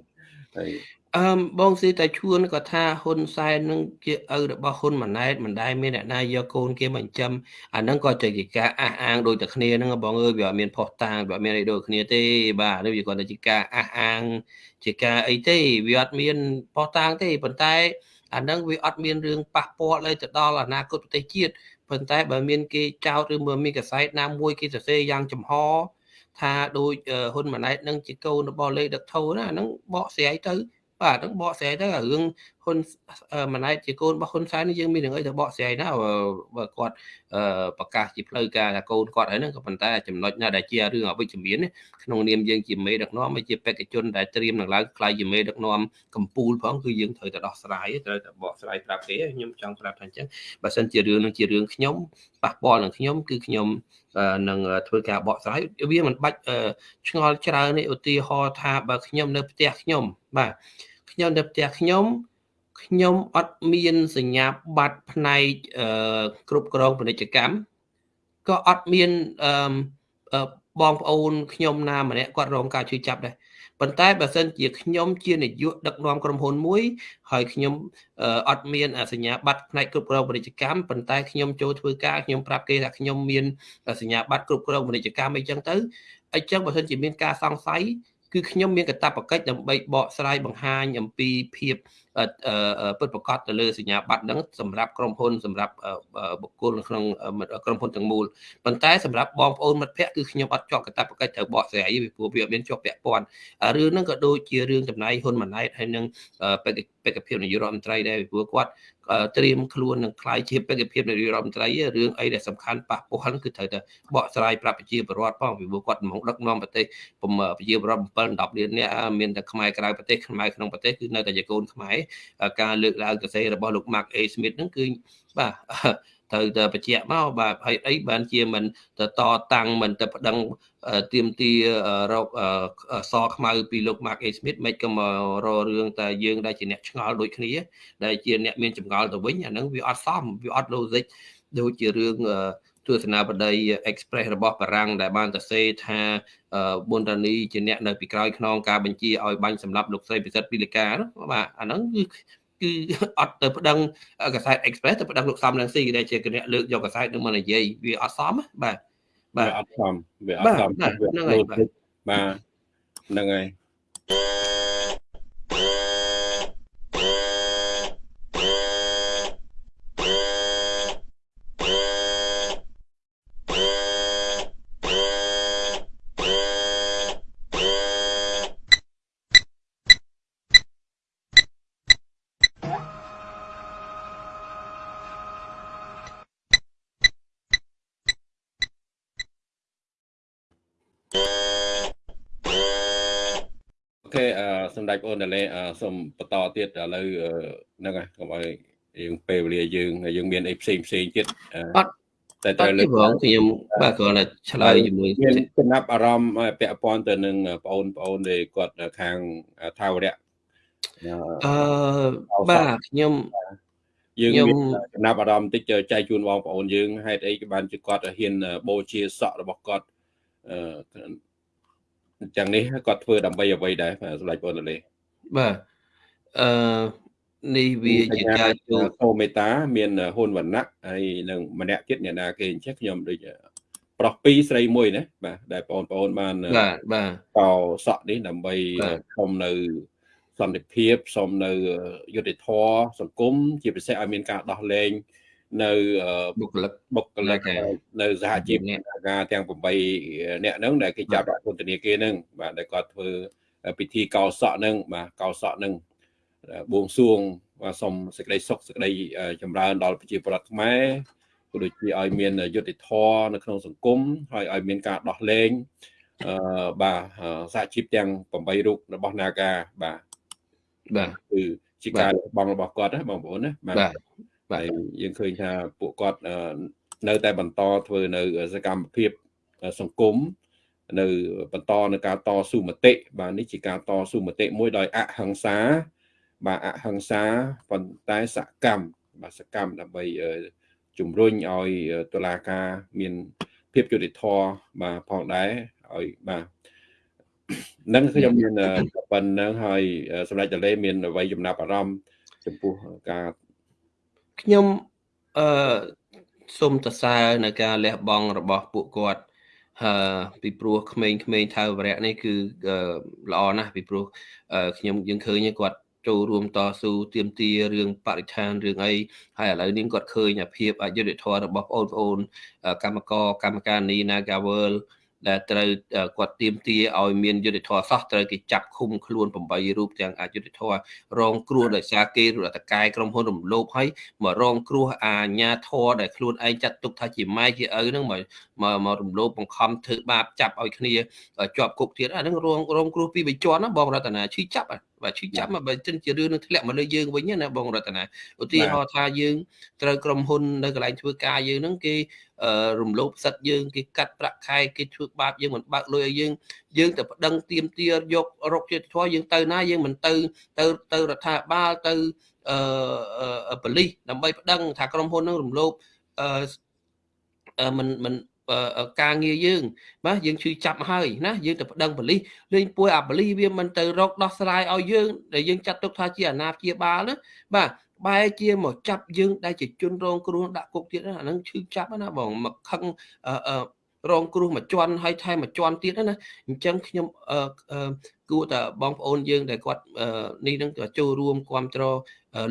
ហើយអឺបងស៊ីតែឈួនក៏ថាហ៊ុនសែននឹងជាឪរបស់ហ៊ុនម៉ាណែតមិនដែលមានអ្នកណាយកកូនគេមកចិញ្ចឹមអាហ្នឹងក៏ជាការអះអាងដូចតែគ្នាហ្នឹងបងអើយវាអត់មានផុសតាងវាអត់មានអីដូចគ្នាទេបាទនេះវាគាត់តែជាការអះអាង ជាការអីទេវាអត់មានផុសតាងទេប៉ុន្តែអាហ្នឹងវាអត់មានរឿងប៉ះពាល់អីទៅដល់អនាគតប្រទេសជាតិ ប៉ុន្តែបើមានគេចោទឬមើលមានកសែតណាមួយគេសរសេរយ៉ាងចំហថាដូចហ៊ុនម៉ាណែតនឹងជាកូនរបស់លេខដឹកថោណាហ្នឹងបកស្រាយទៅបាទហ្នឹងបកស្រាយទៅរឿងហ៊ុនម៉ាណែតជាកូនរបស់ហ៊ុនសែននេះយើងមានរឿងអីទៅបកស្រាយណាបើគាត់ប្រកាសជាផ្លូវការថាកូនគាត់ហើយហ្នឹងក៏ប៉ុន្តែចំណុចណាដែលជារឿងអវិជ្ជមានក្នុងនាមយើងជាមេដឹកនាំហើយជាបេក្ខជនដែលត្រៀមនឹងឡើងខ្លាយជាមេដឹកនាំកម្ពុជាផងគឺយើងត្រូវតែដោះស្រាយត្រូវតែបកស្រាយប្រាប់គេខ្ញុំចង់ប្រាប់ថាអញ្ចឹងបើសិនជារឿងនឹងជារឿងខ្ញុំប៉ះពាល់នឹងខ្ញុំគឺខ្ញុំនឹងធ្វើការបកស្រាយវាមិនបាច់ឆ្ងល់ច្រើននេះឧទាហរណ៍ថាបើខ្ញុំនៅផ្ទះខ្ញុំបាទខ្ញុំនៅផ្ទះខ្ញុំ ខ្ញុំអត់មានសញ្ញាបត្រផ្នែកគ្រប់គ្រងពាណិជ្ជកម្មក៏អត់មានបងប្អូនខ្ញុំណាម្នាក់គាត់រងការជួយចាប់ដែរប៉ុន្តែបើសិនជាខ្ញុំជានាយកដឹកនាំក្រុមហ៊ុនមួយ ហើយខ្ញុំអត់មានសញ្ញាបត្រផ្នែកគ្រប់គ្រងពាណិជ្ជកម្មប៉ុន្តែខ្ញុំចូលធ្វើការខ្ញុំប្រាប់គេថាខ្ញុំមានសញ្ញាបត្រគ្រប់គ្រងពាណិជ្ជកម្មអីចឹងទៅអញ្ចឹងបើសិនជាមានការសង្ស័យ គឺខ្ញុំមានកាតព្វកិច្ចដើម្បីបកស្រាយបង្ហាញអំពីភាពពិតប្រាកដទៅលើសញ្ញាបត្រហ្នឹងសម្រាប់ក្រុមហ៊ុនសម្រាប់បុគ្គលក្នុងក្រុមហ៊ុនទាំងមូលប៉ុន្តែសម្រាប់បងប្អូនមិត្តភ័ក្តិគឺខ្ញុំអត់ជាប់កាតព្វកិច្ចត្រូវបកស្រាយពីព្រោះវាអត់មានជាប់ពាក់ព័ន្ធរឿងហ្នឹងក៏ដូចជារឿងចំណាយហ៊ុនម៉ាណែតហើយនឹងបេក្ខភាពនាយករដ្ឋមន្ត្រីដែរពីព្រោះគាត់ ត្រៀមខ្លួននឹងខ្លាយជាបេក្ខភាពនាយករដ្ឋមន្ត្រីរឿងអីដែលសំខាន់ប៉ះពាល់គឺត្រូវតែបកស្រាយប្រាប់ប្រជាពលរដ្ឋផងពីព្រោះគាត់មកដឹកនាំប្រទេសប្រជាពលរដ្ឋ7 10លាននាក់មានតែខ្មែរក្រៅប្រទេសខ្មែរក្នុងប្រទេសគឺនៅតែជាកូនខ្មែរការលើកឡើងសរសេររបស់លោក Mark A Smith ហ្នឹងគឺបាទ ត្រូវតែបញ្ជាក់មកបាទហើយអីបានជាមិនទៅតតាំងមិនទៅប្តឹងទៀមទីរកសខ្មៅពីលោក Mark A Smith មិនក៏មកររឿងតែយើងដែលជាអ្នកឆ្ងល់ដូចគ្នាដែលជាអ្នកមានចម្ងល់ទៅវិញអាហ្នឹងវាអត់សមវាអត់ logic ដូចជារឿងទស្សនាបតី Express របស់បារាំងដែលបានទៅសេថាប៊ុនតានីជាអ្នកនៅពីក្រោយខ្នងការបញ្ជាឲ្យបាញ់សម្លាប់លោកស្រីពិសិដ្ឋពីលកាបាទអាហ្នឹងគឺ គឺអត់ទៅប្តឹងកសែត Express ទៅប្តឹងលោកសំរងស៊ីដែលជាគណៈលើកយកកសែតនឹងមកនិយាយវាអត់សមបាទបាទអត់សមវាអត់សមហ្នឹងហើយបាទហ្នឹងហើយ ដេចបងតាលេសូមបន្តទៀតឥឡូវហ្នឹងហើយកុំឲ្យយើងពេលវេលាយើងយើងមានអីផ្សេងផ្សេងទៀតអត់តែត្រូវលើកផងខ្ញុំបាទគ្រាន់តែឆ្លើយជាមួយមានចំណាប់អារម្មណ៍ពាក់ព័ន្ធទៅនឹងបងប្អូនដែលគាត់ខាងថាវរៈអឺបាទខ្ញុំយើងមានចំណាប់អារម្មណ៍តិចចែកជូនបងប្អូនយើងហេតុអីក៏បានជាគាត់ហ៊ានបូជាសក់របស់គាត់ អឺអញ្ចឹងនេះគាត់ធ្វើដើម្បីអ្វីដែរសម្ដេចបងតលេបាទអឺនេះវាជាការជួបអូមេតា មានហ៊ុនវណ្ណៈហើយនឹងម្នាក់ទៀតអ្នកណាគេអញ្ចឹងខ្ញុំដូចប្រុសពីរស្រីមួយណាបាទដែលបងប្អូនបានបាទបាទតសក់នេះដើម្បីខំនៅសន្តិភាពសូមនៅយុត្តិធម៌សង្គមជាពិសេសឲ្យមានការដោះលែង នៅបុគ្គលិកបុគ្គលិកនៅសហជីពការទាំង8អ្នកហ្នឹងដែលគេចាប់ដាក់ពន្ធនាគារហ្នឹងបាទដែលគាត់ធ្វើពិធីកោសក់ហ្នឹងបាទកោសក់ហ្នឹងបួងសួងបាទសូមសេចក្តីសុខសេចក្តីចម្រើនដល់ប្រជាពលរដ្ឋខ្មែរក៏ដូចជាឲ្យមានយុត្តិធម៌នៅក្នុងសង្គមហើយឲ្យមានការដោះលែងអឺបាទសហជីពទាំង8រូបរបស់ Naga បាទបាទគឺជាការបងរបស់គាត់ណាបងប្អូនណាបាទ បាទយើងឃើញថាពួកគាត់នៅតែបន្តធ្វើនៅសកម្មភាពសង្គមនៅបន្តនៅការតស៊ូមតិបាទនេះជាការតស៊ូមតិមួយដោយអហិង្សា បាទអហិង្សាប៉ុន្តែសកម្មបាទសកម្មដើម្បីជំរុញឲ្យតុលាការមានភាពយុត្តិធម៌បាទផងដែរឲ្យបាទនឹងខ្ញុំមានប៉ុណ្ណឹងហើយសម្រាប់តលេមានអ្វីចំណាប់អារម្មណ៍ចំពោះការ ខ្ញុំអឺសូមសរសើរនៅការលះបង់របស់ពួកគាត់ហើយពីព្រោះក្មេងៗថាវរៈនេះគឺល្អណាស់ពីព្រោះខ្ញុំយើងឃើញគាត់ចូលរួមតស៊ូទាមទាររឿងបរិស្ថានរឿងអីហើយឥឡូវនេះគាត់ឃើញភាពអយុត្តិធម៌របស់បងប្អូនកម្មករកម្មការនី Nagaworld ដែលត្រូវគាត់ទៀមទាឲ្យមានយុទ្ធធរសោះត្រូវគេចាប់ឃុំខ្លួន8រូបទាំងអយុទ្ធធររងគ្រោះដោយសារគេរដ្ឋកែក្រុមហ៊ុនរំលោភឲ្យមករងគ្រោះអាញាធរដែលខ្លួនឯងចាត់ទុកថាជាម៉ែជាឪហ្នឹងមកមករំលោភបង្ខំធ្វើបាបចាប់ឲ្យគ្នាជាប់គុកទៀតអាហ្នឹងរងរងគ្រោះពីបច្ចុប្បន្នណាបងរតនាឈឺចាប់បាទឈឺចាប់មកបើចិនជារឿងនឹងធ្លាក់មកលើយើងវិញណាបងរតនាឧទាហរណ៍ថាយើងត្រូវក្រុមហ៊ុននៅកន្លែងធ្វើការយើងហ្នឹងគេ រំលោភសិទ្ធយើងគេកាត់ប្រាក់ខែគេធ្វើបាបយើងមិនបើកលុយឲ្យយើងយើងទៅប្តឹងទៀមទាយករកជាតិធម៌យើងទៅណាយើងមិនទៅទៅទៅរដ្ឋាភិបាលទៅអឺប៉ូលីសដើម្បីប្តឹងថាក្រុមហ៊ុននឹងរំលោភអឺមិនមិនការងារយើងបាទយើងឈឺចាប់ហើយណាយើងទៅប្តឹងប៉ូលីសលេងពួយអាប៉ូលីសវាមិនទៅរកដោះស្រាយឲ្យយើងដែលយើងចាត់ទុកថាជាអាណាព្យាបាលណាបាទ បែរជាមកចាប់យើងដែលជាជនរងគ្រោះដាក់គុកទៀតអាហ្នឹងឈឺចាប់ណាបងមកខឹងអឺរងគ្រោះមួយជាន់ហើយថែមមួយជាន់ទៀតណាអញ្ចឹងខ្ញុំគួរតែបងប្អូនយើងដែលគាត់នេះនឹងចូលរួមគ្រប់គ្រង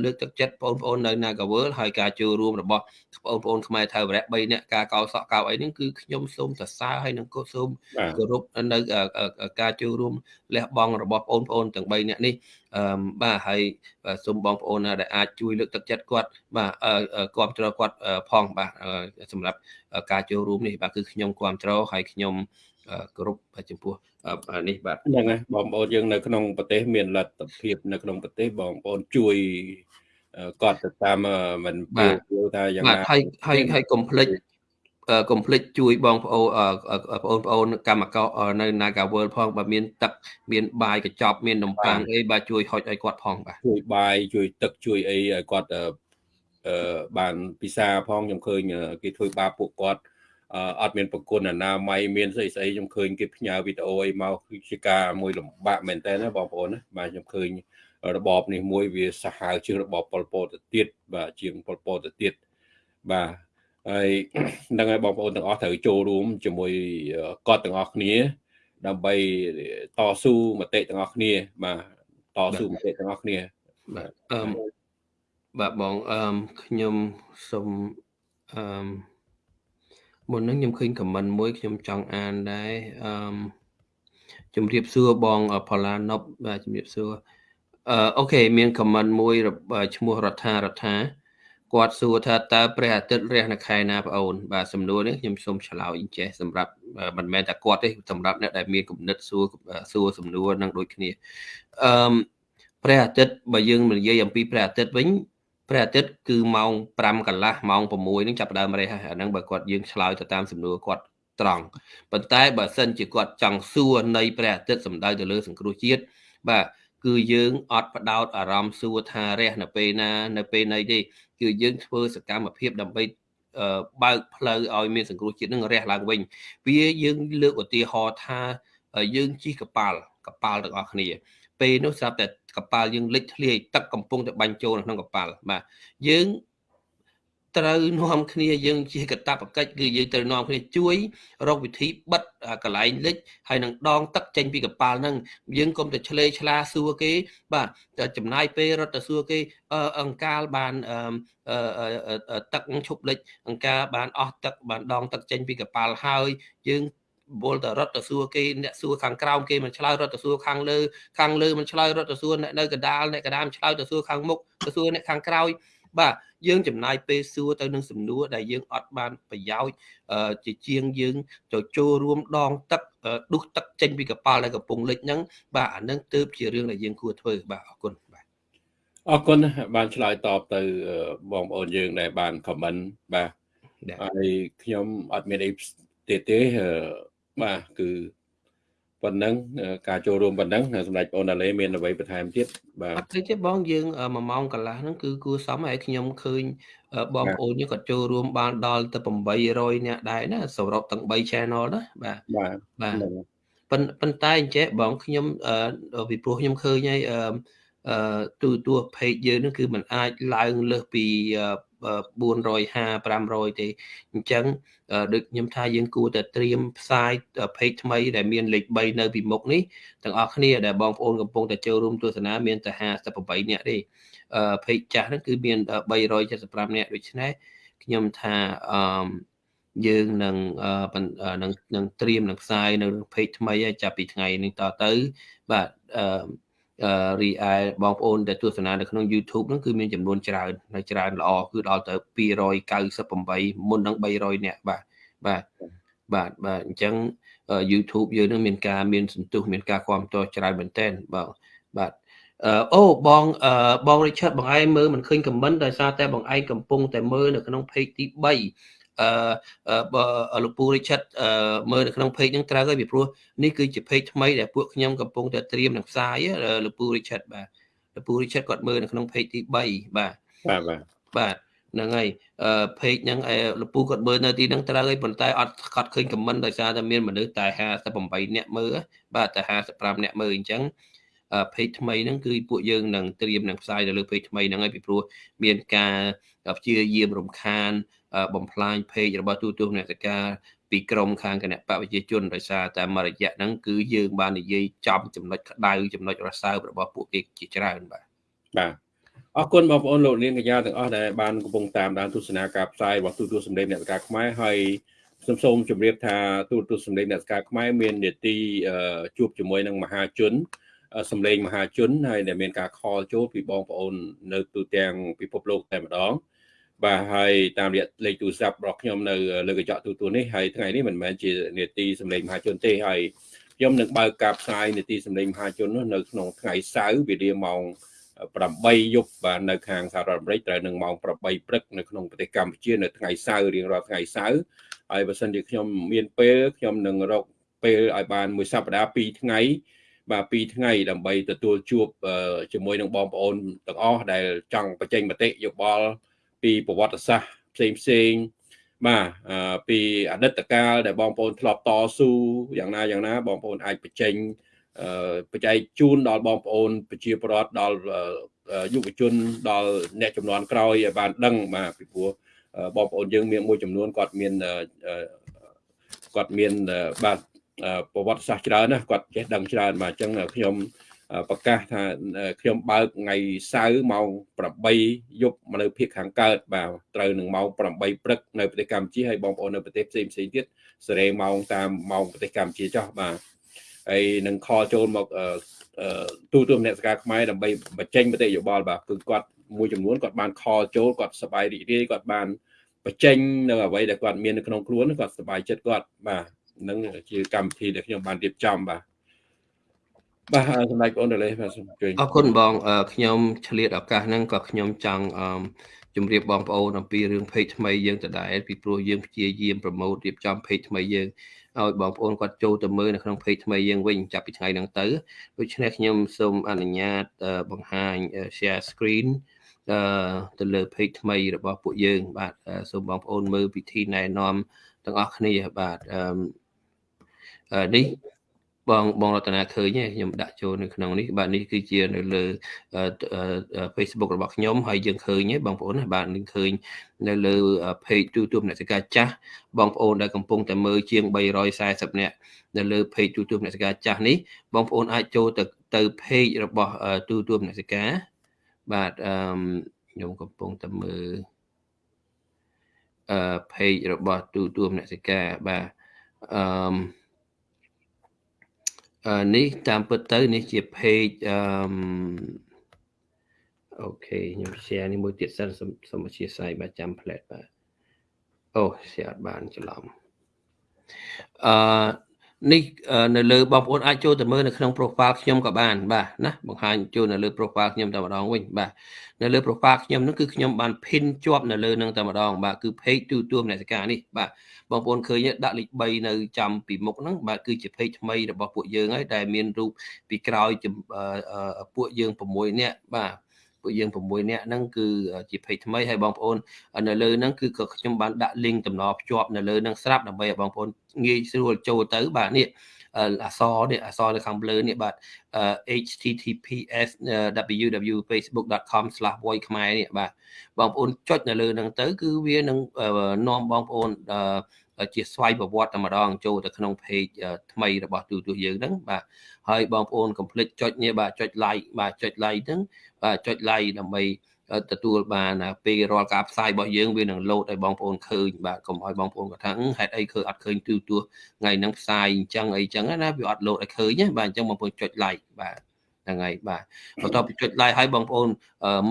លើកទឹកចិត្តបងប្អូននៅ Nagawal ហើយការចូលរួមរបស់បងប្អូនខ្មែរថៅវរៈ3នាក់ការកោសក់កោអីហ្នឹងគឺខ្ញុំសូមសរសើរហើយនឹងក៏សូមគោរពនៅការចូលរួមលះបង់របស់បងប្អូនទាំង3នាក់នេះអឺបាទហើយសូមបងប្អូនដែលអាចជួយលើកទឹកចិត្តគាត់បាទគ្រប់គ្រងគាត់ផងបាទសម្រាប់ការចូលរួមនេះបាទគឺខ្ញុំគ្រប់គ្រងហើយខ្ញុំ គោរពចំពោះនេះបាទហ្នឹងហើយបងប្អូនយើងនៅក្នុងប្រទេសមានលទ្ធភាពនៅក្នុងប្រទេសបងប្អូនជួយគាត់ទៅតាមមិនពូថាយ៉ាងណាហើយហើយហើយកុំភ្លេចកុំភ្លេចជួយបងប្អូនបងប្អូនកម្មករនៅ Naga World ផងបើមានទឹកមានបាយកញ្ចប់មាននំប៉័ងអីបាទជួយហុចឲ្យគាត់ផងបាទជួយបាយជួយទឹកជួយអីឲ្យគាត់អឺបានពិសាផងខ្ញុំឃើញគេធ្វើបាបពួកគាត់ អត់មានប្រគុណអនាម័យមានស្អីស្អីខ្ញុំឃើញគេផ្ញើវីដេអូអីមកគឺជាការមួយលំបាកមែនតើណាបងប្អូនណាបាទខ្ញុំឃើញរបបនេះមួយវាសាហាវជាងរបបប៉ុលពតទៅទៀតបាទជាងប៉ុលពតទៅទៀតបាទហើយនឹងឲ្យបងប្អូនទាំងអស់ត្រូវចូលរួមជាមួយគាត់ទាំងអស់គ្នា ដើម្បីតស៊ូមតិទាំងអស់គ្នា បាទតស៊ូមតិទាំងអស់គ្នាបាទអឺបាទបងអឺខ្ញុំសូមអឺ មុនហ្នឹងខ្ញុំឃើញខមមិនមួយខ្ញុំចង់អានដែរអឺជំរាបសួរបងផល្លាណប់បាទជំរាបសួរអឺអូខេមានខមមិនមួយឈ្មោះរដ្ឋារដ្ឋាគាត់សួរថាតើព្រះអាទិត្យរះនៅខែណាបងអូន បាទសំណួរនេះខ្ញុំសូមឆ្លើយចេះសម្រាប់មិនមែនតែគាត់ទេសម្រាប់អ្នកដែលមានគំនិតសួរសួរសំណួរនឹងដូចគ្នាអឺព្រះអាទិត្យបើយើងនិយាយអំពីព្រះអាទិត្យវិញ ព្រះអាទិត្យគឺម៉ោង5កន្លះម៉ោង6នឹងចាប់ដើមរះហើយអាហ្នឹងបើគាត់យើងឆ្លើយទៅតាមសំណួរគាត់ត្រង់ប៉ុន្តែបើសិនជាគាត់ចង់សួរនៃព្រះអាទិត្យសំដៅទៅលើសង្គ្រោះជាតិបាទគឺយើងអត់បដោតអារម្មណ៍សួរថារះនៅពេលណានៅពេលណីទេគឺយើងធ្វើសកម្មភាពដើម្បីបើកផ្លូវឲ្យមានសង្គ្រោះជាតិនឹងរះឡើងវិញវាយើងលើកឧទាហរណ៍ថាយើងជិះកប៉ាល់កប៉ាល់ទាំងអស់គ្នាពេលនោះស្រាប់តែ កប៉ាល់យើងលិចធ្លាយទឹកកំពុងតែបាញ់ចូលក្នុងកប៉ាល់បាទយើងត្រូវនាំគ្នាយើងជាកតបកិច្ចគឺយើងត្រូវនាំគ្នាជួយរកវិធីបិទកន្លែងលិចហើយនឹងដងទឹកចេញពីកប៉ាល់ហ្នឹងយើងកុំតែឆ្លេឆ្លាសួរគេ បាទចំណាយពេលរត់ទៅសួរគេអង្កាលបានទឹកឈប់លិចអង្កាលបានអស់ទឹកបានដងទឹកចេញពីកប៉ាល់ហើយ យើង វល់តែរត់ទៅសួរគេអ្នកសួរខាងក្រោមគេមិនឆ្លើយរត់ទៅសួរខាងលើខាងលើមិនឆ្លើយរត់ទៅសួរអ្នកនៅកដាលអ្នកកដាលឆ្លើយទៅសួរខាងមុខទៅសួរអ្នកខាងក្រោយបាទយើងចំណាយពេលសួរទៅនឹងសំណួរដែលយើងអត់បានប្រយោជន៍ជាជាងយើងទៅចូលរួមដងទឹកដុះទឹកចេញពីកប៉ាល់ដែលកំពុងលិចហ្នឹងបាទអានឹងទើបជារឿងដែលយើងគួរធ្វើបាទអរគុណបាទអរគុណបានឆ្លើយតបទៅបងប្អូនយើងដែលបានខមមិនបាទហើយខ្ញុំអត់មានអីទៀតទេ បាទគឺប៉ុណ្ណឹងការចូលរួមប៉ុណ្ណឹងសម្ដេចបងណាឡេមានអ្វីបន្ថែមទៀតបាទអត់ទេទេបងយើង1ម៉ោងកន្លះហ្នឹងគឺគួរសមហើយខ្ញុំឃើញបងប្អូនយើងក៏ចូលរួមបានដល់ទៅ800នាក់ដែរណាសរុបទាំង3 channel ណាបាទបាទបាទប៉ុន្តែអញ្ចេះបងខ្ញុំពីព្រោះខ្ញុំឃើញហើយ អឺទូទួ page យើងនឹងគឺมันអាចឡើងលើសពី450 500ទេអញ្ចឹងដូចខ្ញុំថាយើងគួរតែត្រៀមផ្សាយ page ថ្មីដែលមានលេខ3នៅពីមុខនេះទាំងអស់គ្នាដែលបងប្អូនកំពុងតែចូលរួមទស្សនាមានតែ58នាក់ទេ page ចាស់ហ្នឹងគឺមាន375នាក់ដូច្នេះខ្ញុំថាអឺយើងនឹងនឹងនឹងត្រៀមនឹងផ្សាយនៅ page ថ្មីចាប់ពីថ្ងៃនេះតទៅបាទអឺ រីឯបងប្អូនដែលទស្សនានៅក្នុង YouTube ហ្នឹងគឺមានចំនួនច្រើននៅច្រើនល្អគឺដល់ទៅ298មុននឹង300នាក់បាទបាទបាទបាទអញ្ចឹង YouTube យើងនឹងមានការមានសន្ទុះមានការគ្រប់គ្រងច្រើនមែនទែនបាទបាទអូបងបង Richard បងឯងមើលមិនឃើញ comment ដោយសារតែបងឯងកំពុងតែមើលនៅក្នុង page ទី3 អឺលោកពូ Richard មើលនៅក្នុង page ហ្នឹងត្រូវហើយពីព្រោះនេះគឺជា page ថ្មីដែលពួកខ្ញុំកំពុងតែត្រៀមនឹងផ្សាយលោកពូ Richard បាទលោកពូ Richard គាត់មើលនៅក្នុង page ទី3បាទបាទបាទបាទហ្នឹងហើយអឺ page ហ្នឹងលោកពូគាត់មើលនៅទីហ្នឹងត្រូវហើយប៉ុន្តែអត់គាត់ឃើញ comment ដោយសារតែមានមនុស្សតែ58នាក់មើលបាទតែ55នាក់មើលអញ្ចឹង page ថ្មីហ្នឹងគឺពួកយើងនឹងត្រៀមនឹងផ្សាយទៅលើ page ថ្មីហ្នឹងហើយពីព្រោះមានការព្យាយាមរំខាន បំផ្លាញ page របស់ទូទស្សនិកការពីក្រមខាងគណៈបព្វជិជនដោយសារតែមករយៈហ្នឹងគឺយើងបាននិយាយចំចំណុចក្តៅចំណុចរសើបរបស់ពួកគេជាច្រើនបាទបាទអរគុណបងប្អូនលោកនាងកញ្ញាទាំងអស់ដែលបានកំពុងតាមដានទស្សនាការផ្សាយរបស់ទូទស្សន៍សម្លេងអ្នកការខ្មែរហើយសូមសូមជម្រាបថាទូទស្សន៍សម្លេងអ្នកការខ្មែរមាននីតិជួបជាមួយនឹងមហាជនសម្លេងមហាជនហើយដែលមានការខលចូលពីបងប្អូននៅទូទាំងពិភពលោកតែម្ដង បាទហើយតាមរយៈលេខទូរស័ព្ទរបស់ខ្ញុំនៅលើកញ្ចក់ទូទួលនេះហើយថ្ងៃនេះមិនមែនជានេតិសម្លេងមហាជនទេហើយខ្ញុំនឹងបើកការផ្សាយនេតិសម្លេងមហាជននោះនៅក្នុងថ្ងៃសៅរ៍វេលាម៉ោង8យប់បាទនៅខាងសហរដ្ឋអាមេរិកត្រូវនឹងម៉ោង8ព្រឹកនៅក្នុងប្រទេសកម្ពុជានៅថ្ងៃសៅរ៍រៀងរាល់ថ្ងៃសៅរ៍ហើយបើសិនជាខ្ញុំមានពេលខ្ញុំនឹងរកពេលឲ្យបានមួយសប្តាហ៍2ថ្ងៃបាទ2ថ្ងៃដើម្បីទទួលជួបជាមួយនឹងបងប្អូនទាំងអស់ដែលចង់បញ្ចេញមតិយោបល់ ពីប្រវត្តិសាស្ត្រផ្សេងផ្សេងបាទពីអតីតកាលដែលបងប្អូនធ្លាប់តស៊ូយ៉ាងណាយ៉ាងណាបងប្អូនអាចបញ្ចេញបច្ច័យជូនដល់បងប្អូនប្រជាពលរដ្ឋដល់យុវជនដល់អ្នកចំនួនក្រោយឲ្យបានដឹងបាទពីព្រោះបងប្អូនយើងមានមួយចំនួនគាត់មានគាត់មានបាទប្រវត្តិសាស្ត្រច្រើនណាគាត់ចេះដឹងច្រើនបាទអញ្ចឹងខ្ញុំ ប្រកាសថាខ្ញុំបើកថ្ងៃសៅរ៍ម៉ោង8យប់នៅភាគខាងកើតបាទត្រូវនឹងម៉ោង8ព្រឹកនៅប្រទេសកម្ពុជាហើយបងប្អូននៅប្រទេសផ្សេងផ្សេងទៀតសេរីម៉ោងតាមម៉ោងប្រទេសកម្ពុជាចោះបាទហើយនឹងខលចូលមកទូទួលមនសិការខ្មែរដើម្បីបញ្ចេញមតិយោបល់បាទគឺគាត់មួយចំនួនគាត់បានខលចូលគាត់សប្បាយរីករាយគាត់បានបញ្ចេញនៅអ្វីដែលគាត់មាននៅក្នុងខ្លួនគាត់សប្បាយចិត្តគាត់បាទនឹងជាកម្មវិធីដែលខ្ញុំបានរៀបចំបាទ បាទសម្ដេចបងតលេបាទសូមអញ្ជើញអរគុណបងខ្ញុំឆ្លៀតឱកាសហ្នឹងក៏ខ្ញុំចង់ជម្រាបបងប្អូនអំពីរឿង page ថ្មីយើងដដែលពីព្រោះយើងព្យាយាមប្រម៉ូទរៀបចំ page ថ្មីយើងឲ្យបងប្អូនគាត់ចូលទៅមើលនៅក្នុង page ថ្មីយើងវិញចាប់ពីថ្ងៃហ្នឹងទៅដូច្នេះខ្ញុំសូមអនុញ្ញាតបង្ហាញ share screen អឺទៅលើ page ថ្មីរបស់ពួកយើង បាទសូមបងប្អូនមើលពិធីណែនាំទាំងអស់គ្នាបាទអឺនេះ បងបងរតនាឃើញទេខ្ញុំដាក់ចូលនៅក្នុងនេះបាទនេះគឺជានៅលើ Facebook របស់ខ្ញុំហើយយើងឃើញទេបងប្អូនបាទនឹងឃើញនៅលើ page YouTube អ្នកសិកាចាស់បងប្អូនដែលកំពុងតែមើលជាង340នាក់នៅលើ page YouTube អ្នកសិកាចាស់នេះបងប្អូនអាចចូលទៅទៅ page របស់ YouTube អ្នកសិកាបាទអឺខ្ញុំកំពុងតែមើលអឺ page របស់ YouTube អ្នកសិកាបាទអឺ នេះតាមពិតទៅនេះជា page អឺអូខេខ្ញុំ share នេះមួយទៀតសិនសូមអធិស្ឋានបាទចាំ plate បាទអូ share អត់បានច្រឡំអឺ នេះនៅលើបងប្អូនអាចចូលទៅមើលនៅក្នុង profile ខ្ញុំក៏បានបាទណាបង្ហាញចូលនៅលើ profile ខ្ញុំតែម្ដងវិញបាទនៅលើ profile ខ្ញុំហ្នឹងគឺខ្ញុំបាន pin ជាប់នៅលើនឹងតែម្ដងបាទគឺ page ទូទួលមនសិការនេះបាទបងប្អូនឃើញដាក់លេខ3នៅចំពីមុខហ្នឹងបាទគឺជា page ថ្មីរបស់ពួកយើងហើយដែលមានរូបពីក្រោយពួកយើង6នាក់បាទ ពួកយើង6នាក់ហ្នឹងគឺជា page ថ្មីហើយបងប្អូននៅលើហ្នឹងគឺក៏ខ្ញុំបានដាក់ link តំណភ្ជាប់នៅលើហ្នឹងស្រាប់ដើម្បីឲ្យបងប្អូនងាយស្រួលចូលទៅបាទនេះអសនេះអសនៅខាងលើនេះបាទ https www.facebook.com/voice ខ្មែរនេះបាទបងប្អូនចុចនៅលើហ្នឹងទៅ គឺវានឹងនាំបងប្អូន ជាស្វ័យប្រវត្តិតែម្ដងចូលទៅក្នុង page ថ្មីរបស់ទូទស្សន៍យើងហ្នឹងបាទហើយបងប្អូនកុំភ្លេចចុចនេះបាទចុច like បាទចុច like ហ្នឹងបាទចុច like ដើម្បីទទួលបានពេលរាល់ការផ្សាយរបស់យើងវានឹងលោតឲ្យបងប្អូនឃើញបាទកុំឲ្យបងប្អូនគាត់ថាហេតុអីឃើញអត់ឃើញទូទស្សន៍ថ្ងៃហ្នឹងផ្សាយអញ្ចឹងអីចឹងណាវាអត់លោតឲ្យឃើញណាបាទអញ្ចឹងបងប្អូនចុច like បាទហ្នឹងហើយបាទបន្ទាប់ពីចុច like ឲ្យបងប្អូន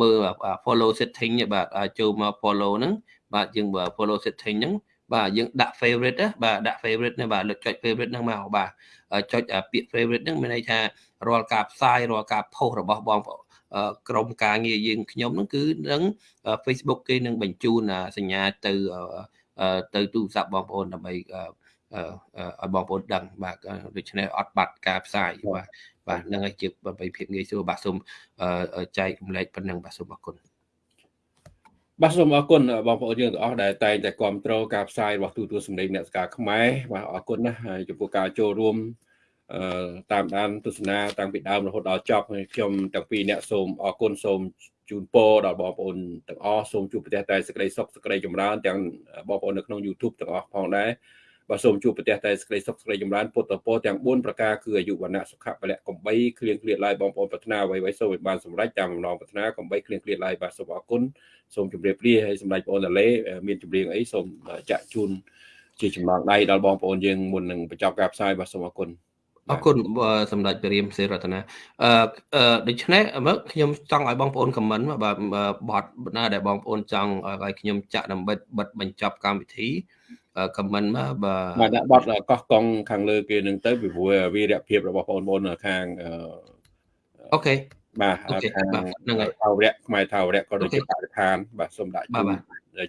មើល follow setting បាទចូលមក follow ហ្នឹងបាទយើង follow setting ហ្នឹង បាទយើងដាក់ favorite ណាបាទដាក់ favorite ណាបាទលើកចុច favorite ហ្នឹងមកបាទចុចពាក្យ favorite ហ្នឹងមានន័យថារាល់ការផ្សាយរាល់ការ post របស់បងប្អូនក្រុមការងារយើងខ្ញុំហ្នឹងគឺនឹង Facebook គេនឹងបញ្ជូនសញ្ញាទៅទៅទូរស័ព្ទបងប្អូនដើម្បីឲ្យបងប្អូនដឹងបាទដូច្នេះអត់បាត់ការផ្សាយបាទបាទហ្នឹងហើយជាដើម្បីភាពងាយស្រួលបាទសូមចែករំលែកប៉ុណ្ណឹងបាទសូមអរគុណ បាទសូមអរគុណបងប្អូនយើងទាំងអស់ដែលតែងតែគ្រប់គ្រងការផ្សាយរបស់ទូទួលសម្លេងអ្នកស្ការខ្មែរបាទអរគុណណាស់ចំពោះការចូលរួមអឺតាមដានទស្សនាតាំងពីដើមរហូតដល់ចប់ហើយខ្ញុំទាំងពីរអ្នកសូមអរគុណសូមជូនពរដល់បងប្អូនទាំងអស់សូមជួបប្រទះតែសេចក្តីសុខសេចក្តីចម្រើនទាំងបងប្អូននៅក្នុង YouTube ទាំងអស់ផងដែរ បាទសូមជួបប្រទះតែសេចក្តីសុខសេចក្តីចម្រើនពុទ្ធពរទាំង4ប្រការគឺអាយុវណ្ណៈសុខៈពលៈកំបីគ្លៀងគ្លៀតឡាយបងប្អូនប្រាថ្នាអ្វីៗសូមឲ្យបានសម្រេចតាមបំណងប្រាថ្នាកំបីគ្លៀងគ្លៀតឡាយបាទសូមអរគុណសូមជម្រាបលាហើយសម្ដេចបងតាឡេមានចម្រៀងអីសូមចាក់ជូនជាចំណងដៃដល់បងប្អូនយើងមុននឹងបញ្ចប់ការផ្សាយបាទសូមអរគុណអរគុណសម្ដេចព្រះរាមសេរតនាអឺដូច្នេះមើលខ្ញុំចង់ឲ្យបងប្អូនខមមិនបាទបត់ណាដែលបងប្អូនចង់ឲ្យខ្ញុំចាក់ដើម្បីបិទបញ្ចប់កម្មវិធី ខមមិនមកបាទបាទដាក់បត់កោះកង់ខាងលើគេនឹងទៅពីព្រោះវីរភាពរបស់បងប្អូនខាងអូខេបាទហ្នឹងហើយថាវរៈខ្មែរថាវរៈក៏ដូចជាបរិស្ថានបាទសូមដាក់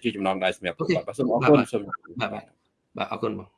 ជាចំណងដៃសម្រាប់បាទសូមអរគុណសូមបាទបាទអរគុណបង